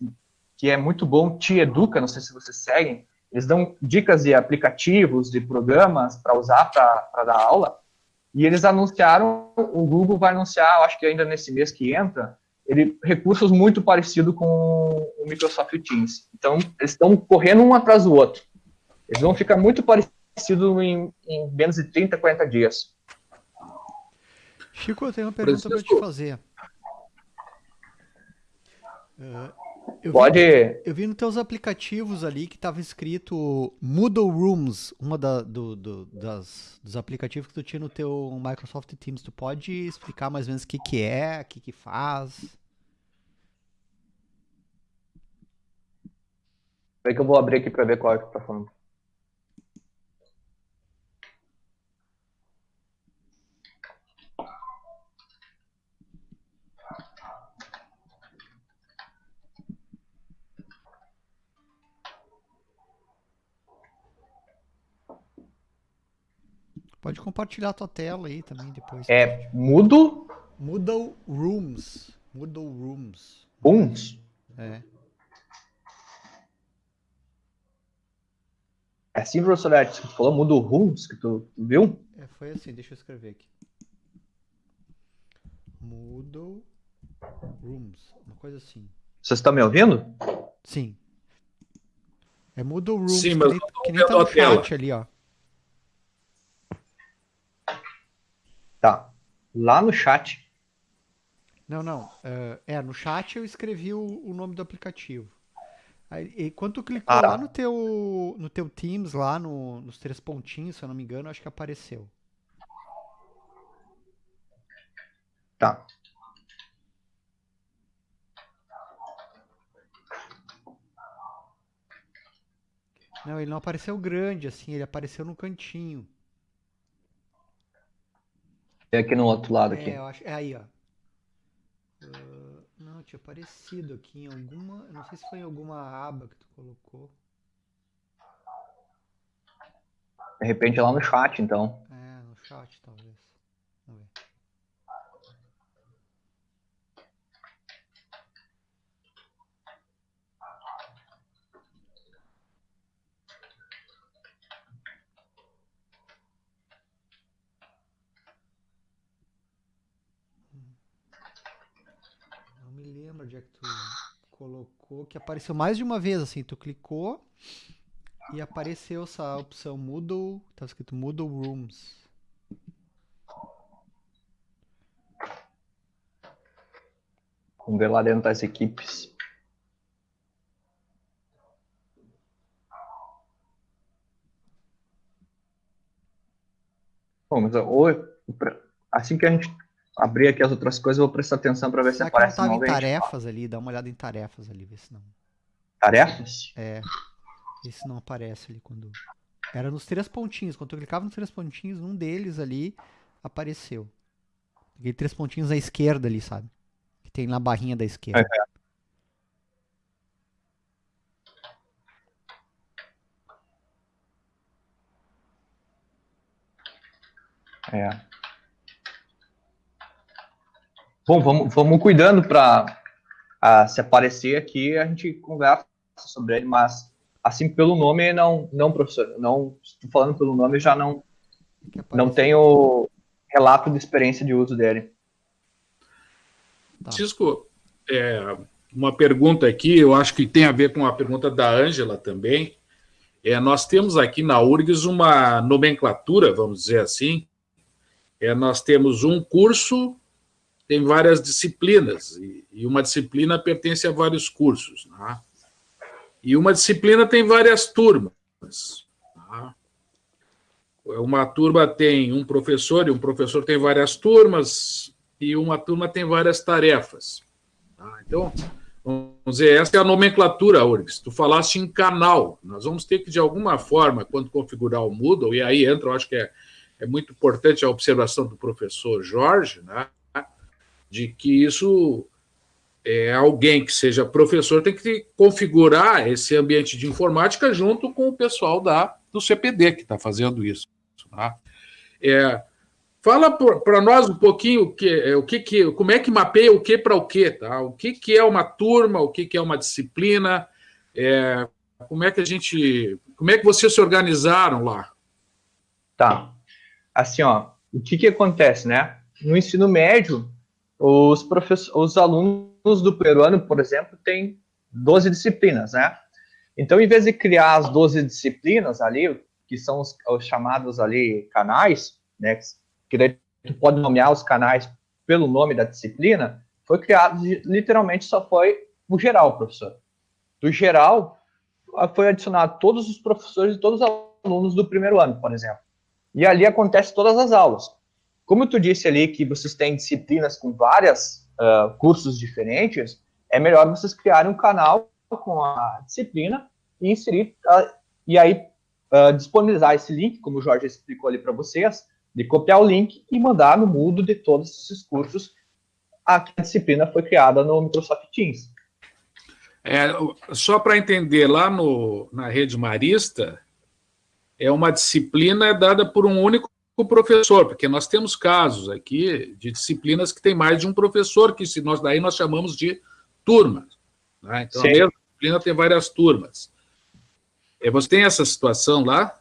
que é muito bom, Te Educa, não sei se vocês seguem. Eles dão dicas de aplicativos, de programas para usar para dar aula. E eles anunciaram, o Google vai anunciar, acho que ainda nesse mês que entra, ele recursos muito parecidos com o Microsoft Teams. Então, eles estão correndo um atrás do outro. Eles vão ficar muito parecidos em, em menos de 30, 40 dias. Chico, eu tenho uma pergunta para te fazer. Uh, eu Pode. Vi, eu vi nos teus aplicativos ali que estava escrito Moodle Rooms, uma da, do, do, das, dos aplicativos que tu tinha no teu Microsoft Teams. Tu pode explicar mais ou menos o que, que é, o que, que faz? Peraí que eu vou abrir aqui para ver qual é que tá falando. Pode compartilhar a tua tela aí também depois. É mudo? Moodle Rooms. Moodle Rooms. Rooms? É. É assim, professor Edson, que tu falou, o rooms, que tu, tu, viu? É, foi assim, deixa eu escrever aqui. Moodle Rooms, uma coisa assim. Vocês estão me ouvindo? Sim. É Moodle Rooms, Sim, mas que, nem, que nem tá no chat ali, ó. Tá. Lá no chat. Não, não. Uh, é, no chat eu escrevi o, o nome do aplicativo. Aí, quando tu clicou ah. lá no teu, no teu Teams, lá no, nos três pontinhos, se eu não me engano, acho que apareceu. Tá. Não, ele não apareceu grande assim, ele apareceu no cantinho. É aqui no outro lado aqui. É, acho, é aí, ó. Uh, não, tinha aparecido aqui em alguma. Não sei se foi em alguma aba que tu colocou. De repente é lá no chat, então. É, no chat talvez. Vamos ver. Não que tu colocou, que apareceu mais de uma vez, assim, tu clicou e apareceu essa opção Moodle, tá escrito Moodle Rooms. Vamos ver lá dentro das equipes. Bom, mas assim que a gente abrir aqui as outras coisas, vou prestar atenção para ver Será se que não aparece tava em tarefas ali? Dá uma olhada em tarefas ali, vê se não. Tarefas? É. Vê se não aparece ali quando. Era nos três pontinhos. Quando eu clicava nos três pontinhos, um deles ali apareceu. Aquele três pontinhos à esquerda ali, sabe? Que tem na barrinha da esquerda. É. Bom, vamos, vamos cuidando para se aparecer aqui, a gente conversa sobre ele, mas assim pelo nome, não, não professor, não, estou falando pelo nome, já não, não tenho relato de experiência de uso dele. Tá. Francisco, é, uma pergunta aqui, eu acho que tem a ver com a pergunta da Ângela também. É, nós temos aqui na URGS uma nomenclatura, vamos dizer assim. É, nós temos um curso, tem várias disciplinas, e, e uma disciplina pertence a vários cursos. né? E uma disciplina tem várias turmas. tá? Uma turma tem um professor, e um professor tem várias turmas, e uma turma tem várias tarefas. tá? Então, vamos dizer, essa é a nomenclatura, URGS. Tu falaste em canal. Nós vamos ter que, de alguma forma, quando configurar o Moodle, e aí entra, eu acho que é, é muito importante a observação do professor Jorge, né? De que isso é alguém que seja professor tem que configurar esse ambiente de informática junto com o pessoal da, do CPD que está fazendo isso. Tá? É, fala para nós um pouquinho o que, é, o que, que, como é que mapeia o que para o que, tá? O que, que é uma turma, o que, que é uma disciplina, é, como é que a gente, como é que vocês se organizaram lá? Tá. Assim, ó, o que que acontece, né? No ensino médio, os, professores, os alunos do primeiro ano, por exemplo, têm 12 disciplinas, né? Então, em vez de criar as 12 disciplinas ali, que são os, os chamados ali canais, né? Que daí tu pode nomear os canais pelo nome da disciplina, foi criado, literalmente, só foi o geral, professor. Do geral, foi adicionado todos os professores e todos os alunos do primeiro ano, por exemplo. E ali acontece todas as aulas. Como tu disse ali que vocês têm disciplinas com várias uh, cursos diferentes, é melhor vocês criarem um canal com a disciplina e inserir uh, e aí uh, disponibilizar esse link, como o Jorge explicou ali para vocês, de copiar o link e mandar no Moodle de todos esses cursos a que a disciplina foi criada no Microsoft Teams. É, só para entender, lá no, na rede Marista, é uma disciplina dada por um único professor, porque nós temos casos aqui de disciplinas que tem mais de um professor, que se nós daí nós chamamos de turma. Né? Então, Sim. a mesma disciplina tem várias turmas. É, você tem essa situação lá?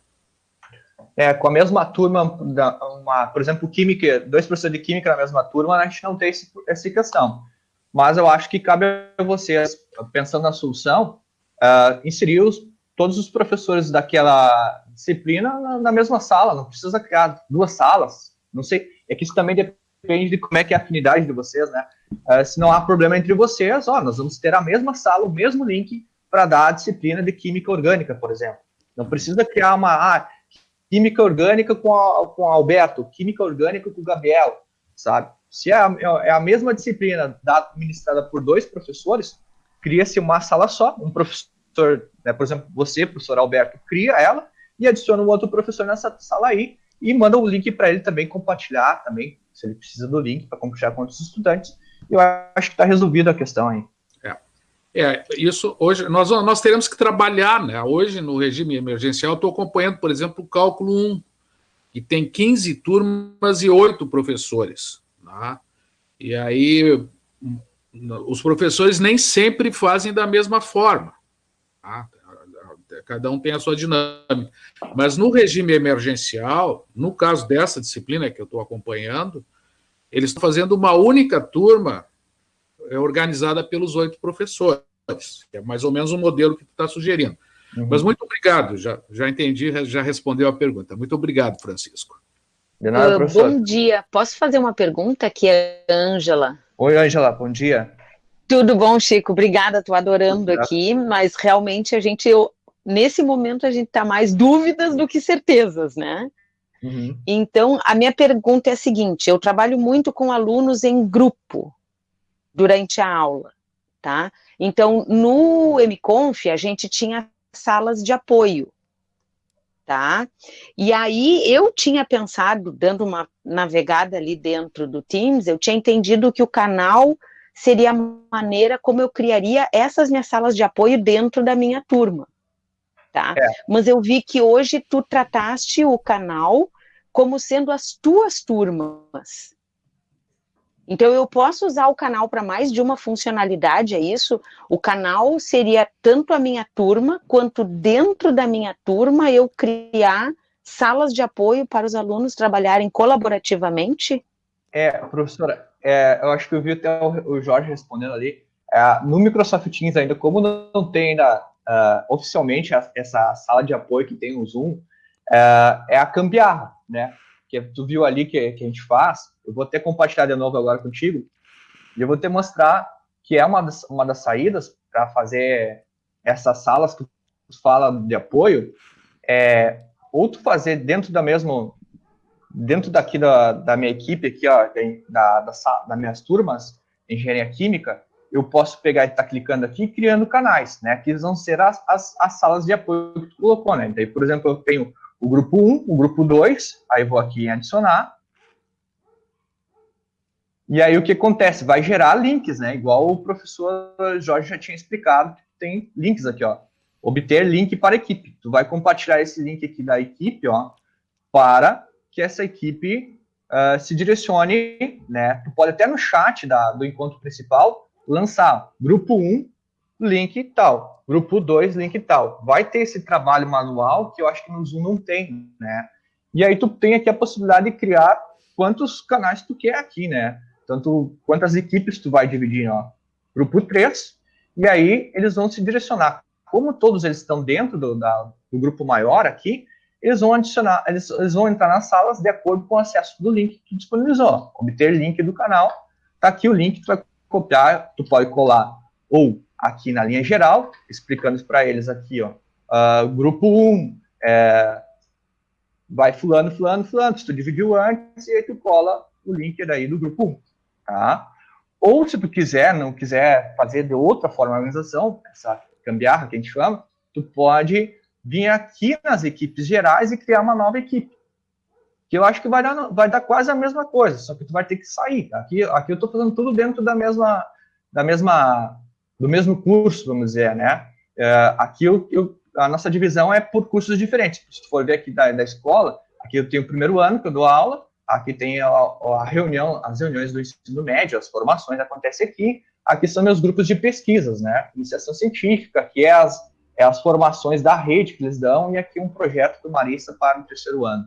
É, com a mesma turma, da, uma, por exemplo, química, dois professores de química na mesma turma, a gente não tem esse, essa questão. Mas eu acho que cabe a vocês, pensando na solução, uh, inserir os, todos os professores daquela disciplina na, na, mesma sala, não precisa criar duas salas, não sei, é que isso também depende de como é que é a afinidade de vocês, né? Uh, se não há problema entre vocês, ó, nós vamos ter a mesma sala, o mesmo link para dar a disciplina de química orgânica, por exemplo. Não precisa criar uma ah, química orgânica com, a, com o Alberto, química orgânica com o Gabriel, sabe? Se é a, é a mesma disciplina administrada por dois professores, cria-se uma sala só, um professor professor, né, por exemplo, você, professor Alberto, cria ela e adiciona um outro professor nessa sala aí e manda o link para ele também compartilhar também, se ele precisa do link para compartilhar com outros estudantes. Eu acho que está resolvida a questão aí. É. é, isso hoje, nós, nós teremos que trabalhar, né? Hoje, no regime emergencial, estou acompanhando, por exemplo, o cálculo 1, que tem 15 turmas e 8 professores. Né? E aí, os professores nem sempre fazem da mesma forma. Tá? Cada um tem a sua dinâmica. Mas no regime emergencial, no caso dessa disciplina que eu estou acompanhando, eles estão fazendo uma única turma é, organizada pelos oito professores, que é mais ou menos o modelo que tu está sugerindo. Uhum. Mas muito obrigado, já, já entendi, já respondeu a pergunta. Muito obrigado, Francisco. De nada, uh, professor. Bom dia. Posso fazer uma pergunta aqui, Ângela? Oi, Ângela, bom dia. Tudo bom, Chico? Obrigada, estou adorando aqui, mas realmente a gente, nesse momento, a gente está mais dúvidas do que certezas, né? Uhum. Então, a minha pergunta é a seguinte: eu trabalho muito com alunos em grupo durante a aula, tá? Então, no MConf, a gente tinha salas de apoio, tá? E aí eu tinha pensado, dando uma navegada ali dentro do Teams, eu tinha entendido que o canal seria a maneira como eu criaria essas minhas salas de apoio dentro da minha turma, tá? É. Mas eu vi que hoje tu trataste o canal como sendo as tuas turmas, então, eu posso usar o canal para mais de uma funcionalidade, é isso? O canal seria tanto a minha turma, quanto dentro da minha turma eu criar salas de apoio para os alunos trabalharem colaborativamente? É, professora, é, eu acho que eu vi até o, Jorge respondendo ali. É, no Microsoft Teams ainda, como não tem ainda uh, oficialmente a, essa sala de apoio que tem o Zoom, é, é a cambiarra, né? Que tu viu ali que, que a gente faz, eu vou até compartilhar de novo agora contigo, e eu vou te mostrar que é uma das, uma das saídas para fazer essas salas que tu fala de apoio, é, ou tu fazer dentro da mesma, dentro daqui da, da minha equipe aqui, ó, da, da, das minhas turmas, engenharia química, eu posso pegar e estar tá clicando aqui criando canais, né, que vão ser as, as, as, salas de apoio que tu colocou, né, então, por exemplo, eu tenho o grupo 1, o grupo 2, aí vou aqui em adicionar, e aí o que acontece? Vai gerar links, né? Igual o professor Jorge já tinha explicado, tem links aqui, ó. Obter link para equipe. Tu vai compartilhar esse link aqui da equipe, ó, para que essa equipe uh, se direcione, né? Tu pode até no chat da, do encontro principal lançar grupo 1, link tal, grupo 2, link tal. Vai ter esse trabalho manual que eu acho que no Zoom não tem, né? E aí tu tem aqui a possibilidade de criar quantos canais tu quer aqui, né? Tanto quantas equipes tu vai dividir, ó, grupo 3, e aí eles vão se direcionar. Como todos eles estão dentro do, da, do grupo maior aqui, eles vão adicionar, eles, eles, vão entrar nas salas de acordo com o acesso do link que disponibilizou. Obter link do canal, tá aqui o link, tu vai copiar, tu pode colar ou aqui na linha geral, explicando para eles aqui, ó, uh, grupo 1, é, vai fulano, fulano, fulano, se tu dividiu antes, e aí tu cola o link daí do grupo 1 tá? Ou se tu quiser, não quiser fazer de outra forma a organização, essa gambiarra que a gente chama, tu pode vir aqui nas equipes gerais e criar uma nova equipe. Que eu acho que vai dar, vai dar quase a mesma coisa, só que tu vai ter que sair. Aqui, aqui eu estou fazendo tudo dentro da mesma, da mesma, do mesmo curso, vamos dizer, né? É, aqui eu, eu, a nossa divisão é por cursos diferentes. Se tu for ver aqui da, da escola, aqui eu tenho o primeiro ano que eu dou aula, Aqui tem a, a, reunião, as reuniões do ensino médio, as formações acontecem aqui. Aqui são meus grupos de pesquisas, né? Iniciação científica, que é as, é as formações da rede que eles dão, e aqui um projeto do Marista para o terceiro ano.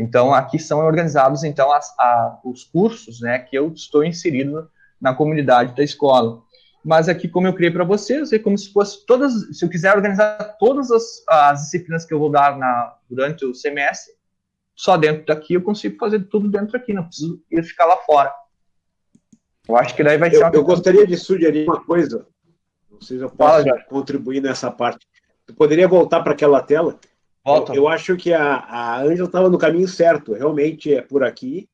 Então, aqui são organizados, então, as, a, os cursos, né, que eu estou inserido na comunidade da escola. Mas aqui, como eu criei para vocês, é como se fosse todas, se eu quiser organizar todas as, as disciplinas que eu vou dar na, durante o semestre, só dentro daqui eu consigo fazer tudo dentro aqui, não preciso ir ficar lá fora. Eu acho que daí vai ser. Eu, eu gostaria de sugerir uma coisa. Não sei se eu posso Fala, contribuir nessa parte. Tu poderia voltar para aquela tela? Eu, eu, acho que a, Ângela estava no caminho certo. Realmente é por aqui.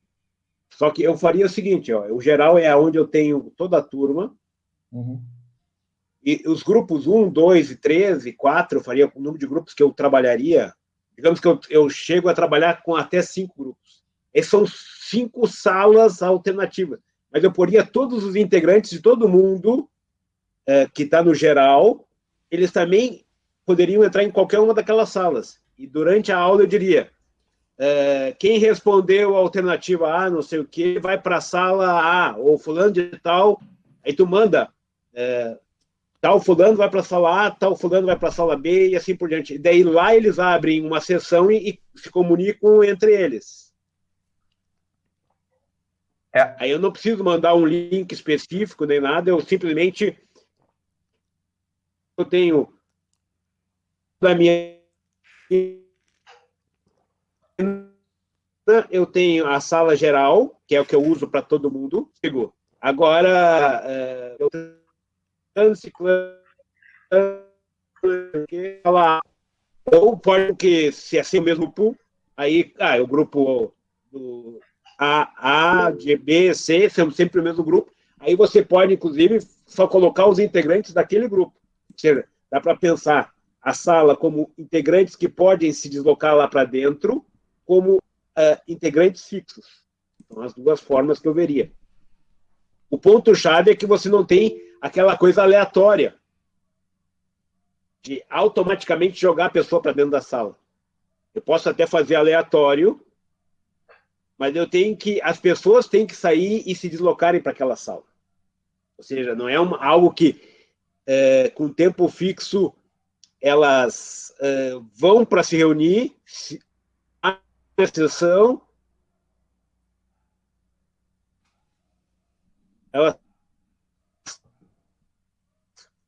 Só que eu faria o seguinte: ó, o geral é onde eu tenho toda a turma. Uhum. E os grupos 1, 2 e 3 e 4, eu faria o número de grupos que eu trabalharia. Digamos que eu, eu chego a trabalhar com até cinco grupos. Essas são cinco salas alternativas. Mas eu poria todos os integrantes de todo mundo é, que está no geral, eles também poderiam entrar em qualquer uma daquelas salas. E durante a aula eu diria, é, quem respondeu a alternativa A, não sei o que, vai para a sala A, ou fulano de tal, aí tu manda, é, tal fulano vai para a sala A, tal fulano vai para a sala B, e assim por diante. E daí lá eles abrem uma sessão e, e se comunicam entre eles. É. Aí eu não preciso mandar um link específico nem nada, eu simplesmente eu tenho da minha eu tenho a sala geral, que é o que eu uso para todo mundo. Chegou. Agora, é, eu ou pode que se é assim o mesmo pool, aí ah, é o grupo do A, A, G, B, C, são sempre o mesmo grupo. Aí você pode, inclusive, só colocar os integrantes daquele grupo. Dá para pensar a sala como integrantes que podem se deslocar lá para dentro, como uh, integrantes fixos. São as duas formas que eu veria. O ponto-chave é que você não tem aquela coisa aleatória de automaticamente jogar a pessoa para dentro da sala. Eu posso até fazer aleatório, mas eu tenho que as pessoas têm que sair e se deslocarem para aquela sala. Ou seja, não é uma, algo que é, com tempo fixo elas é, vão para se reunir, se, sessão, ela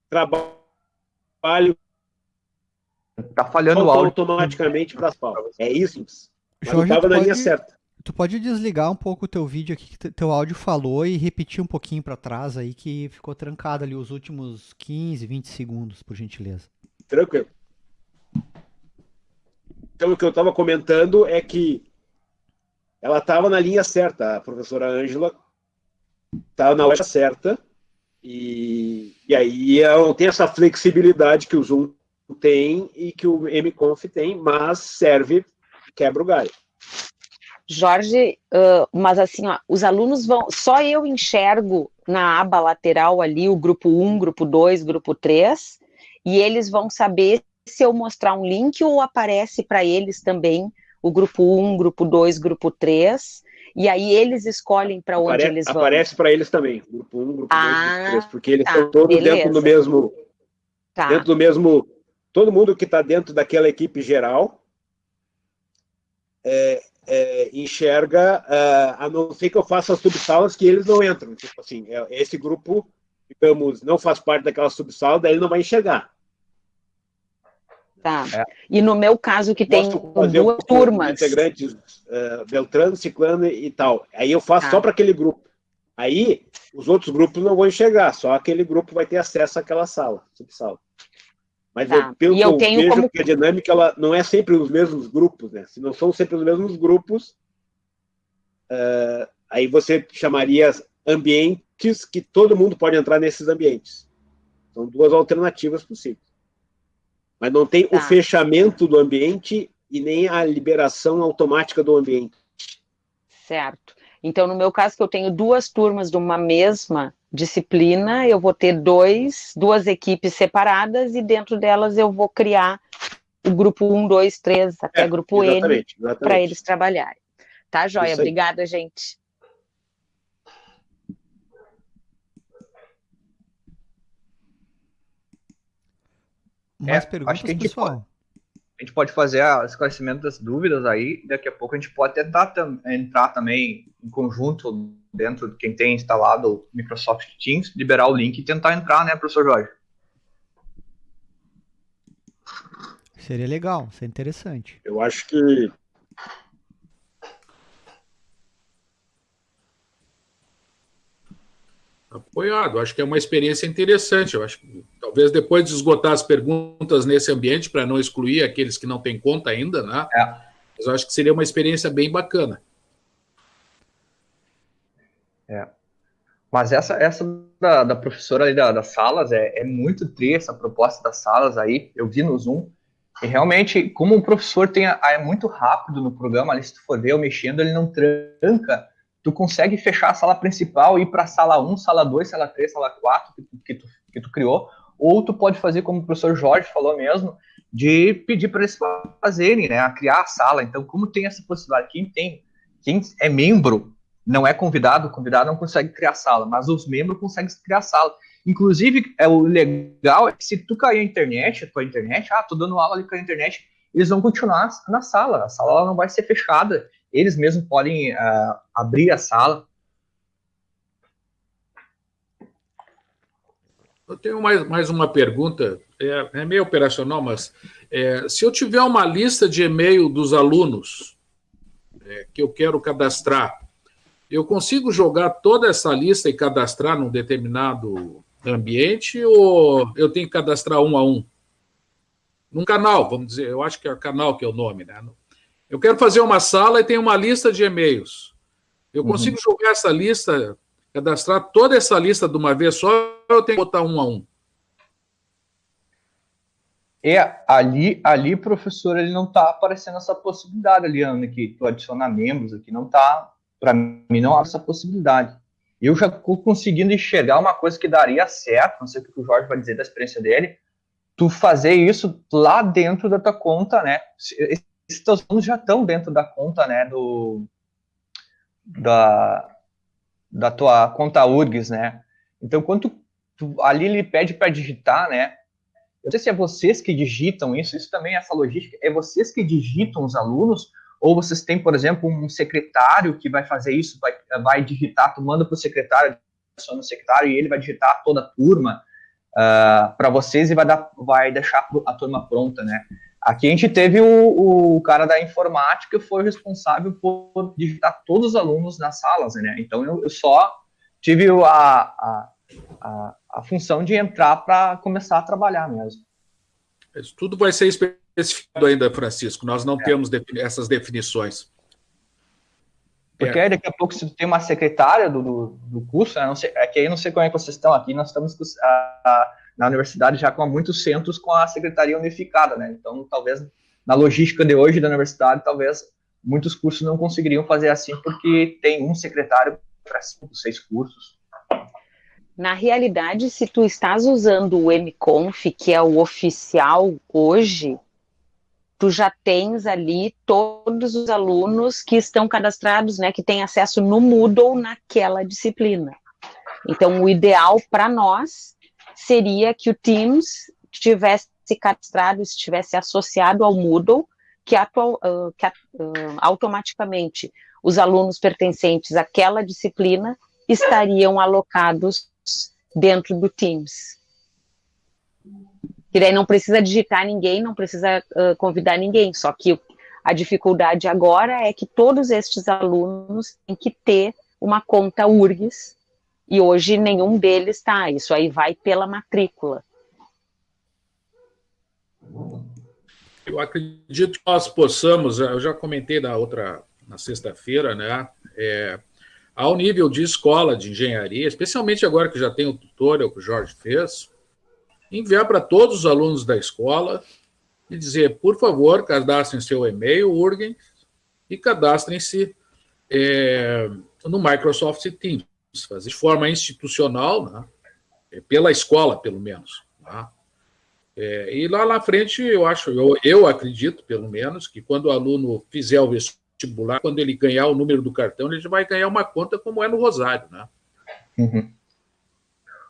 trabalha tá falhando o áudio automaticamente para as palmas. É isso. Jorge, estava na pode, linha certa. Tu pode desligar um pouco o teu vídeo aqui que teu áudio falou e repetir um pouquinho para trás aí que ficou trancado ali os últimos 15, 20 segundos, por gentileza. Tranquilo. Então, o que eu estava comentando é que ela estava na linha certa, a professora Ângela estava na hora certa, e, e aí ela tem essa flexibilidade que o Zoom tem e que o MConf tem, mas serve, quebra o galho. Jorge, uh, mas assim, ó, os alunos vão. Só eu enxergo na aba lateral ali o grupo 1, grupo 2, grupo 3, e eles vão saber se eu mostrar um link ou aparece para eles também o grupo 1, grupo 2, grupo 3, e aí eles escolhem para onde Apare eles vão. Aparece para eles também, grupo 1, grupo 2, ah, grupo 3, porque eles tá, estão todos beleza. dentro do mesmo tá. dentro do mesmo todo mundo que está dentro daquela equipe geral é, é, enxerga, uh, a não ser que eu faça subsalas que eles não entram. Tipo assim, é, esse grupo, digamos, não faz parte daquela subsala, daí ele não vai enxergar. Tá. É. E no meu caso, que tem duas turmas. Integrantes uh, Beltrano, Ciclano e tal. Aí eu faço tá. só para aquele grupo. Aí os outros grupos não vão enxergar, só aquele grupo vai ter acesso àquela sala, subsala. Mas tá. eu, pelo e eu que eu vejo como... que a dinâmica ela não é sempre os mesmos grupos, né? Se não são sempre os mesmos grupos, uh, aí você chamaria ambientes que todo mundo pode entrar nesses ambientes. São duas alternativas possíveis. Mas não tem tá. o fechamento do ambiente e nem a liberação automática do ambiente. Certo. Então, no meu caso, que eu tenho duas turmas de uma mesma disciplina, eu vou ter dois, duas equipes separadas e dentro delas eu vou criar o grupo 1, 2, 3, até é, grupo exatamente, N, para eles trabalharem. Tá, Joia? Obrigada, gente. Mais é, perguntas, acho que a gente pessoal? Pode, a gente pode fazer o esclarecimento das dúvidas aí, daqui a pouco a gente pode tentar tam, entrar também em conjunto dentro de quem tem instalado o Microsoft Teams, liberar o link e tentar entrar, né, professor Jorge? Seria legal, seria interessante. Eu acho que Apoiado, acho que é uma experiência interessante. Eu acho que talvez depois de esgotar as perguntas nesse ambiente, para não excluir aqueles que não têm conta ainda, né? É. Mas eu acho que seria uma experiência bem bacana. É. Mas essa, essa da, da professora ali da, das salas é, é muito tri, essa proposta das salas aí, eu vi no Zoom, e realmente, como o professor tem a, é muito rápido no programa, ali se tu for ver eu mexendo, ele não tranca, tu consegue fechar a sala principal e ir para sala 1, sala 2, sala 3, sala 4 que, que, tu, que tu criou, ou tu pode fazer como o professor Jorge falou mesmo, de pedir para eles fazerem, né, a criar a sala. Então, como tem essa possibilidade, quem tem, quem é membro não é convidado, o convidado não consegue criar sala, mas os membros conseguem criar sala. Inclusive, é o legal é que se tu cair a internet, a tua internet, ah, tô dando aula ali com a internet, eles vão continuar na sala, a sala não vai ser fechada, eles mesmos podem uh, abrir a sala. Eu tenho mais, mais uma pergunta, é, é meio operacional, mas é, se eu tiver uma lista de e-mail dos alunos é, que eu quero cadastrar, eu consigo jogar toda essa lista e cadastrar num determinado ambiente ou eu tenho que cadastrar um a um? Num canal, vamos dizer, eu acho que é canal que é o nome, né? Eu quero fazer uma sala e tem uma lista de e-mails. Eu uhum. consigo uhum. jogar essa lista, cadastrar toda essa lista de uma vez só ou eu tenho que botar um a um? É, ali, ali, professor, ele não está aparecendo essa possibilidade ali, Ana, que tu adicionar membros aqui, não está para mim, não há essa possibilidade. Eu já estou conseguindo enxergar uma coisa que daria certo, não sei o que o Jorge vai dizer da experiência dele, tu fazer isso lá dentro da tua conta, né? Esses teus alunos já estão dentro da conta, né, do, da, da tua conta URGS, né? Então, quando tu, ali ele pede para digitar, né? Eu não sei se é vocês que digitam isso, isso também, essa logística, é vocês que digitam os alunos ou vocês têm, por exemplo, um secretário que vai fazer isso, vai, vai digitar, tu manda para o secretário, adiciona o secretário e ele vai digitar toda a turma uh, ah, para vocês e vai, dar, vai deixar a turma pronta, né? Aqui a gente teve o, o cara da informática que foi responsável por digitar todos os alunos nas salas, né? Então eu, eu só tive a, a, a, a função de entrar para começar a trabalhar mesmo. Isso tudo vai ser especificado ainda, Francisco. Nós não é. temos defini essas definições. Porque é. aí daqui a pouco, se tem uma secretária do, do, do curso, né, sei, é que aí não sei como é que vocês estão aqui, nós estamos a, a, na universidade já com muitos centros com a secretaria unificada, né? Então, talvez na logística de hoje da universidade, talvez muitos cursos não conseguiriam fazer assim, porque tem um secretário para cinco, seis cursos. Na realidade, se tu estás usando o MConf, que é o oficial hoje, tu já tens ali todos os alunos que estão cadastrados, né, que têm acesso no Moodle naquela disciplina. Então, o ideal para nós seria que o Teams tivesse cadastrado, estivesse associado ao Moodle, que, atual, uh, que uh, automaticamente os alunos pertencentes àquela disciplina estariam alocados dentro do Teams. Que daí não precisa digitar ninguém, não precisa uh, convidar ninguém, só que a dificuldade agora é que todos estes alunos têm que ter uma conta URGS, e hoje nenhum deles está, isso aí vai pela matrícula. Eu acredito que nós possamos, eu já comentei na outra, na sexta-feira, né, é, ao nível de escola de engenharia, especialmente agora que já tem o tutorial que o Jorge fez, enviar para todos os alunos da escola e dizer, por favor, cadastrem seu e-mail, URGEN, e cadastrem-se é, no Microsoft Teams, fazer de forma institucional, né, é, pela escola, pelo menos. Tá? É, e lá na frente, eu acho, eu, eu acredito, pelo menos, que quando o aluno fizer o vestibular, quando ele ganhar o número do cartão, ele vai ganhar uma conta como é no Rosário, né? Uhum.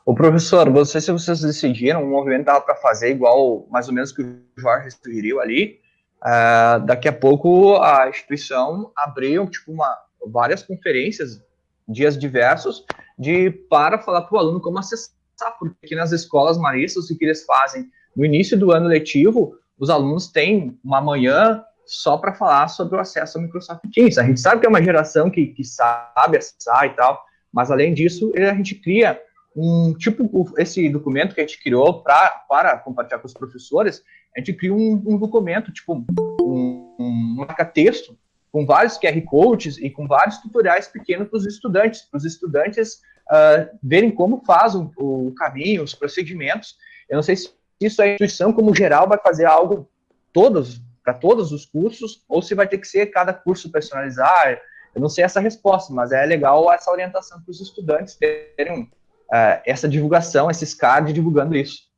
O professor, não sei se vocês decidiram, o movimento dava para fazer igual, mais ou menos, que o Jorge sugeriu ali. Uh, daqui a pouco a instituição abriu tipo uma, várias conferências, dias diversos, de para falar para o aluno como acessar, porque nas escolas maristas, o que eles fazem no início do ano letivo, os alunos têm uma manhã só para falar sobre o acesso ao Microsoft Teams. A gente sabe que é uma geração que, que sabe acessar e tal, mas além disso, a gente cria um tipo, esse documento que a gente criou pra, para compartilhar com os professores, a gente cria um, um documento, tipo, um, um marca-texto, com vários QR Codes e com vários tutoriais pequenos para os estudantes, para os estudantes uh, verem como faz o, o, caminho, os procedimentos. Eu não sei se isso a instituição, como geral, vai fazer algo todos para todos os cursos, ou se vai ter que ser cada curso personalizar. Eu não sei essa resposta, mas é legal essa orientação para os estudantes terem uh, essa divulgação, esses cards divulgando isso.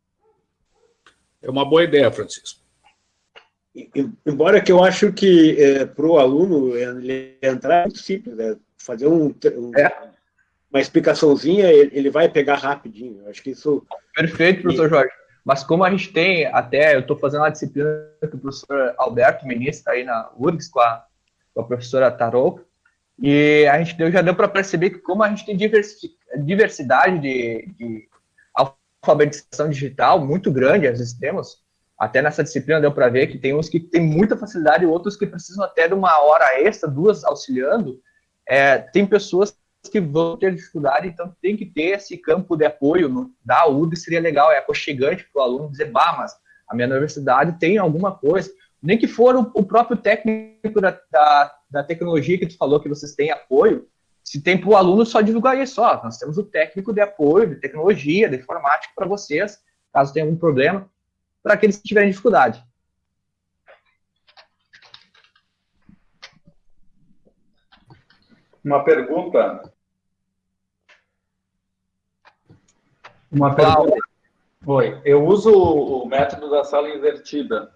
É uma boa ideia, Francisco. Embora que eu acho que é, para o aluno ele entrar é muito simples, né? fazer um, um é. uma explicaçãozinha, ele, vai pegar rapidinho. Eu acho que isso. Perfeito, professor. Jorge. Mas como a gente tem, até eu estou fazendo uma disciplina que o professor Alberto ministra aí na URGS com a, com a professora Tarou, e a gente deu, já deu para perceber que como a gente tem diversidade de, de alfabetização digital muito grande, às vezes temos, até nessa disciplina deu para ver que tem uns que têm muita facilidade e outros que precisam até de uma hora extra, duas auxiliando. É, tem pessoas que vão ter dificuldade, então tem que ter esse campo de apoio no, da URG, seria legal, é aconchegante para o aluno dizer, bah, mas a minha universidade tem alguma coisa, nem que for o, o próprio técnico da, da, da, tecnologia que tu falou que vocês têm apoio, se tem para o aluno só divulgar isso, ó, nós temos o técnico de apoio, de tecnologia, de informática para vocês, caso tenha algum problema, para aqueles que tiverem dificuldade. Uma pergunta. Uma pergunta. Oi, eu uso o método da sala invertida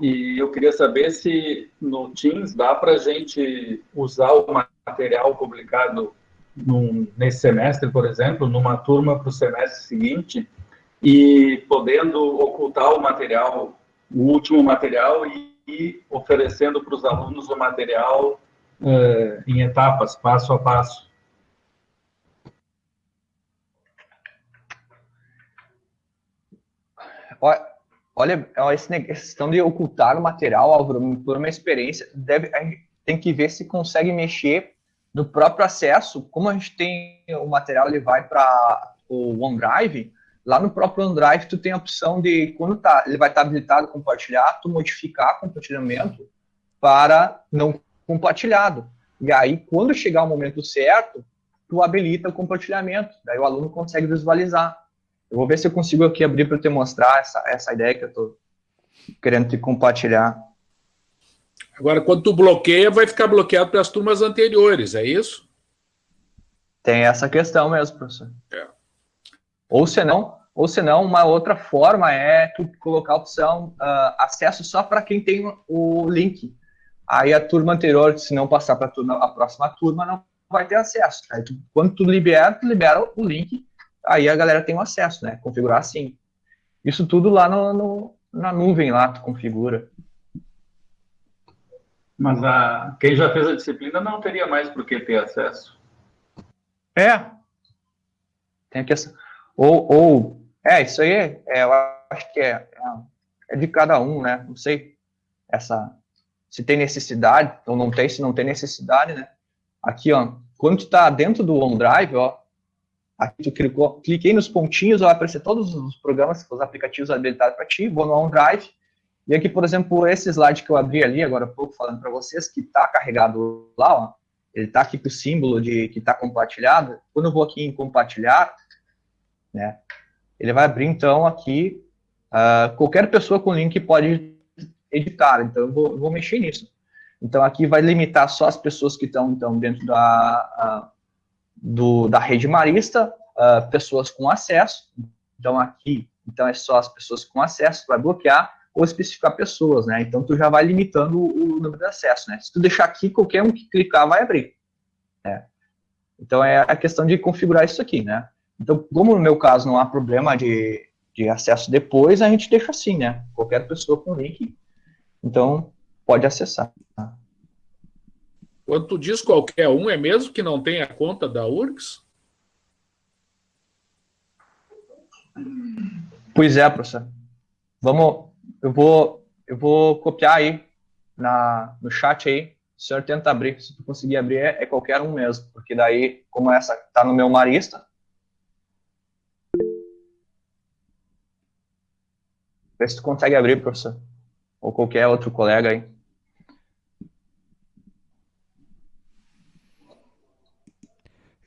e eu queria saber se no Teams dá para a gente usar o material publicado num, nesse semestre, por exemplo, numa turma para o semestre seguinte e podendo ocultar o material, o último material e, e oferecendo para os alunos o material uh, em etapas, passo a passo. Olha, essa questão de ocultar o material, Álvaro, por uma experiência, deve, tem que ver se consegue mexer no próprio acesso. Como a gente tem o material, ele vai para o OneDrive, lá no próprio OneDrive tu tem a opção de, quando tá, ele vai estar tá habilitado compartilhar, tu modificar compartilhamento para não compartilhado. E aí, quando chegar o momento certo, tu habilita o compartilhamento. Daí o aluno consegue visualizar. Eu vou ver se eu consigo aqui abrir para te mostrar essa, essa ideia que eu estou querendo te compartilhar. Agora, quando tu bloqueia, vai ficar bloqueado para as turmas anteriores, é isso? Tem essa questão mesmo, professor. É. Ou senão, ou senão, uma outra forma é tu colocar a opção uh, acesso só para quem tem o link. Aí a turma anterior, se não passar para a próxima turma, não vai ter acesso. Aí tu, quando tu libera, tu libera o link, aí a galera tem o acesso, né? Configurar assim. Isso tudo lá no, no, na nuvem, lá tu configura. Mas a, quem já fez a disciplina não teria mais por que ter acesso. É. Tem que ou, ou é isso aí. É, eu acho que é, é, é de cada um, né? Não sei essa se tem necessidade ou não tem, se não tem necessidade, né? Aqui, ó, quando tu tá dentro do OneDrive, ó, aqui tu clicou, cliquei nos pontinhos, vai aparecer todos os programas, os aplicativos habilitados para ti, vou no OneDrive, e aqui, por exemplo, esse slide que eu abri ali agora há pouco, falando para vocês, que está carregado lá, ó, ele está aqui com o símbolo de que está compartilhado. Quando eu vou aqui em compartilhar, né, ele vai abrir, então, aqui, uh, qualquer pessoa com link pode editar, então eu vou, vou mexer nisso. Então, aqui vai limitar só as pessoas que estão, então, dentro da, do, da rede marista, uh, pessoas com acesso. Então, aqui, então, é só as pessoas com acesso, vai bloquear ou especificar pessoas, né? Então, tu já vai limitando o, número de acesso, né? Se tu deixar aqui, qualquer um que clicar vai abrir. Né? Então, é a questão de configurar isso aqui, né? Então, como no meu caso não há problema de, de acesso depois, a gente deixa assim, né? Qualquer pessoa com link, então pode acessar. Quando tu diz qualquer um, é mesmo que não tenha conta da URGS? Pois é, professor. Vamos, eu vou, eu vou copiar aí na, no chat aí. O senhor tenta abrir. Se tu conseguir abrir, é, é qualquer um mesmo. Porque daí, como essa está no meu marista, Vê se tu consegue abrir, professor. Ou qualquer outro colega aí.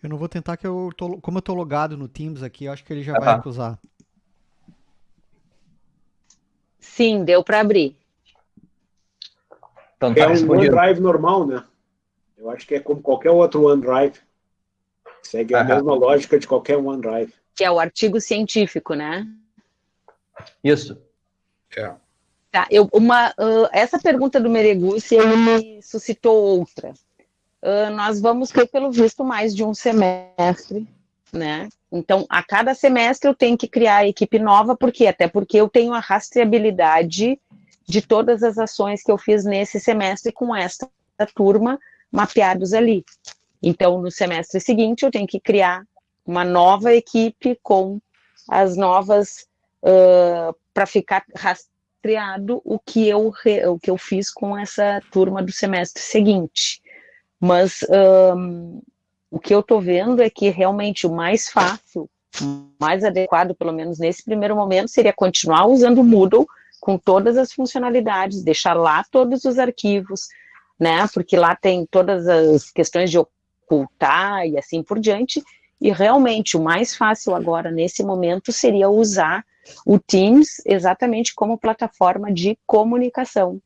Eu não vou tentar que eu tô, como eu tô logado no Teams aqui, eu acho que ele já vai acusar. Sim, deu para abrir. Então, tá é um OneDrive normal, né? Eu acho que é como qualquer outro OneDrive. Segue a mesma lógica de qualquer OneDrive. Que é o artigo científico, né? Isso. É. Tá, eu, uma, uh, essa pergunta do Mereguchi ele me suscitou outra. Uh, nós vamos ter, pelo visto, mais de um semestre, né? Então, a cada semestre eu tenho que criar a equipe nova, por quê? Até porque eu tenho a rastreabilidade de todas as ações que eu fiz nesse semestre com esta turma mapeados ali. Então, no semestre seguinte, eu tenho que criar uma nova equipe com as novas uh, para ficar rastreado o que eu o que eu fiz com essa turma do semestre seguinte. Mas um, o que eu estou vendo é que realmente o mais fácil, mais adequado, pelo menos nesse primeiro momento, seria continuar usando o Moodle com todas as funcionalidades, deixar lá todos os arquivos, né? Porque lá tem todas as questões de ocultar e assim por diante. E realmente o mais fácil agora, nesse momento, seria usar o Teams exatamente como plataforma de comunicação.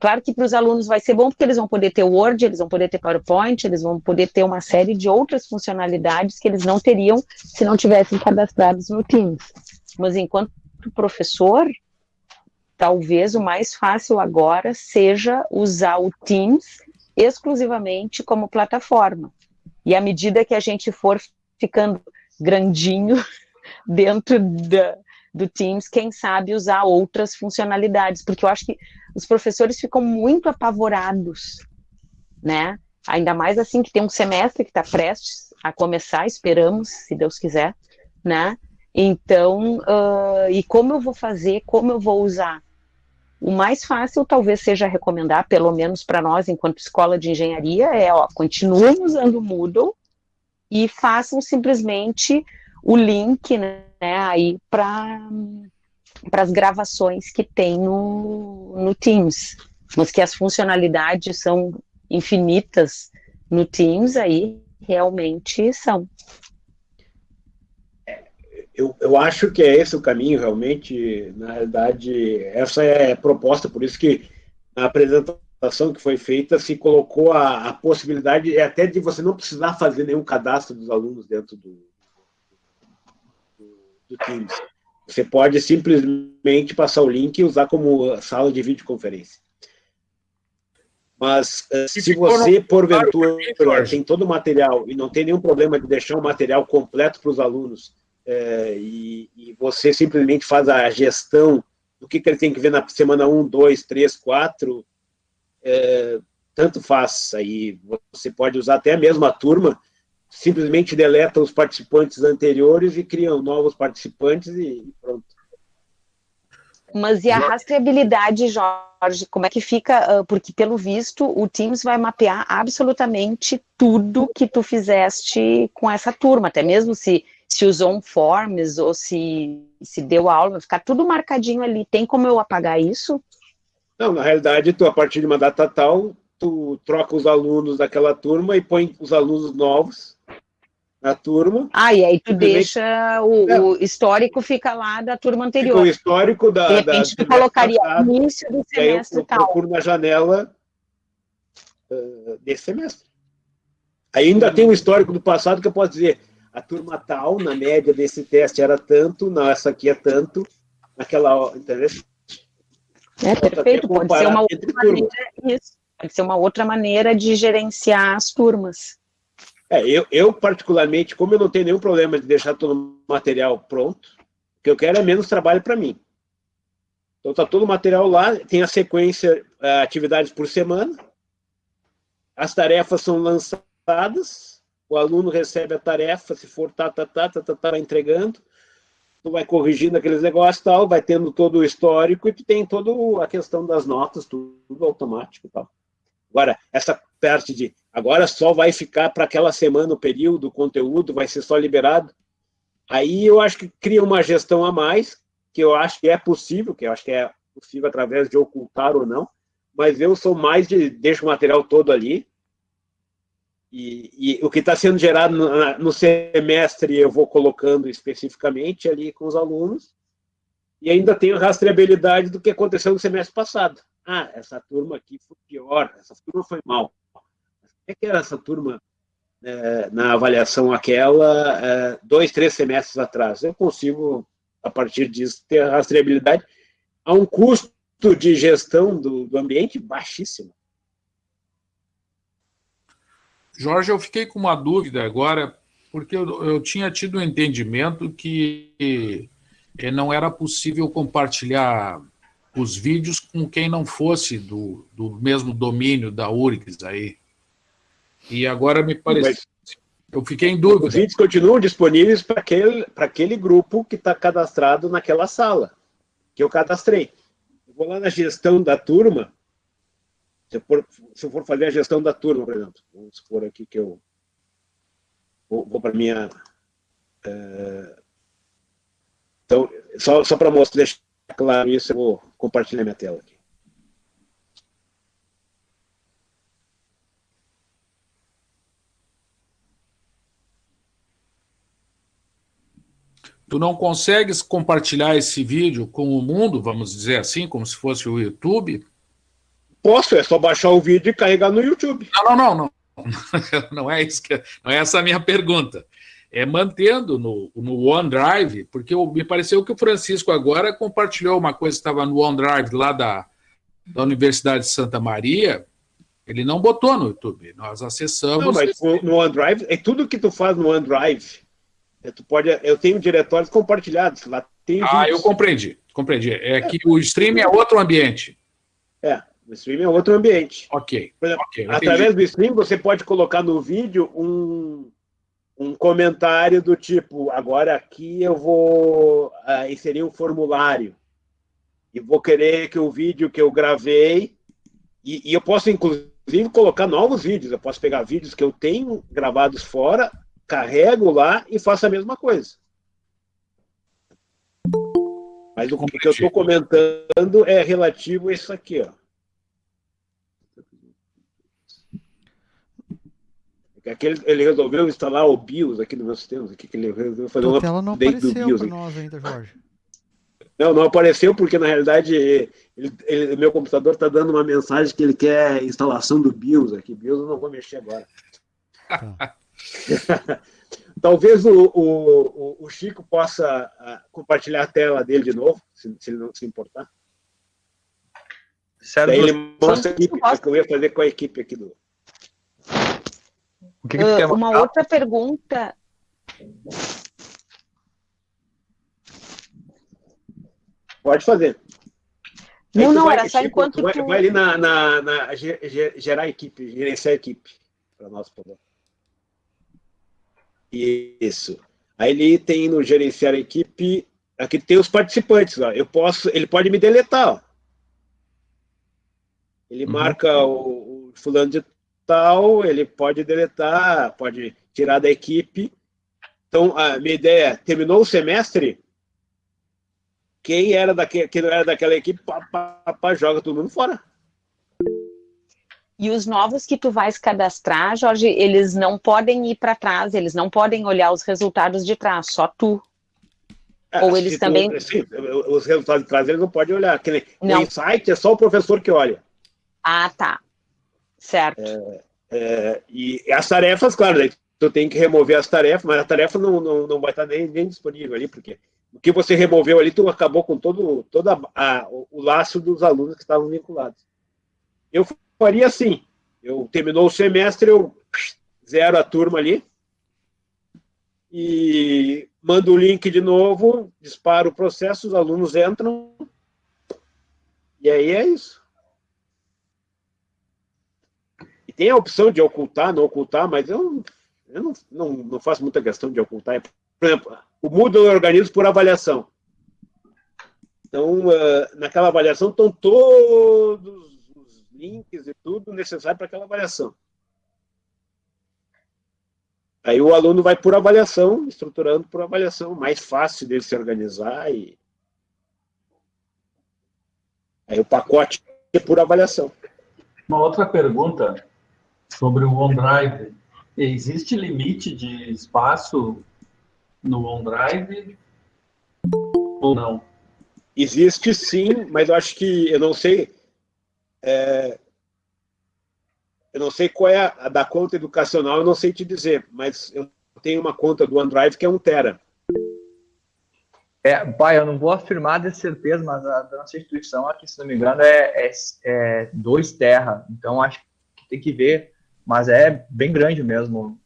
Claro que para os alunos vai ser bom porque eles vão poder ter Word, eles vão poder ter PowerPoint, eles vão poder ter uma série de outras funcionalidades que eles não teriam se não tivessem cadastrados no Teams. Mas enquanto professor, talvez o mais fácil agora seja usar o Teams exclusivamente como plataforma. E à medida que a gente for ficando grandinho dentro da, do Teams, quem sabe usar outras funcionalidades, porque eu acho que os professores ficam muito apavorados, né? Ainda mais assim que tem um semestre que está prestes a começar, esperamos, se Deus quiser, né? Então, uh, e como eu vou fazer, como eu vou usar? O mais fácil talvez seja recomendar, pelo menos para nós, enquanto escola de engenharia, é, ó, continuem usando o Moodle e façam simplesmente o link, né, aí para para as gravações que tem no, no Teams, mas que as funcionalidades são infinitas no Teams, aí realmente são. Eu, eu acho que é esse o caminho, realmente, na realidade, essa é a proposta, por isso que na apresentação que foi feita se colocou a, a possibilidade até de você não precisar fazer nenhum cadastro dos alunos dentro do, do, Teams. Você pode simplesmente passar o link e usar como sala de videoconferência. Mas eh, se você, porventura, tem todo o material e não tem nenhum problema de deixar o material completo para os alunos é, e, e, você simplesmente faz a gestão do que, que ele tem que ver na semana 1, 2, 3, 4, é, tanto faz. Aí você pode usar até a mesma turma simplesmente deleta os participantes anteriores e criam novos participantes e, pronto. Mas e a rastreabilidade, Jorge, como é que fica? Ah, porque, pelo visto, o Teams vai mapear absolutamente tudo que tu fizeste com essa turma, até mesmo se, se usou um forms ou se, se deu aula, vai ficar tudo marcadinho ali. Tem como eu apagar isso? Não, na realidade, tu, a partir de uma data tal, tu troca os alunos daquela turma e põe os alunos novos na turma. Ah, e aí tu deixa o, é. o, histórico fica lá da turma anterior. Fica o histórico da. De repente da, tu colocaria passado, início do semestre e eu, tal. procuro na janela uh, desse semestre. Ainda tem um histórico do passado que eu posso dizer, a turma tal, na média desse teste era tanto, não, essa aqui é tanto, naquela, entendeu? É perfeito, pode ser uma outra maneira, isso, pode ser uma outra maneira de gerenciar as turmas. É, eu, eu, particularmente, como eu não tenho nenhum problema de deixar todo o material pronto, o que eu quero é menos trabalho para mim. Então tá todo o material lá, tem a sequência, uh, atividades por semana, as tarefas são lançadas, o aluno recebe a tarefa, se for tá, tá, tá, tá, tá, tá, vai entregando, tu vai corrigindo aqueles negócios tal, vai tendo todo o histórico e tu tem toda a questão das notas, tudo, tudo automático e tal. Agora, essa parte de agora só vai ficar para aquela semana o período, o conteúdo vai ser só liberado, aí eu acho que cria uma gestão a mais, que eu acho que é possível, que eu acho que é possível através de ocultar ou não, mas eu sou mais de deixo o material todo ali, E, e o que está sendo gerado no, no, semestre eu vou colocando especificamente ali com os alunos, e ainda tenho rastreabilidade do que aconteceu no semestre passado. Ah, essa turma aqui foi pior, essa turma foi mal. É que era essa turma é, na avaliação aquela, é, dois, três semestres atrás? Eu consigo, a partir disso, ter rastreabilidade a um custo de gestão do, do ambiente baixíssimo. Jorge, eu fiquei com uma dúvida agora, porque eu, eu tinha tido o um entendimento que não era possível compartilhar os vídeos com quem não fosse do, do mesmo domínio da URGS aí. E agora me parece... Eu fiquei em dúvida. Os vídeos continuam disponíveis para aquele, aquele grupo que está cadastrado naquela sala, que eu cadastrei. Eu vou lá na gestão da turma, se eu, for, se eu for fazer a gestão da turma, por exemplo, vamos supor aqui que eu vou, vou para a minha... Uh, então, só, só para mostrar, deixar claro isso, eu vou compartilhar minha tela aqui. Tu não consegues compartilhar esse vídeo com o mundo, vamos dizer assim, como se fosse o YouTube? Posso, é só baixar o vídeo e carregar no YouTube. Não, não, não, não. Não é isso que, não é essa a minha pergunta é, mantendo no, no OneDrive, porque me pareceu que o Francisco agora compartilhou uma coisa que estava no OneDrive lá da, da Universidade de Santa Maria, ele não botou no YouTube, nós acessamos... Não, mas no OneDrive, é tudo que tu faz no OneDrive, tu pode, eu tenho diretórios compartilhados, lá tem Ah, vídeos. eu compreendi, compreendi, é, é que o stream é outro ambiente. É, o stream é outro ambiente. Ok. Exemplo, okay através do stream, você pode colocar no vídeo um, um comentário do tipo, agora aqui eu vou uh, inserir um formulário e vou querer que o vídeo que eu gravei, e, e, eu posso inclusive colocar novos vídeos, eu posso pegar vídeos que eu tenho gravados fora, carrego lá e faço a mesma coisa. Mas o que eu estou comentando é relativo a isso aqui, ó. Aquele, ele resolveu instalar o BIOS aqui no meu sistema, aqui, que ele resolveu fazer uma tela não apareceu do BIOS. nós ainda, Jorge. Não, não apareceu porque, na realidade, ele, ele, meu computador está dando uma mensagem que ele quer instalação do BIOS aqui. BIOS eu não vou mexer agora. Tá. Talvez o, o, o, Chico possa uh, compartilhar a tela dele de novo, se, se ele não se importar. Certo. Daí ele mostra a equipe, que eu ia fazer com a equipe aqui do... O que, que uh, uma outra pergunta. Pode fazer. Não, não, vai, era só enquanto tu... Vai, vai ali na, na, na, gerar equipe, gerenciar equipe para nós, por favor. Isso. Aí ele tem no gerenciar equipe, aqui tem os participantes, ó. Eu posso, ele pode me deletar, ó. Ele uhum. marca o, o fulano de tal, ele pode deletar, pode tirar da equipe. Então, a minha ideia é, terminou o semestre, quem era daquele, quem era daquela equipe, pá, pá, pá, joga todo mundo fora. E os novos que tu vais cadastrar, Jorge, eles não podem ir para trás, eles não podem olhar os resultados de trás, só tu. É, Ou eles também... Tu, sim, os resultados de trás eles não podem olhar. não. O insight é só o professor que olha. Ah, tá. Certo. É, é, e as tarefas, claro, daí tu tem que remover as tarefas, mas a tarefa não, não, não vai estar nem, nem disponível ali, porque o que você removeu ali, tu acabou com todo, todo a, a, o laço dos alunos que estavam vinculados. Eu faria assim, eu terminou o semestre, eu zero a turma ali, e mando o link de novo, disparo o processo, os alunos entram, e aí é isso. tem a opção de ocultar, não ocultar, mas eu, eu não, não, não faço muita questão de ocultar. Por exemplo, o Moodle é organiza por avaliação. Então, uh, naquela avaliação estão todos os links e tudo necessário para aquela avaliação. Aí o aluno vai por avaliação, estruturando por avaliação, mais fácil dele se organizar e aí o pacote é por avaliação. Uma outra pergunta sobre o OneDrive. Existe limite de espaço no OneDrive ou não? Existe sim, mas eu acho que eu não sei. É, eu não sei qual é a da conta educacional, eu não sei te dizer, mas eu tenho uma conta do OneDrive que é um tera. É, pai, eu não vou afirmar de certeza, mas a da nossa instituição aqui, se não me engano, é, é, é dois terra. Então acho que tem que ver, mas é bem grande mesmo.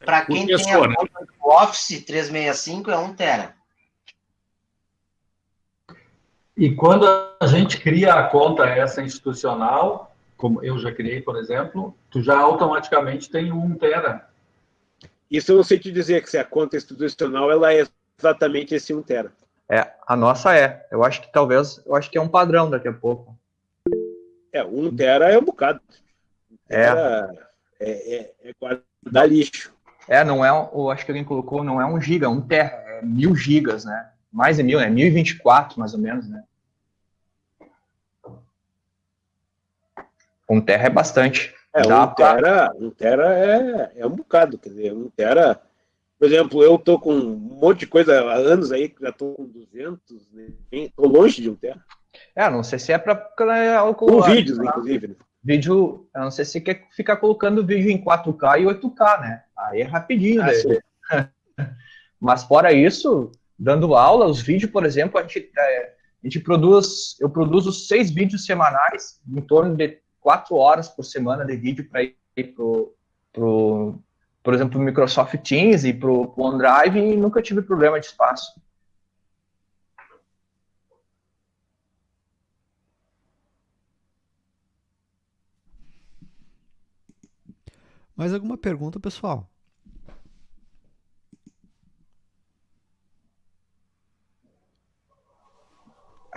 Para quem tem a né? conta do Office 365 é um tera. E quando a gente cria a conta essa institucional, como eu já criei, por exemplo, tu já automaticamente tem um tera. Isso eu não sei te dizer que se a conta institucional ela é exatamente esse 1 tera. É, a nossa é. Eu acho que talvez, eu acho que é um padrão daqui a pouco. É, 1 tera é um bocado. É. É, é, é guardar lixo. É, não é, eu acho que alguém colocou, não é um giga, é um terra, é mil gigas, né? Mais de mil, né? 1024, mais ou menos, né? Um terra é bastante. É, Dá um, pra... tera, um tera é, é um bocado, quer dizer, um tera por exemplo, eu tô com um monte de coisa há anos aí, já tô com 200, né? tô longe de um terra. É, não sei se é para com vídeos, né? inclusive. Né? Vídeo, eu não sei se quer ficar colocando vídeo em 4K e 8K, né? Aí é rapidinho, ah, Mas fora isso, dando aula, os vídeos, por exemplo, a gente, é, a gente produz, eu produzo seis vídeos semanais, em torno de quatro horas por semana de vídeo para ir pro, pro por exemplo, Microsoft Teams e para o OneDrive e nunca tive problema de espaço. Mais alguma pergunta, pessoal?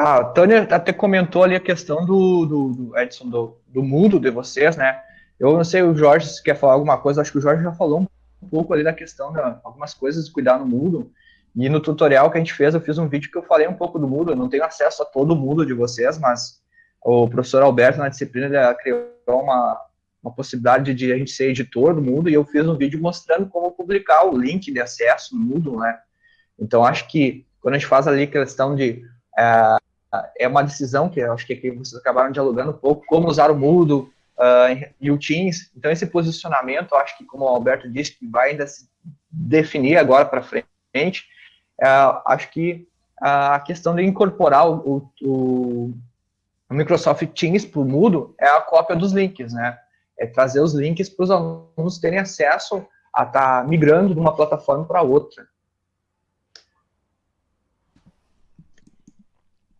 Ah, a Tânia até comentou ali a questão do, do, do Edson, do, do mundo de vocês, né? Eu não sei, o Jorge, se quer falar alguma coisa, acho que o Jorge já falou um pouco ali da questão de algumas coisas de cuidar no Moodle. E no tutorial que a gente fez, eu fiz um vídeo que eu falei um pouco do Moodle. Eu não tenho acesso a todo o Moodle de vocês, mas o professor Alberto, na disciplina, ele criou uma, uma possibilidade de a gente ser editor do Moodle, e eu fiz um vídeo mostrando como publicar o link de acesso no Moodle, né? Então, acho que quando a gente faz ali a questão de... É, é uma decisão que eu acho que aqui vocês acabaram dialogando um pouco, como usar o Moodle, uh, e o Teams. Então, esse posicionamento, acho que, como o Alberto disse, que vai ainda se definir agora para frente, uh, acho que a questão de incorporar o, o, o Microsoft Teams para o Moodle é a cópia dos links, né? É trazer os links para os alunos terem acesso a estar tá migrando de uma plataforma para outra.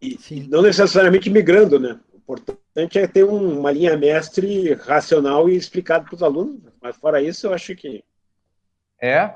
E, não necessariamente migrando, né? importante é ter um, uma linha mestre racional e explicado para os alunos, mas fora isso, eu acho que. É.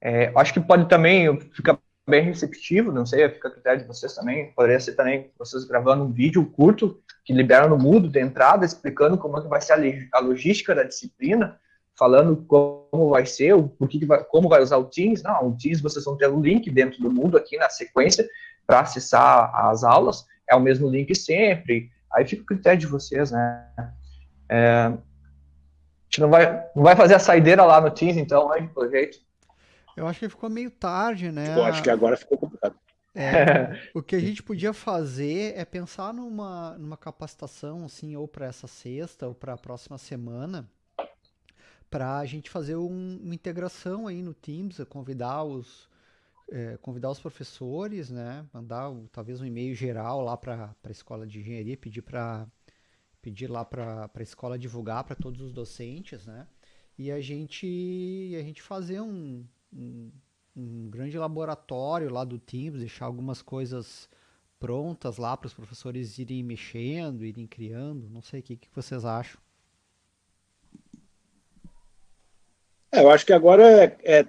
é. Acho que pode também ficar bem receptivo, não sei, fica a critério de vocês também. Poderia ser também vocês gravando um vídeo curto que libera no mudo de entrada, explicando como é que vai ser a, a logística da disciplina, falando como vai ser, o, por que, vai, como vai usar o Teams. Não, o Teams vocês vão ter o um link dentro do mundo aqui na sequência para acessar as aulas é o mesmo link sempre, aí fica o critério de vocês, né? É, a gente não vai, não vai fazer a saideira lá no Teams, então, né, pelo jeito. Eu acho que ficou meio tarde, né? Eu acho que agora ficou complicado. É, o que a gente podia fazer é pensar numa, numa capacitação, assim, ou para essa sexta ou para a próxima semana, para a gente fazer um, uma integração aí no Teams, convidar os, é, convidar os professores, né, mandar talvez um e-mail geral lá para a escola de engenharia, pedir para pedir lá para a escola divulgar para todos os docentes, né, e a gente a gente fazer um, um, um grande laboratório lá do Teams, deixar algumas coisas prontas lá para os professores irem mexendo, irem criando, não sei o que, que vocês acham. É, eu acho que agora é, é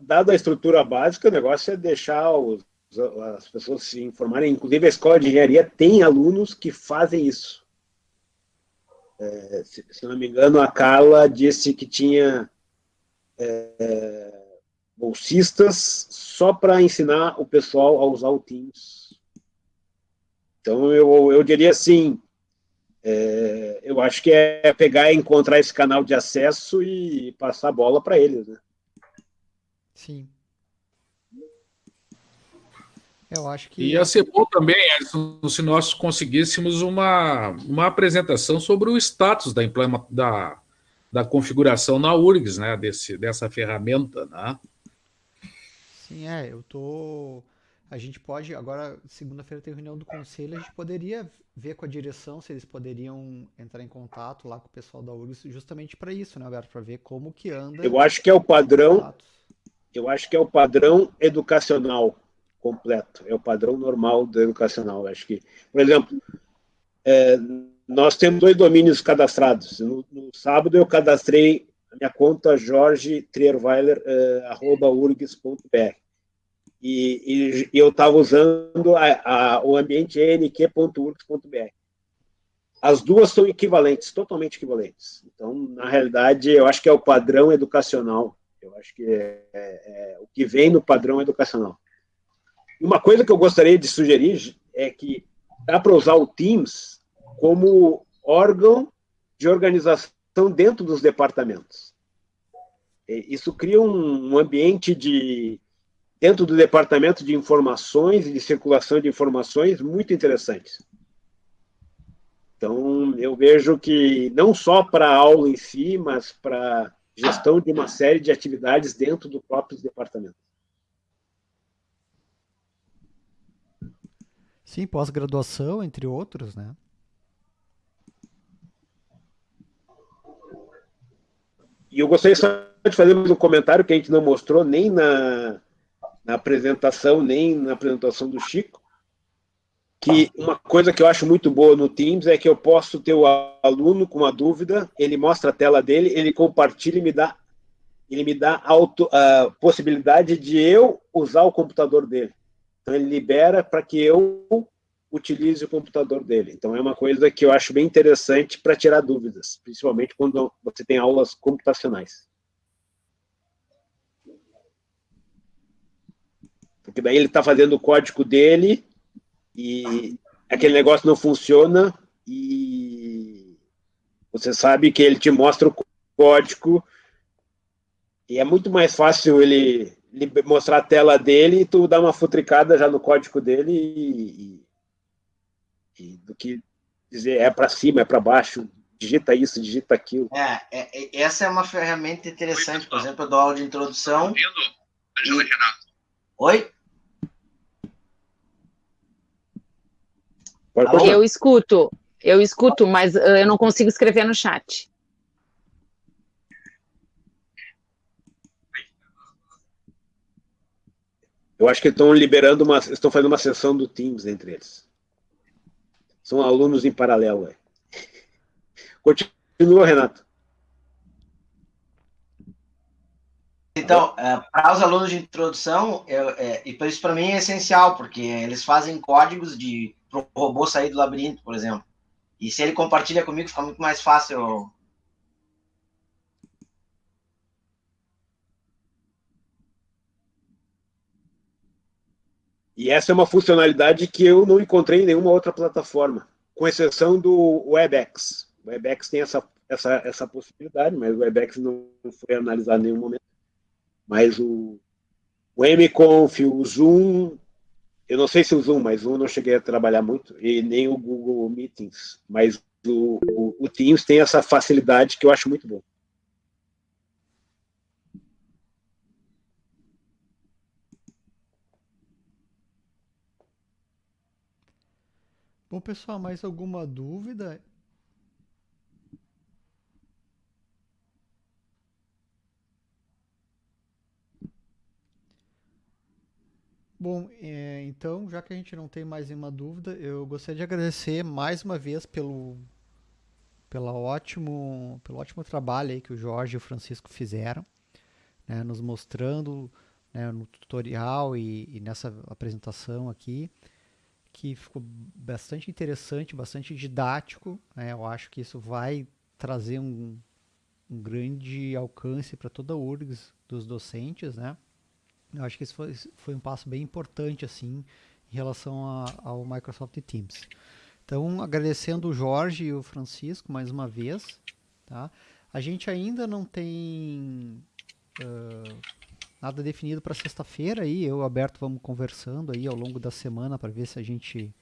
dada a estrutura básica, o negócio é deixar os, as pessoas se informarem. Inclusive, a escola de engenharia tem alunos que fazem isso. É, se, se, não me engano, a Carla disse que tinha é, bolsistas só para ensinar o pessoal a usar o Teams. Então, eu, eu diria assim, é, eu acho que é pegar e encontrar esse canal de acesso e passar a bola para eles, né? Sim. Eu acho que. Ia ser bom também se nós conseguíssemos uma, uma apresentação sobre o status da, da, da configuração na URGS, né? Desse, dessa ferramenta, né? Sim, é, eu tô. A gente pode, agora, segunda-feira tem reunião do conselho, a gente poderia ver com a direção se eles poderiam entrar em contato lá com o pessoal da URGS, justamente para isso, né, Alberto? Para ver como que anda. Eu acho que é o padrão. Eu acho que é o padrão educacional completo. É o padrão normal do educacional. Acho que, por exemplo, é, nós temos dois domínios cadastrados. No, no, sábado eu cadastrei a minha conta jorge trierweiler, uh, arroba urgs.br. E, e, eu estava usando a, a, o ambiente nq.urgs.br. As duas são equivalentes, totalmente equivalentes. Então, na realidade, eu acho que é o padrão educacional. Eu acho que é, é, é o que vem no padrão educacional. Uma coisa que eu gostaria de sugerir é que dá para usar o Teams como órgão de organização dentro dos departamentos. Isso cria um ambiente de dentro do departamento de informações e de circulação de informações muito interessantes. Então, eu vejo que não só para a aula em si, mas para gestão de uma série de atividades dentro do próprio departamento. Sim, pós-graduação, entre outros, né? E eu gostaria só de fazer mais um comentário que a gente não mostrou nem na, na apresentação, nem na apresentação do Chico, que uma coisa que eu acho muito boa no Teams é que eu posso ter o aluno com uma dúvida, ele mostra a tela dele, ele compartilha e me dá, ele me dá auto, a possibilidade de eu usar o computador dele. Então, ele libera para que eu utilize o computador dele. Então, é uma coisa que eu acho bem interessante para tirar dúvidas, principalmente quando você tem aulas computacionais. Porque daí ele está fazendo o código dele e aquele negócio não funciona e você sabe que ele te mostra o código e é muito mais fácil ele mostrar a tela dele e tu dar uma futricada já no código dele e, e, do que dizer é para cima, é para baixo, digita isso, digita aquilo. É, é, é, essa é uma ferramenta interessante, por exemplo, eu dou aula de introdução. Tá e... Oi? Eu escuto, eu escuto, mas uh, eu não consigo escrever no chat. Eu acho que estão liberando uma, estão fazendo uma sessão do Teams entre eles. São alunos em paralelo. É. Continua, Renato. Então, é, para os alunos de introdução, eu, é, e isso para mim é essencial, porque eles fazem códigos de o robô sair do labirinto, por exemplo. E se ele compartilha comigo, fica muito mais fácil E essa é uma funcionalidade que eu não encontrei em nenhuma outra plataforma, com exceção do WebEx. O WebEx tem essa, essa, essa possibilidade, mas o WebEx não foi analisado em nenhum momento. Mas o, o MConf, o Zoom, eu não sei se o Zoom, mas o Zoom não cheguei a trabalhar muito, e nem o Google Meetings, mas o, o, o Teams tem essa facilidade que eu acho muito bom. Bom, pessoal, mais alguma dúvida? Bom, é, então, já que a gente não tem mais nenhuma dúvida, eu gostaria de agradecer mais uma vez pelo, pela ótimo, pelo ótimo trabalho aí que o Jorge e o Francisco fizeram, né, nos mostrando né, no tutorial e, e nessa apresentação aqui que ficou bastante interessante, bastante didático. Né? Eu acho que isso vai trazer um, um grande alcance para toda a URGS dos docentes, né? Eu acho que isso foi, foi um passo bem importante, assim, em relação a, ao Microsoft Teams. Então, agradecendo o Jorge e o Francisco mais uma vez, tá? A gente ainda não tem uh, nada definido para sexta-feira aí, eu e o Alberto vamos conversando aí ao longo da semana para ver se a gente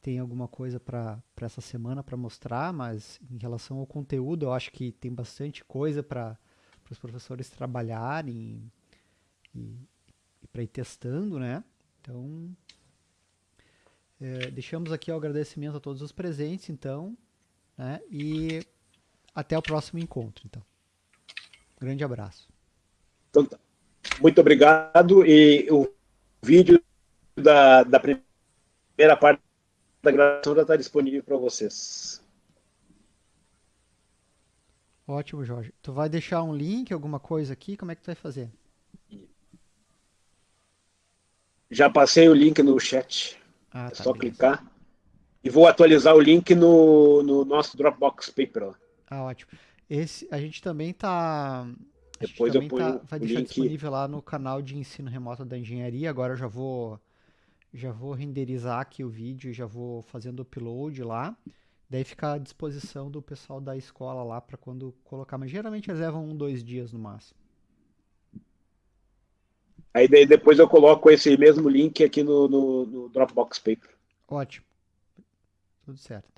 tem alguma coisa para essa semana para mostrar, mas em relação ao conteúdo, eu acho que tem bastante coisa para os professores trabalharem e, e para ir testando, né? Então, é, deixamos aqui o agradecimento a todos os presentes, então, né? E até o próximo encontro, então. grande abraço. Então, tá. muito obrigado e o vídeo da, da primeira parte da gravação já está disponível para vocês. Ótimo, Jorge. Tu vai deixar um link, alguma coisa aqui? Como é que tu vai fazer? Já passei o link no chat. Ah, é tá, só beleza. clicar. E vou atualizar o link no, no nosso Dropbox Paper. Lá. Ah, ótimo. Esse, a gente também está depois eu ponho tá, vai deixar link... disponível lá no canal de ensino remoto da engenharia. Agora eu já vou já vou renderizar aqui o vídeo e já vou fazendo o upload lá. Daí fica à disposição do pessoal da escola lá para quando colocar. Mas geralmente eles levam um, dois dias no máximo. Aí depois eu coloco esse mesmo link aqui no, no, no Dropbox Paper. Ótimo. Tudo certo.